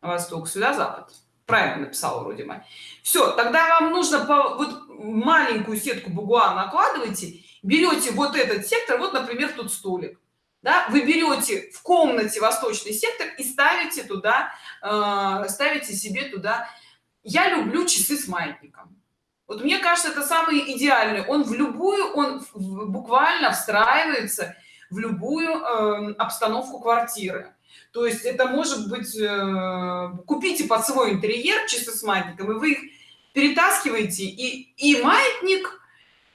восток сюда запад правильно написала вроде бы все тогда вам нужно по вот маленькую сетку бугуа накладываете берете вот этот сектор вот например тут столик да, вы берете в комнате восточный сектор и ставите туда э, ставите себе туда. Я люблю часы с маятником. Вот мне кажется это самый идеальный. Он в любую он буквально встраивается в любую э, обстановку квартиры. То есть это может быть э, купите под свой интерьер часы с маятником и вы их перетаскиваете и и маятник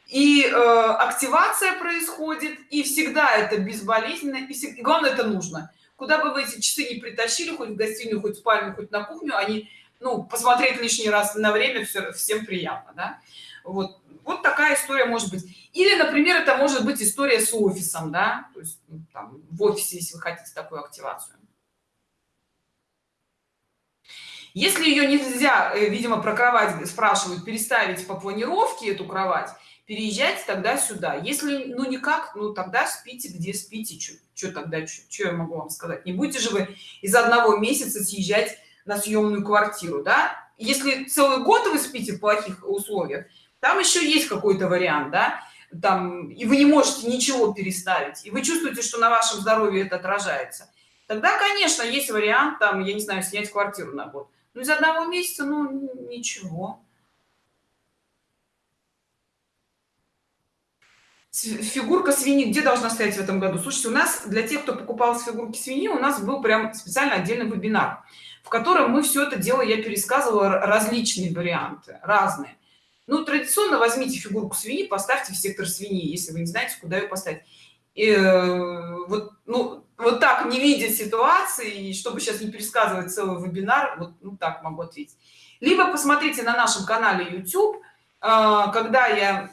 и э, активация происходит и всегда это безболезненно и, всегда, главное это нужно. Куда бы вы эти часы не притащили хоть в гостиную хоть в спальню хоть на кухню они ну посмотреть лишний раз на время все всем приятно да? вот вот такая история может быть. Или например это может быть история с офисом да. То есть ну, там, в офисе если вы хотите такую активацию если ее нельзя э, видимо про кровать спрашивают переставить по планировке эту кровать переезжайте тогда сюда. Если ну никак ну тогда спите где спите что тогда что я могу вам сказать? Не будете же вы из одного месяца съезжать на съемную квартиру да? Если целый год вы спите в плохих условиях там еще есть какой-то вариант да? Там и вы не можете ничего переставить и вы чувствуете что на вашем здоровье это отражается. Тогда конечно есть вариант там я не знаю снять квартиру на год ну из одного месяца ну ничего. Фигурка свиньи где должна стоять в этом году? Слушайте у нас для тех кто покупал с фигурки свиньи у нас был прям специально отдельный вебинар в котором мы все это дело я пересказывала различные варианты разные. Ну традиционно возьмите фигурку свиньи поставьте в сектор свиньи если вы не знаете куда ее поставить. И, э, вот ну вот так не видя ситуации чтобы сейчас не пересказывать целый вебинар вот ну, так могу ответить. Либо посмотрите на нашем канале youtube э, когда я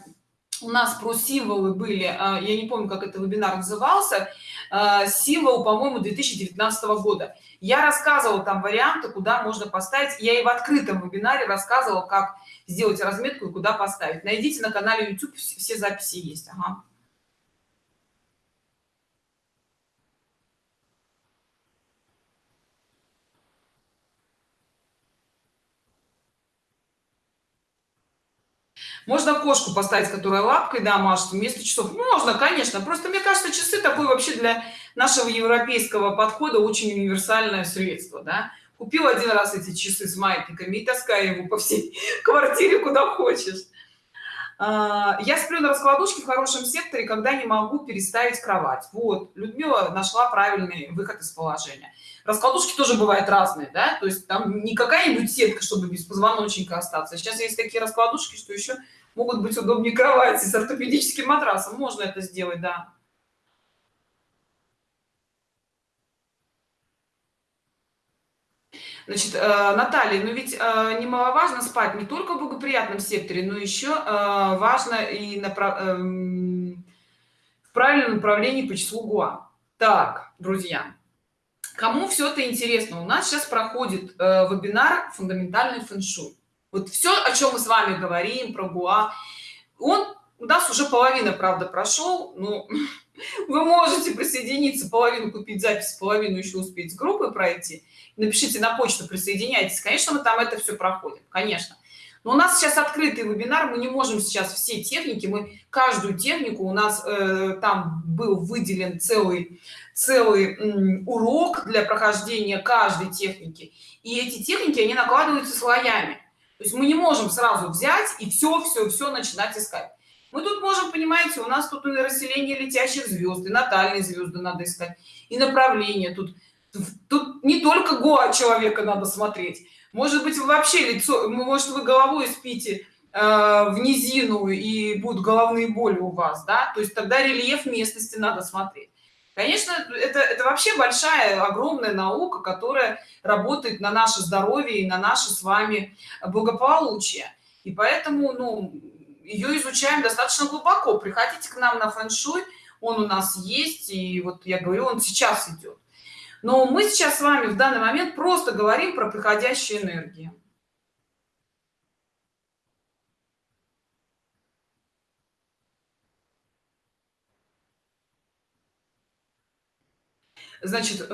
у нас про символы были а, я не помню как это вебинар назывался а, символ по моему 2019 года. Я рассказывала там варианты куда можно поставить. Я и в открытом вебинаре рассказывала как сделать разметку и куда поставить. Найдите на канале youtube все записи есть. Ага. Можно кошку поставить которая лапкой да машет вместо часов? Можно конечно. Просто мне кажется часы такой вообще для нашего европейского подхода очень универсальное средство да. Купил один раз эти часы с маятниками и таскай его по всей квартире куда хочешь я сплю на раскладушке в хорошем секторе когда не могу переставить кровать. Вот людмила нашла правильный выход из положения. Раскладушки тоже бывают разные да? То есть там не какая-нибудь сетка чтобы без позвоночника остаться. Сейчас есть такие раскладушки что еще могут быть удобнее кровати с ортопедическим матрасом. Можно это сделать да Значит, э, Наталья, ну ведь э, немаловажно спать не только в благоприятном секторе, но еще э, важно и направ... э, в правильном направлении по числу ГУА. Так, друзья, кому все это интересно? У нас сейчас проходит вебинар фундаментальный фэншуй вот все о чем мы с вами говорим про гуа. Он у нас уже половина правда прошел ну вы можете присоединиться половину купить запись половину еще успеть с группы пройти. Напишите на почту присоединяйтесь. Конечно мы там это все проходим конечно. Но у нас сейчас открытый вебинар мы не можем сейчас все техники мы каждую технику у нас э, там был выделен целый целый м, урок для прохождения каждой техники. И эти техники они накладываются слоями. То есть мы не можем сразу взять и все все все начинать искать мы тут можем понимаете у нас тут и расселение летящих звезд и натальные звезды надо искать и направление. Тут тут не только гоа человека надо смотреть. Может быть вы вообще лицо может вы головой спите э, в низину и будут головные боли у вас да? То есть тогда рельеф местности надо смотреть. Конечно это это вообще большая огромная наука которая работает на наше здоровье и на наше с вами благополучие. И поэтому ну ее изучаем достаточно глубоко. Приходите к нам на фэн-шуй он у нас есть и вот я говорю он сейчас идет но мы сейчас с вами в данный момент просто говорим про приходящие энергии значит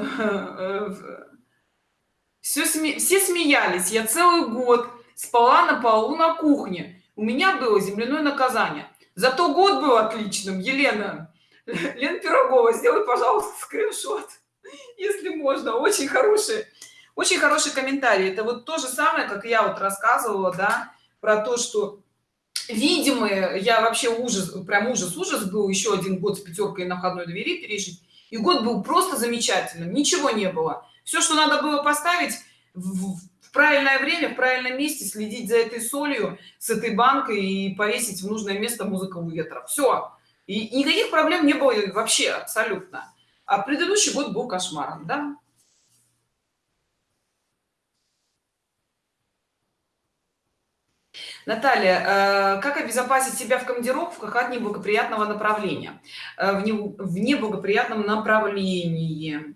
все сме все смеялись. Я целый год спала на полу на кухне у меня было земляное наказание. Зато год был отличным. Елена лен пирогова сделай пожалуйста скриншот если можно. Очень хороший очень хороший комментарий это вот то же самое как я вот рассказывала да про то что видимые я вообще ужас прям ужас ужас был еще один год с пятеркой на входной двери пережить. И год был просто замечательным ничего не было. Все что надо было поставить в, в правильное время в правильном месте следить за этой солью с этой банкой и повесить в нужное место музыка у ветра все и никаких проблем не было вообще абсолютно а предыдущий год был кошмаром да Наталья, э, как обезопасить себя в командировках от неблагоприятного направления? Э, в, не, в неблагоприятном направлении.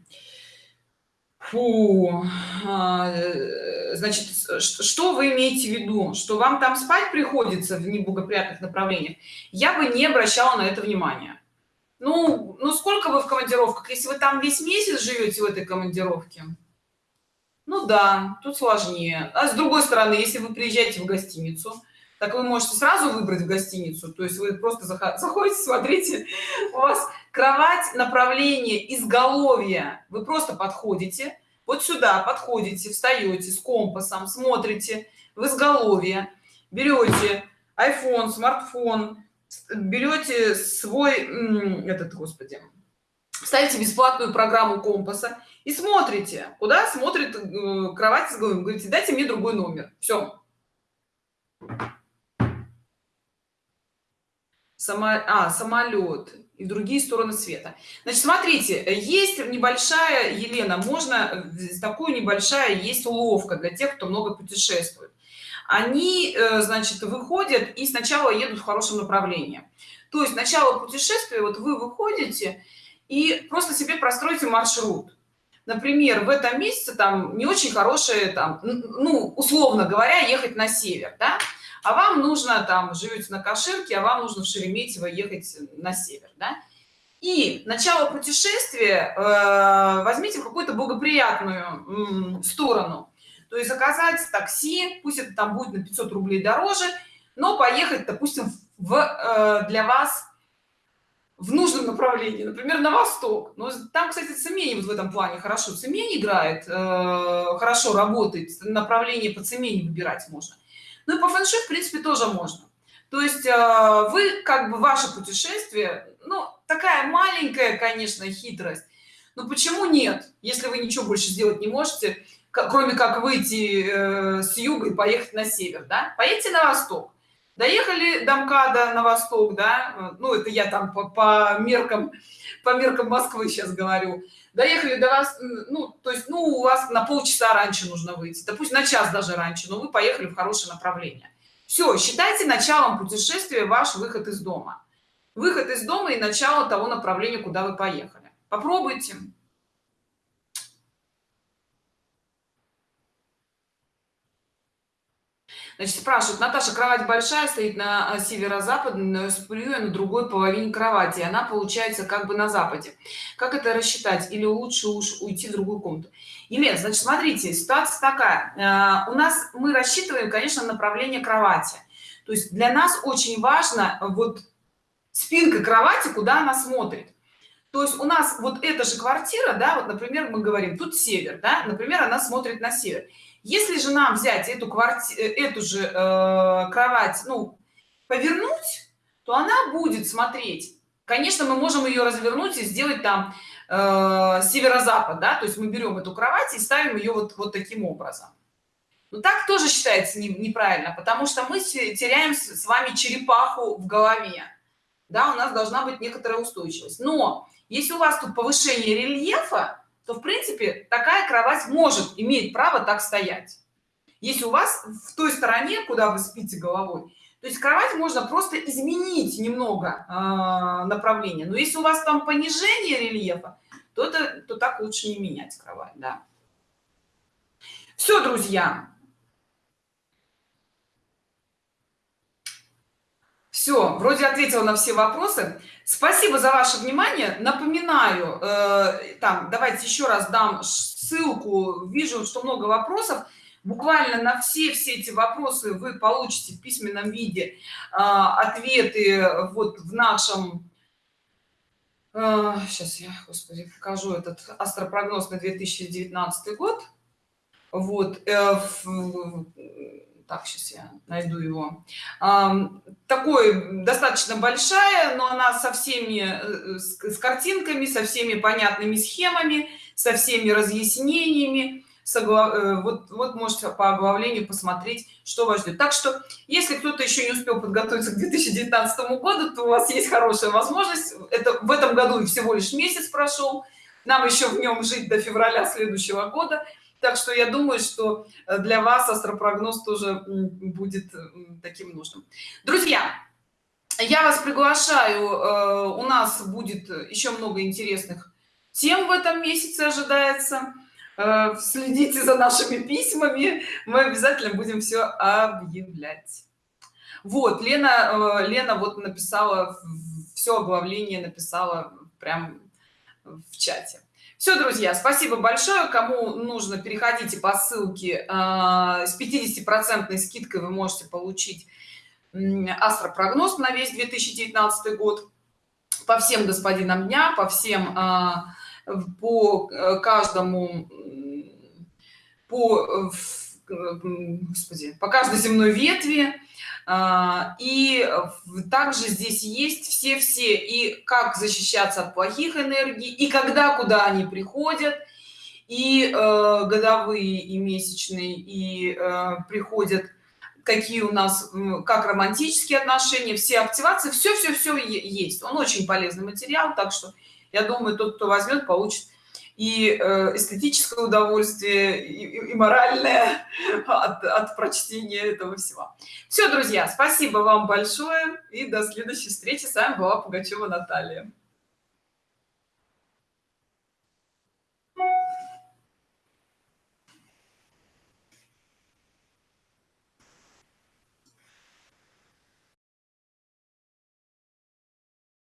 Фу. А, э, значит, что вы имеете в виду? Что вам там спать приходится в неблагоприятных направлениях? Я бы не обращала на это внимания ну ну сколько вы в командировках если вы там весь месяц живете в этой командировке ну да тут сложнее а с другой стороны если вы приезжаете в гостиницу так вы можете сразу выбрать в гостиницу то есть вы просто заходите смотрите у вас кровать направление изголовья вы просто подходите вот сюда подходите встаете с компасом смотрите в изголовье берете iphone смартфон берете свой этот господи ставите бесплатную программу компаса и смотрите куда смотрит э, кровать с головой говорите дайте мне другой номер все Само... а самолет и другие стороны света. Значит смотрите есть небольшая елена можно такую небольшая есть уловка для тех кто много путешествует. Они э, значит выходят и сначала едут в хорошем направлении. То есть начало путешествия вот вы выходите и просто себе простройте маршрут. Например в этом месяце там не очень хорошие там ну условно говоря ехать на север да? А вам нужно там живете на каширке а вам нужно в шереметьево ехать на север да? и начало путешествия э, возьмите какую-то благоприятную сторону. То есть заказать такси пусть это там будет на 500 рублей дороже но поехать допустим в э, для вас в нужном направлении например на восток. Но там кстати цемень вот в этом плане хорошо. Цемень играет э, хорошо работает направление по цемени выбирать можно ну и по фэнши в принципе тоже можно. То есть э, вы как бы ваше путешествие ну такая маленькая конечно хитрость. Но почему нет если вы ничего больше сделать не можете кроме как выйти э, с юга и поехать на север да? Поедьте на восток. Доехали до мкада на восток да? Ну это я там по, по меркам по меркам москвы сейчас говорю доехали до вас ну то есть ну у вас на полчаса раньше нужно выйти да пусть на час даже раньше но вы поехали в хорошее направление. Все считайте началом путешествия ваш выход из дома. Выход из дома и начало того направления куда вы поехали. Попробуйте значит спрашивают наташа кровать большая стоит на северо-западной сплю на другой половине кровати она получается как бы на западе как это рассчитать? Или лучше уж уйти в другую комнату? Елена, значит смотрите ситуация такая. Э, у нас мы рассчитываем конечно направление кровати. То есть для нас очень важно вот спинка кровати куда она смотрит. То есть у нас вот эта же квартира да вот например мы говорим тут север да например она смотрит на север если же нам взять эту квартиру э, эту же э, кровать ну повернуть то она будет смотреть. Конечно мы можем ее развернуть и сделать там э, северо-запад да то есть мы берем эту кровать и ставим ее вот вот таким образом. Но так тоже считается не, неправильно потому что мы теряем с вами черепаху в голове. Да у нас должна быть некоторая устойчивость. Но если у вас тут повышение рельефа то в принципе такая кровать может иметь право так стоять. Если у вас в той стороне куда вы спите головой то есть кровать можно просто изменить немного э, направление. Но если у вас там понижение рельефа то это то так лучше не менять кровать да. Все друзья все вроде ответила на все вопросы. Спасибо за ваше внимание. Напоминаю э, там давайте еще раз дам ссылку. Вижу что много вопросов. Буквально на все все эти вопросы вы получите в письменном виде э, ответы вот в нашем э, сейчас я господи покажу этот астропрогноз на 2019 год. Вот э, в, так сейчас я найду его. Такой достаточно большая но она со всеми э, с картинками со всеми понятными схемами со всеми разъяснениями. Э, вот вот можете по оглавлению посмотреть что вас ждет. Так что если кто-то еще не успел подготовиться к 2019 году то у вас есть хорошая возможность. Это в этом году всего лишь месяц прошел нам еще в нем жить до февраля следующего года так что я думаю что э, для вас астропрогноз тоже будет таким нужным. Друзья я вас приглашаю э, у нас будет еще много интересных тем в этом месяце ожидается. Э, следите за нашими письмами мы обязательно будем все объявлять. Вот лена лена вот написала все оглавление написала прям в чате все друзья спасибо большое. Кому нужно переходите по ссылке а, с 50 процентной скидкой вы можете получить астропрогноз на весь 2019 год. По всем господинам дня по всем а, по э, каждому по э, господи, по каждой земной ветви и также здесь есть все все и как защищаться от плохих энергий и когда куда они приходят и э, годовые и месячные и э, приходят какие у нас как романтические отношения все активации все все все есть. Он очень полезный материал так что я думаю тот кто возьмет получит и э, эстетическое удовольствие и, и моральное от, от прочтения этого всего. Все друзья спасибо вам большое и до следующей встречи. С вами была пугачева наталья